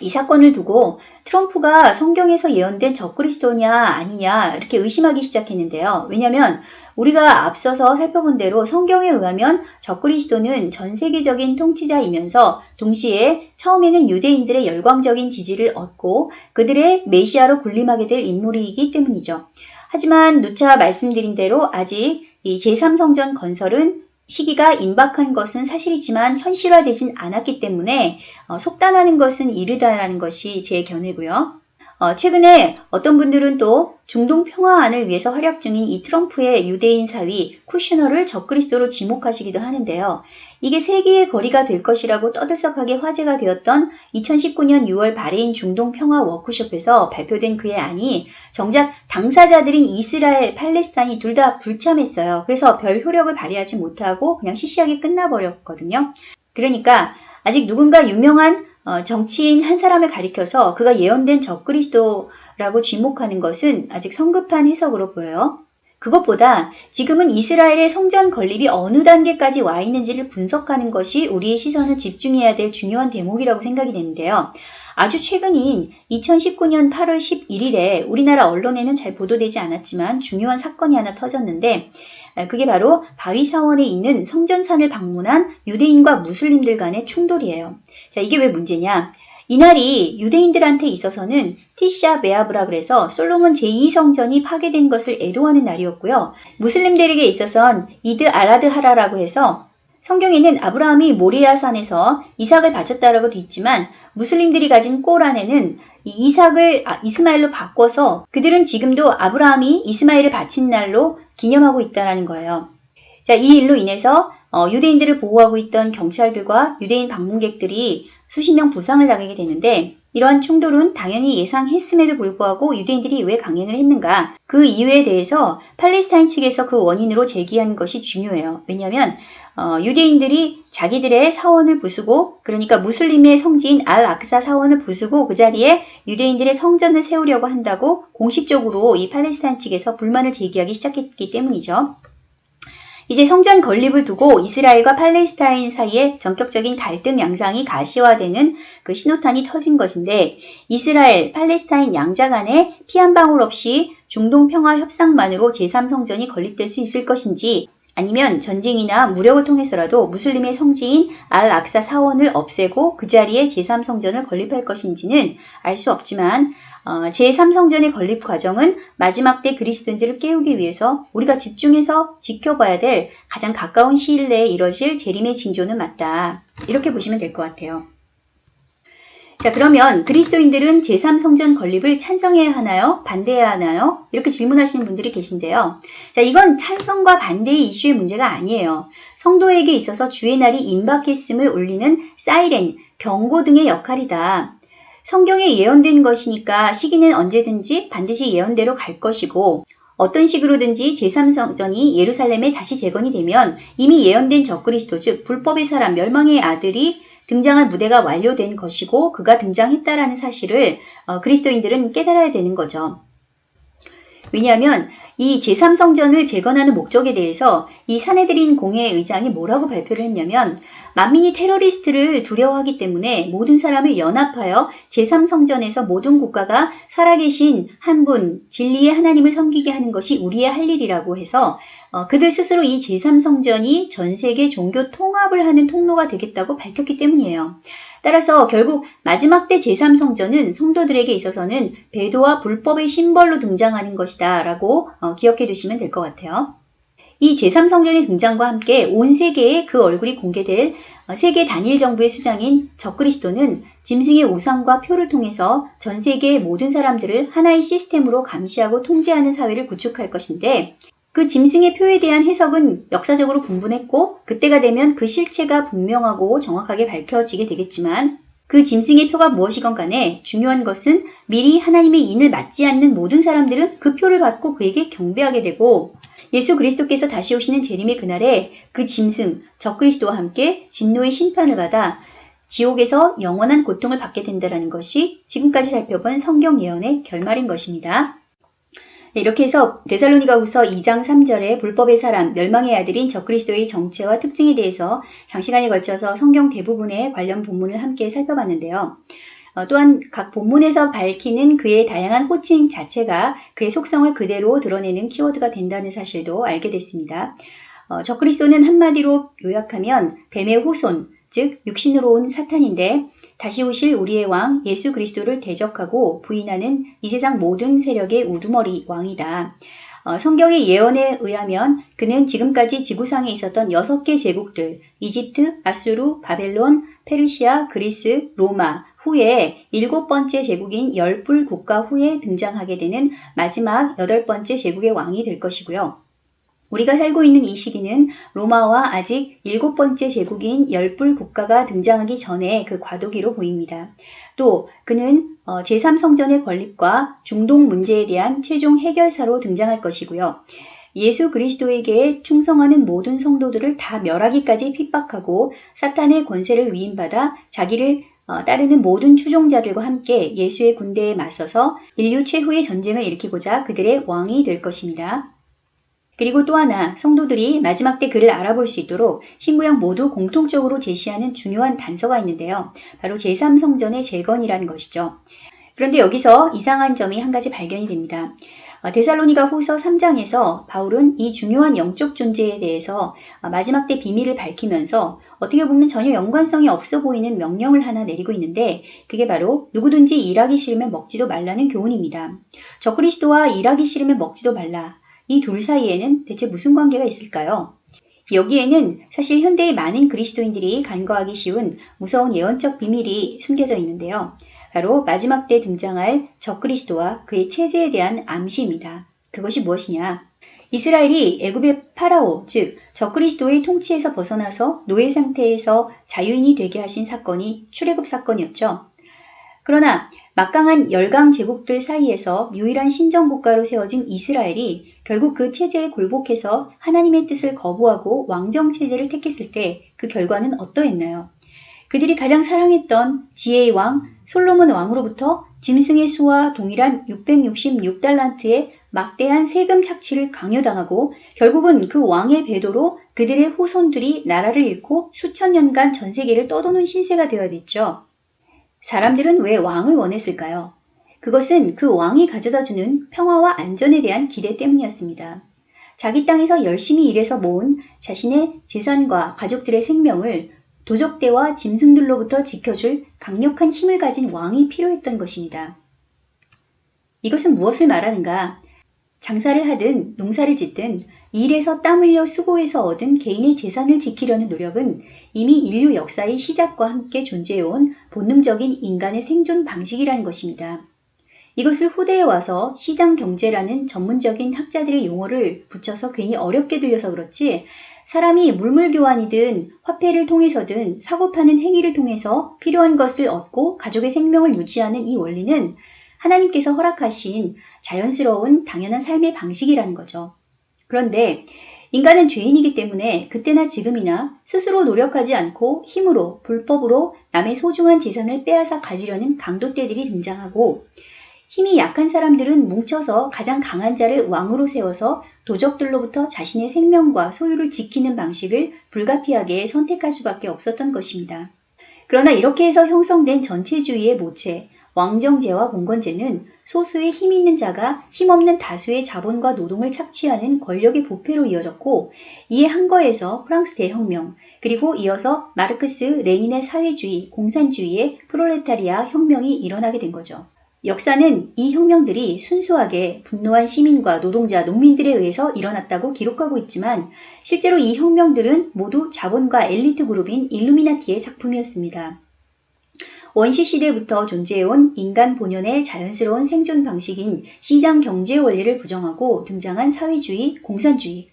이 사건을 두고 트럼프가 성경에서 예언된 적그리스도냐 아니냐 이렇게 의심하기 시작했는데요. 왜냐하면 우리가 앞서서 살펴본 대로 성경에 의하면 적그리스도는 전 세계적인 통치자이면서 동시에 처음에는 유대인들의 열광적인 지지를 얻고 그들의 메시아로 군림하게 될 인물이기 때문이죠. 하지만 누차 말씀드린 대로 아직 이 제3성전 건설은 시기가 임박한 것은 사실이지만 현실화되진 않았기 때문에 어, 속단하는 것은 이르다라는 것이 제 견해고요. 어, 최근에 어떤 분들은 또 중동 평화안을 위해서 활약 중인 이 트럼프의 유대인 사위 쿠슈너를 적그리스도로 지목하시기도 하는데요. 이게 세기의 거래가 될 것이라고 떠들썩하게 화제가 되었던 2019년 6월 바레인 중동 평화 워크숍에서 발표된 그의 안이 정작 당사자들인 이스라엘, 팔레스타인이 둘 다 불참했어요. 그래서 별 효력을 발휘하지 못하고 그냥 시시하게 끝나버렸거든요. 그러니까 아직 누군가 유명한 어, 정치인 한 사람을 가리켜서 그가 예언된 적그리스도라고 쥐목하는 것은 아직 성급한 해석으로 보여요. 그것보다 지금은 이스라엘의 성전 건립이 어느 단계까지 와 있는지를 분석하는 것이 우리의 시선을 집중해야 될 중요한 대목이라고 생각이 되는데요. 아주 최근인 2019년 8월 11일에 우리나라 언론에는 잘 보도되지 않았지만 중요한 사건이 하나 터졌는데 그게 바로 바위사원에 있는 성전산을 방문한 유대인과 무슬림들 간의 충돌이에요. 자, 이게 왜 문제냐? 이날이 유대인들한테 있어서는 תשעה באב라 그래서 솔로몬 제2성전이 파괴된 것을 애도하는 날이었고요. 무슬림들에게 있어선 عيد الأضحى라고 해서 성경에는 아브라함이 모리아산에서 이삭을 바쳤다라고 돼 있지만 무슬림들이 가진 코란에는 이삭을 아, 이스마엘로 바꿔서 그들은 지금도 아브라함이 이스마엘을 바친 날로 기념하고 있다는 거예요. 자, 이 일로 인해서 어, 유대인들을 보호하고 있던 경찰들과 유대인 방문객들이 수십 명 부상을 당하게 되는데 이러한 충돌은 당연히 예상했음에도 불구하고 유대인들이 왜 강행을 했는가 그 이유에 대해서 팔레스타인 측에서 그 원인으로 제기한 것이 중요해요. 왜냐하면 어, 유대인들이 자기들의 사원을 부수고 그러니까 무슬림의 성지인 알 악사 사원을 부수고 그 자리에 유대인들의 성전을 세우려고 한다고 공식적으로 이 팔레스타인 측에서 불만을 제기하기 시작했기 때문이죠. 이제 성전 건립을 두고 이스라엘과 팔레스타인 사이에 전격적인 갈등 양상이 가시화되는 그 신호탄이 터진 것인데 이스라엘, 팔레스타인 양자 간에 피 한 방울 없이 중동 평화 협상만으로 제3성전이 건립될 수 있을 것인지 아니면 전쟁이나 무력을 통해서라도 무슬림의 성지인 알 악사 사원을 없애고 그 자리에 제3성전을 건립할 것인지는 알 수 없지만 어, 제3성전의 건립 과정은 마지막 때 그리스도인들을 깨우기 위해서 우리가 집중해서 지켜봐야 될 가장 가까운 시일 내에 이뤄질 재림의 징조는 맞다. 이렇게 보시면 될 것 같아요. 자, 그러면 그리스도인들은 제3성전 건립을 찬성해야 하나요? 반대해야 하나요? 이렇게 질문하시는 분들이 계신데요. 자, 이건 찬성과 반대의 이슈의 문제가 아니에요. 성도에게 있어서 주의 날이 임박했음을 울리는 사이렌, 경고 등의 역할이다. 성경에 예언된 것이니까 시기는 언제든지 반드시 예언대로 갈 것이고 어떤 식으로든지 제3성전이 예루살렘에 다시 재건이 되면 이미 예언된 적그리스도 즉 불법의 사람 멸망의 아들이 등장할 무대가 완료된 것이고 그가 등장했다라는 사실을 어, 그리스도인들은 깨달아야 되는 거죠. 왜냐하면 이 제3성전을 재건하는 목적에 대해서 이 사내들인 공회 의장이 뭐라고 발표를 했냐면 만민이 테러리스트를 두려워하기 때문에 모든 사람을 연합하여 제3성전에서 모든 국가가 살아계신 한 분, 진리의 하나님을 섬기게 하는 것이 우리의 할 일이라고 해서 어, 그들 스스로 이 제3성전이 전 세계 종교 통합을 하는 통로가 되겠다고 밝혔기 때문이에요. 따라서 결국 마지막 때 제3성전은 성도들에게 있어서는 배도와 불법의 심벌로 등장하는 것이다 라고 어, 기억해 두시면 될 것 같아요. 이 제3성전의 등장과 함께 온 세계에 그 얼굴이 공개될 어, 세계 단일 정부의 수장인 적그리스도는 짐승의 우상과 표를 통해서 전 세계의 모든 사람들을 하나의 시스템으로 감시하고 통제하는 사회를 구축할 것인데 그 짐승의 표에 대한 해석은 역사적으로 분분했고 그때가 되면 그 실체가 분명하고 정확하게 밝혀지게 되겠지만 그 짐승의 표가 무엇이건 간에 중요한 것은 미리 하나님의 인을 맞지 않는 모든 사람들은 그 표를 받고 그에게 경배하게 되고 예수 그리스도께서 다시 오시는 재림의 그날에 그 짐승, 적그리스도와 함께 진노의 심판을 받아 지옥에서 영원한 고통을 받게 된다는 것이 지금까지 살펴본 성경 예언의 결말인 것입니다. 네, 이렇게 해서 데살로니가 후서 2장 3절에 불법의 사람, 멸망의 아들인 적그리스도의 정체와 특징에 대해서 장시간에 걸쳐서 성경 대부분의 관련 본문을 함께 살펴봤는데요. 어, 또한 각 본문에서 밝히는 그의 다양한 호칭 자체가 그의 속성을 그대로 드러내는 키워드가 된다는 사실도 알게 됐습니다. 어, 적그리스도는 한마디로 요약하면 뱀의 후손, 즉 육신으로 온 사탄인데 다시 오실 우리의 왕 예수 그리스도를 대적하고 부인하는 이 세상 모든 세력의 우두머리 왕이다. 어, 성경의 예언에 의하면 그는 지금까지 지구상에 있었던 여섯 개 제국들, 이집트, 아수르, 바벨론, 페르시아, 그리스, 로마 후에 일곱 번째 제국인 열불 국가 후에 등장하게 되는 마지막 여덟 번째 제국의 왕이 될 것이고요. 우리가 살고 있는 이 시기는 로마와 아직 일곱 번째 제국인 열불 국가가 등장하기 전에 그 과도기로 보입니다. 또 그는 어, 제3성전의 건립과 중동 문제에 대한 최종 해결사로 등장할 것이고요. 예수 그리스도에게 충성하는 모든 성도들을 다 멸하기까지 핍박하고 사탄의 권세를 위임받아 자기를 어, 따르는 모든 추종자들과 함께 예수의 군대에 맞서서 인류 최후의 전쟁을 일으키고자 그들의 왕이 될 것입니다. 그리고 또 하나 성도들이 마지막 때 그를 알아볼 수 있도록 신구약 모두 공통적으로 제시하는 중요한 단서가 있는데요. 바로 제3성전의 재건이라는 것이죠. 그런데 여기서 이상한 점이 한 가지 발견이 됩니다. 어, 데살로니가 후서 3장에서 바울은 이 중요한 영적 존재에 대해서 어, 마지막 때 비밀을 밝히면서 어떻게 보면 전혀 연관성이 없어 보이는 명령을 하나 내리고 있는데 그게 바로 누구든지 일하기 싫으면 먹지도 말라는 교훈입니다. 저 그리스도와 일하기 싫으면 먹지도 말라. 이둘 사이에는 대체 무슨 관계가 있을까요? 여기에는 사실 현대의 많은 그리스도인들이 간과하기 쉬운 무서운 예언적 비밀이 숨겨져 있는데요. 바로 마지막 때 등장할 적그리스도와 그의 체제에 대한 암시입니다. 그것이 무엇이냐? 이스라엘이 애굽의 파라오, 즉 적그리스도의 통치에서 벗어나서 노예 상태에서 자유인이 되게 하신 사건이 출애굽 사건이었죠. 그러나 막강한 열강 제국들 사이에서 유일한 신정 국가로 세워진 이스라엘이 결국 그 체제에 굴복해서 하나님의 뜻을 거부하고 왕정 체제를 택했을 때 그 결과는 어떠했나요? 그들이 가장 사랑했던 지혜의 왕 솔로몬 왕으로부터 짐승의 수와 동일한 666달란트의 막대한 세금 착취를 강요당하고 결국은 그 왕의 배도로 그들의 후손들이 나라를 잃고 수천 년간 전 세계를 떠도는 신세가 되어야 됐죠. 사람들은 왜 왕을 원했을까요? 그것은 그 왕이 가져다주는 평화와 안전에 대한 기대 때문이었습니다. 자기 땅에서 열심히 일해서 모은 자신의 재산과 가족들의 생명을 도적대와 짐승들로부터 지켜줄 강력한 힘을 가진 왕이 필요했던 것입니다. 이것은 무엇을 말하는가? 장사를 하든 농사를 짓든 일에서 땀 흘려 수고해서 얻은 개인의 재산을 지키려는 노력은 이미 인류 역사의 시작과 함께 존재해온 본능적인 인간의 생존 방식이라는 것입니다. 이것을 후대에 와서 시장 경제라는 전문적인 학자들의 용어를 붙여서 괜히 어렵게 들려서 그렇지 사람이 물물 교환이든 화폐를 통해서든 사고 파는 행위를 통해서 필요한 것을 얻고 가족의 생명을 유지하는 이 원리는 하나님께서 허락하신 자연스러운 당연한 삶의 방식이라는 거죠. 그런데 인간은 죄인이기 때문에 그때나 지금이나 스스로 노력하지 않고 힘으로 불법으로 남의 소중한 재산을 빼앗아 가지려는 강도떼들이 등장하고 힘이 약한 사람들은 뭉쳐서 가장 강한 자를 왕으로 세워서 도적들로부터 자신의 생명과 소유를 지키는 방식을 불가피하게 선택할 수밖에 없었던 것입니다. 그러나 이렇게 해서 형성된 전체주의의 모체, 왕정제와 공건제는 소수의 힘 있는 자가 힘없는 다수의 자본과 노동을 착취하는 권력의 부패로 이어졌고 이에 한거에서 프랑스 대혁명 그리고 이어서 마르크스 레닌의 사회주의, 공산주의의 프롤레타리아 혁명이 일어나게 된 거죠. 역사는 이 혁명들이 순수하게 분노한 시민과 노동자, 농민들에 의해서 일어났다고 기록하고 있지만 실제로 이 혁명들은 모두 자본과 엘리트 그룹인 일루미나티의 작품이었습니다. 원시 시대부터 존재해온 인간 본연의 자연스러운 생존 방식인 시장 경제 원리를 부정하고 등장한 사회주의, 공산주의.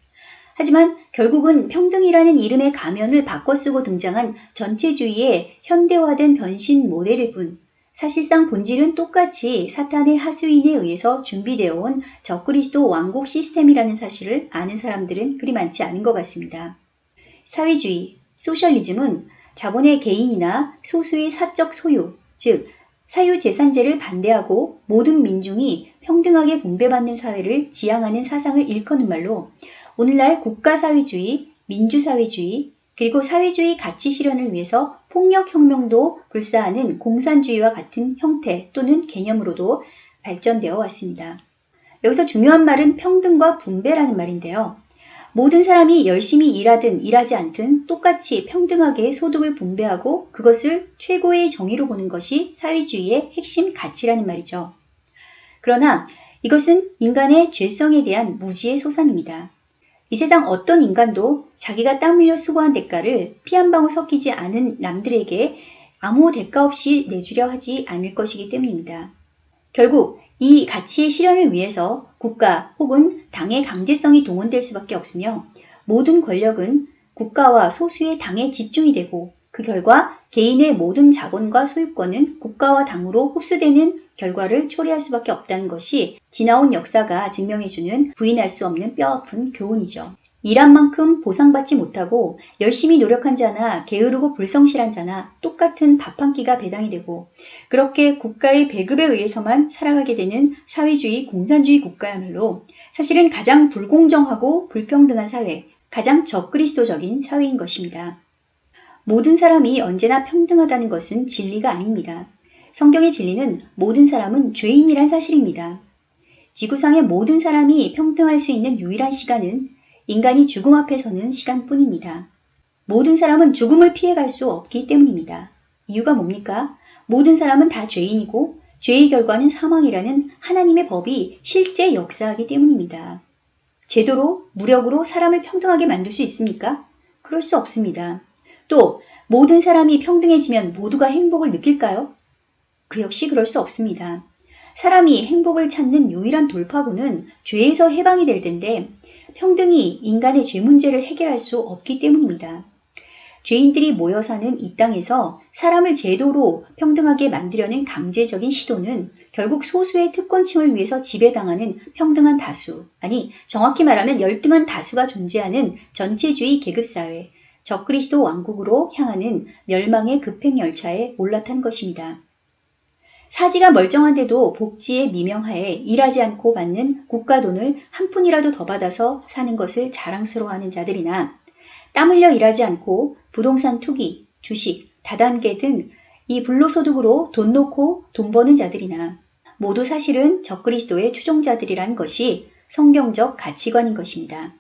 하지만 결국은 평등이라는 이름의 가면을 바꿔 쓰고 등장한 전체주의의 현대화된 변신 모델일 뿐 사실상 본질은 똑같이 사탄의 하수인에 의해서 준비되어 온 적그리스도 왕국 시스템이라는 사실을 아는 사람들은 그리 많지 않은 것 같습니다. 사회주의, 소셜리즘은 자본의 개인이나 소수의 사적 소유, 즉 사유재산제를 반대하고 모든 민중이 평등하게 분배받는 사회를 지향하는 사상을 일컫는 말로 오늘날 국가사회주의, 민주사회주의, 그리고 사회주의 가치 실현을 위해서 폭력혁명도 불사하는 공산주의와 같은 형태 또는 개념으로도 발전되어 왔습니다. 여기서 중요한 말은 평등과 분배라는 말인데요. 모든 사람이 열심히 일하든 일하지 않든 똑같이 평등하게 소득을 분배하고 그것을 최고의 정의로 보는 것이 사회주의의 핵심 가치라는 말이죠. 그러나 이것은 인간의 죄성에 대한 무지의 소산입니다. 이 세상 어떤 인간도 자기가 땀 흘려 수고한 대가를 피 한 방울 섞이지 않은 남들에게 아무 대가 없이 내주려 하지 않을 것이기 때문입니다. 결국 이 가치의 실현을 위해서 국가 혹은 당의 강제성이 동원될 수밖에 없으며 모든 권력은 국가와 소수의 당에 집중이 되고 그 결과 개인의 모든 자본과 소유권은 국가와 당으로 흡수되는 결과를 초래할 수밖에 없다는 것이 지나온 역사가 증명해주는 부인할 수 없는 뼈아픈 교훈이죠. 일한 만큼 보상받지 못하고 열심히 노력한 자나 게으르고 불성실한 자나 똑같은 밥 한 끼가 배당이 되고 그렇게 국가의 배급에 의해서만 살아가게 되는 사회주의 공산주의 국가야말로 사실은 가장 불공정하고 불평등한 사회, 가장 적그리스도적인 사회인 것입니다. 모든 사람이 언제나 평등하다는 것은 진리가 아닙니다. 성경의 진리는 모든 사람은 죄인이란 사실입니다. 지구상의 모든 사람이 평등할 수 있는 유일한 시간은 인간이 죽음 앞에 서는 시간뿐입니다. 모든 사람은 죽음을 피해갈 수 없기 때문입니다. 이유가 뭡니까? 모든 사람은 다 죄인이고 죄의 결과는 사망이라는 하나님의 법이 실제 역사하기 때문입니다. 제도로, 무력으로 사람을 평등하게 만들 수 있습니까? 그럴 수 없습니다. 또 모든 사람이 평등해지면 모두가 행복을 느낄까요? 그 역시 그럴 수 없습니다. 사람이 행복을 찾는 유일한 돌파구는 죄에서 해방이 될 텐데 평등이 인간의 죄 문제를 해결할 수 없기 때문입니다. 죄인들이 모여 사는 이 땅에서 사람을 제도로 평등하게 만들려는 강제적인 시도는 결국 소수의 특권층을 위해서 지배당하는 평등한 다수, 아니 정확히 말하면 열등한 다수가 존재하는 전체주의 계급사회, 적그리스도 왕국으로 향하는 멸망의 급행열차에 올라탄 것입니다. 사지가 멀쩡한데도 복지의 미명하에 일하지 않고 받는 국가 돈을 한 푼이라도 더 받아서 사는 것을 자랑스러워하는 자들이나 땀 흘려 일하지 않고 부동산 투기, 주식, 다단계 등 이 불로소득으로 돈 놓고 돈 버는 자들이나 모두 사실은 적그리스도의 추종자들이란 것이 성경적 가치관인 것입니다.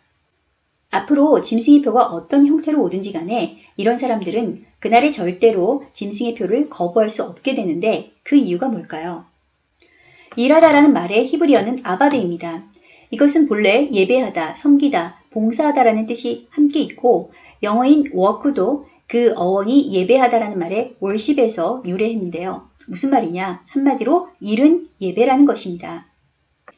앞으로 짐승의 표가 어떤 형태로 오든지 간에 이런 사람들은 그날에 절대로 짐승의 표를 거부할 수 없게 되는데 그 이유가 뭘까요? 일하다라는 말의 히브리어는 아바드입니다. 이것은 본래 예배하다, 섬기다, 봉사하다라는 뜻이 함께 있고 영어인 워크도 그 어원이 예배하다라는 말의 월십에서 유래했는데요. 무슨 말이냐? 한마디로 일은 예배라는 것입니다.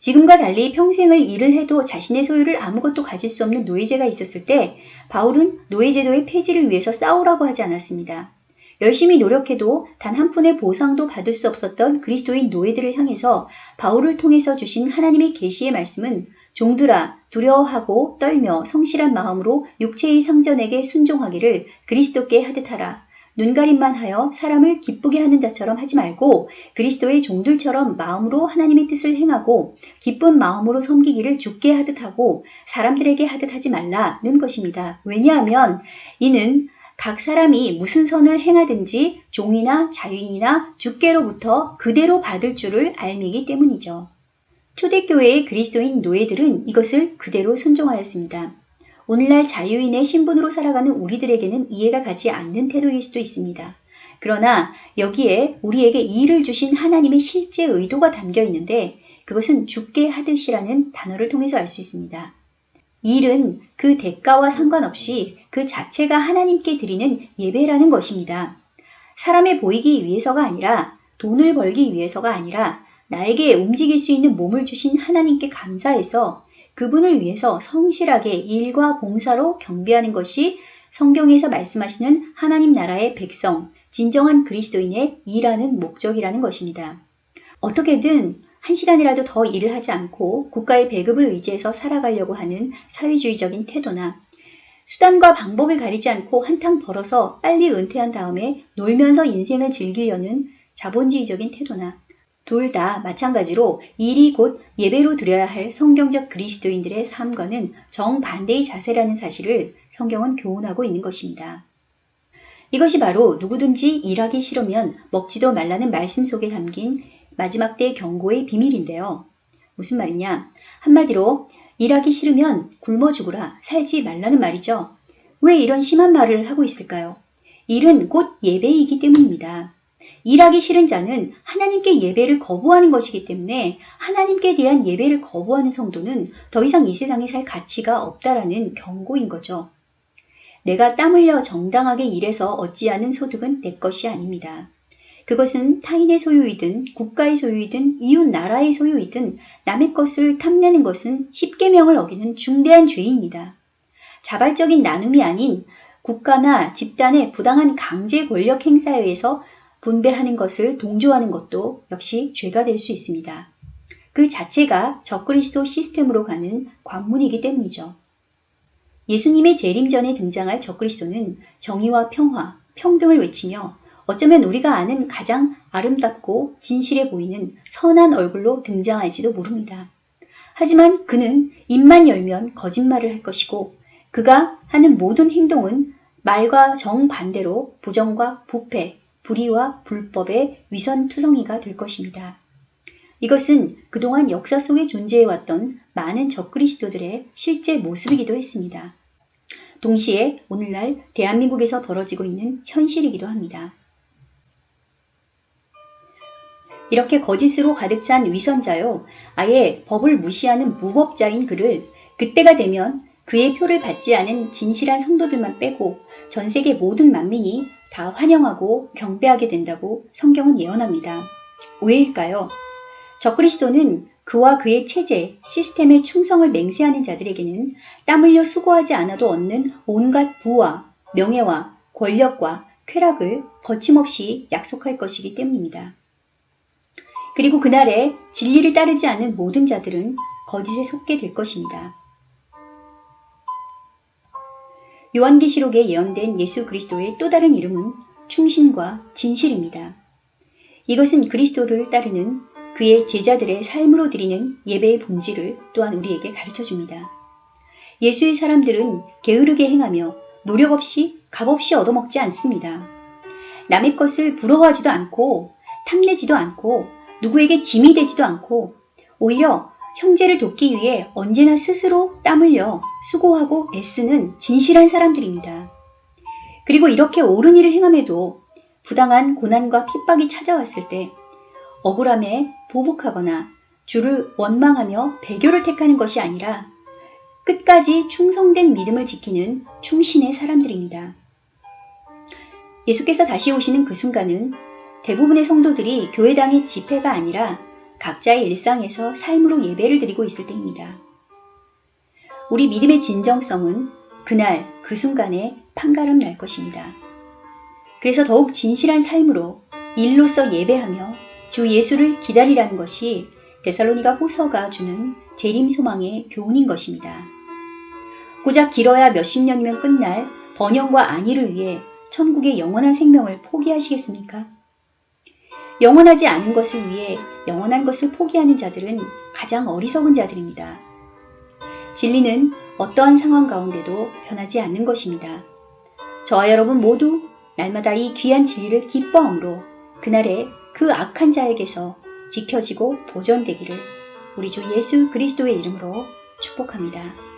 지금과 달리 평생을 일을 해도 자신의 소유를 아무것도 가질 수 없는 노예제가 있었을 때 바울은 노예제도의 폐지를 위해서 싸우라고 하지 않았습니다. 열심히 노력해도 단 한 푼의 보상도 받을 수 없었던 그리스도인 노예들을 향해서 바울을 통해서 주신 하나님의 계시의 말씀은 종들아 두려워하고 떨며 성실한 마음으로 육체의 상전에게 순종하기를 그리스도께 하듯 하라. 눈가림만 하여 사람을 기쁘게 하는 자처럼 하지 말고 그리스도의 종들처럼 마음으로 하나님의 뜻을 행하고 기쁜 마음으로 섬기기를 죽게 하듯 하고 사람들에게 하듯 하지 말라는 것입니다. 왜냐하면 이는 각 사람이 무슨 선을 행하든지 종이나 자윤이나 주께로부터 그대로 받을 줄을 알미기 때문이죠. 초대교회의 그리스도인 노예들은 이것을 그대로 순종하였습니다. 오늘날 자유인의 신분으로 살아가는 우리들에게는 이해가 가지 않는 태도일 수도 있습니다. 그러나 여기에 우리에게 이를 주신 하나님의 실제 의도가 담겨 있는데 그것은 죽게 하듯이라는 단어를 통해서 알 수 있습니다. 일은 그 대가와 상관없이 그 자체가 하나님께 드리는 예배라는 것입니다. 사람에 보이기 위해서가 아니라 돈을 벌기 위해서가 아니라 나에게 움직일 수 있는 몸을 주신 하나님께 감사해서 그분을 위해서 성실하게 일과 봉사로 경배하는 것이 성경에서 말씀하시는 하나님 나라의 백성, 진정한 그리스도인의 일하는 목적이라는 것입니다. 어떻게든 한 시간이라도 더 일을 하지 않고 국가의 배급을 의지해서 살아가려고 하는 사회주의적인 태도나 수단과 방법을 가리지 않고 한탕 벌어서 빨리 은퇴한 다음에 놀면서 인생을 즐기려는 자본주의적인 태도나 둘 다 마찬가지로 일이 곧 예배로 드려야 할 성경적 그리스도인들의 삶과는 정반대의 자세라는 사실을 성경은 교훈하고 있는 것입니다. 이것이 바로 누구든지 일하기 싫으면 먹지도 말라는 말씀 속에 담긴 마지막 때 경고의 비밀인데요. 무슨 말이냐? 한마디로 일하기 싫으면 굶어 죽으라 살지 말라는 말이죠. 왜 이런 심한 말을 하고 있을까요? 일은 곧 예배이기 때문입니다. 일하기 싫은 자는 하나님께 예배를 거부하는 것이기 때문에 하나님께 대한 예배를 거부하는 성도는 더 이상 이 세상에 살 가치가 없다라는 경고인 거죠. 내가 땀 흘려 정당하게 일해서 얻지않은 소득은 내 것이 아닙니다. 그것은 타인의 소유이든 국가의 소유이든 이웃 나라의 소유이든 남의 것을 탐내는 것은 십계명을 어기는 중대한 죄입니다. 자발적인 나눔이 아닌 국가나 집단의 부당한 강제 권력 행사에 의해서 분배하는 것을 동조하는 것도 역시 죄가 될 수 있습니다. 그 자체가 적그리스도 시스템으로 가는 관문이기 때문이죠. 예수님의 재림 전에 등장할 적그리스도는 정의와 평화, 평등을 외치며 어쩌면 우리가 아는 가장 아름답고 진실해 보이는 선한 얼굴로 등장할지도 모릅니다. 하지만 그는 입만 열면 거짓말을 할 것이고 그가 하는 모든 행동은 말과 정반대로 부정과 부패, 불의와 불법의 위선투성이가 될 것입니다. 이것은 그동안 역사 속에 존재해왔던 많은 적그리스도들의 실제 모습이기도 했습니다. 동시에 오늘날 대한민국에서 벌어지고 있는 현실이기도 합니다. 이렇게 거짓으로 가득 찬 위선자요, 아예 법을 무시하는 무법자인 그를 그때가 되면 그의 표를 받지 않은 진실한 성도들만 빼고 전 세계 모든 만민이 다 환영하고 경배하게 된다고 성경은 예언합니다. 왜일까요? 적그리스도는 그와 그의 체제, 시스템에 충성을 맹세하는 자들에게는 땀 흘려 수고하지 않아도 얻는 온갖 부와 명예와 권력과 쾌락을 거침없이 약속할 것이기 때문입니다. 그리고 그날에 진리를 따르지 않는 모든 자들은 거짓에 속게 될 것입니다. 요한계시록에 예언된 예수 그리스도의 또 다른 이름은 충신과 진실입니다. 이것은 그리스도를 따르는 그의 제자들의 삶으로 드리는 예배의 본질을 또한 우리에게 가르쳐 줍니다. 예수의 사람들은 게으르게 행하며 노력 없이 값없이 얻어먹지 않습니다. 남의 것을 부러워하지도 않고 탐내지도 않고 누구에게 짐이 되지도 않고 오히려 형제를 돕기 위해 언제나 스스로 땀 흘려 수고하고 애쓰는 진실한 사람들입니다. 그리고 이렇게 옳은 일을 행함에도 부당한 고난과 핍박이 찾아왔을 때 억울함에 보복하거나 주를 원망하며 배교를 택하는 것이 아니라 끝까지 충성된 믿음을 지키는 충신의 사람들입니다. 예수께서 다시 오시는 그 순간은 대부분의 성도들이 교회당의 집회가 아니라 각자의 일상에서 삶으로 예배를 드리고 있을 때입니다. 우리 믿음의 진정성은 그날 그 순간에 판가름 날 것입니다. 그래서 더욱 진실한 삶으로 일로서 예배하며 주 예수를 기다리라는 것이 데살로니가 호서가 주는 재림 소망의 교훈인 것입니다. 고작 길어야 몇십 년이면 끝날 번영과 안위를 위해 천국의 영원한 생명을 포기하시겠습니까? 영원하지 않은 것을 위해 영원한 것을 포기하는 자들은 가장 어리석은 자들입니다. 진리는 어떠한 상황 가운데도 변하지 않는 것입니다. 저와 여러분 모두 날마다 이 귀한 진리를 기뻐함으로 그날에 그 악한 자에게서 지켜지고 보존되기를 우리 주 예수 그리스도의 이름으로 축복합니다.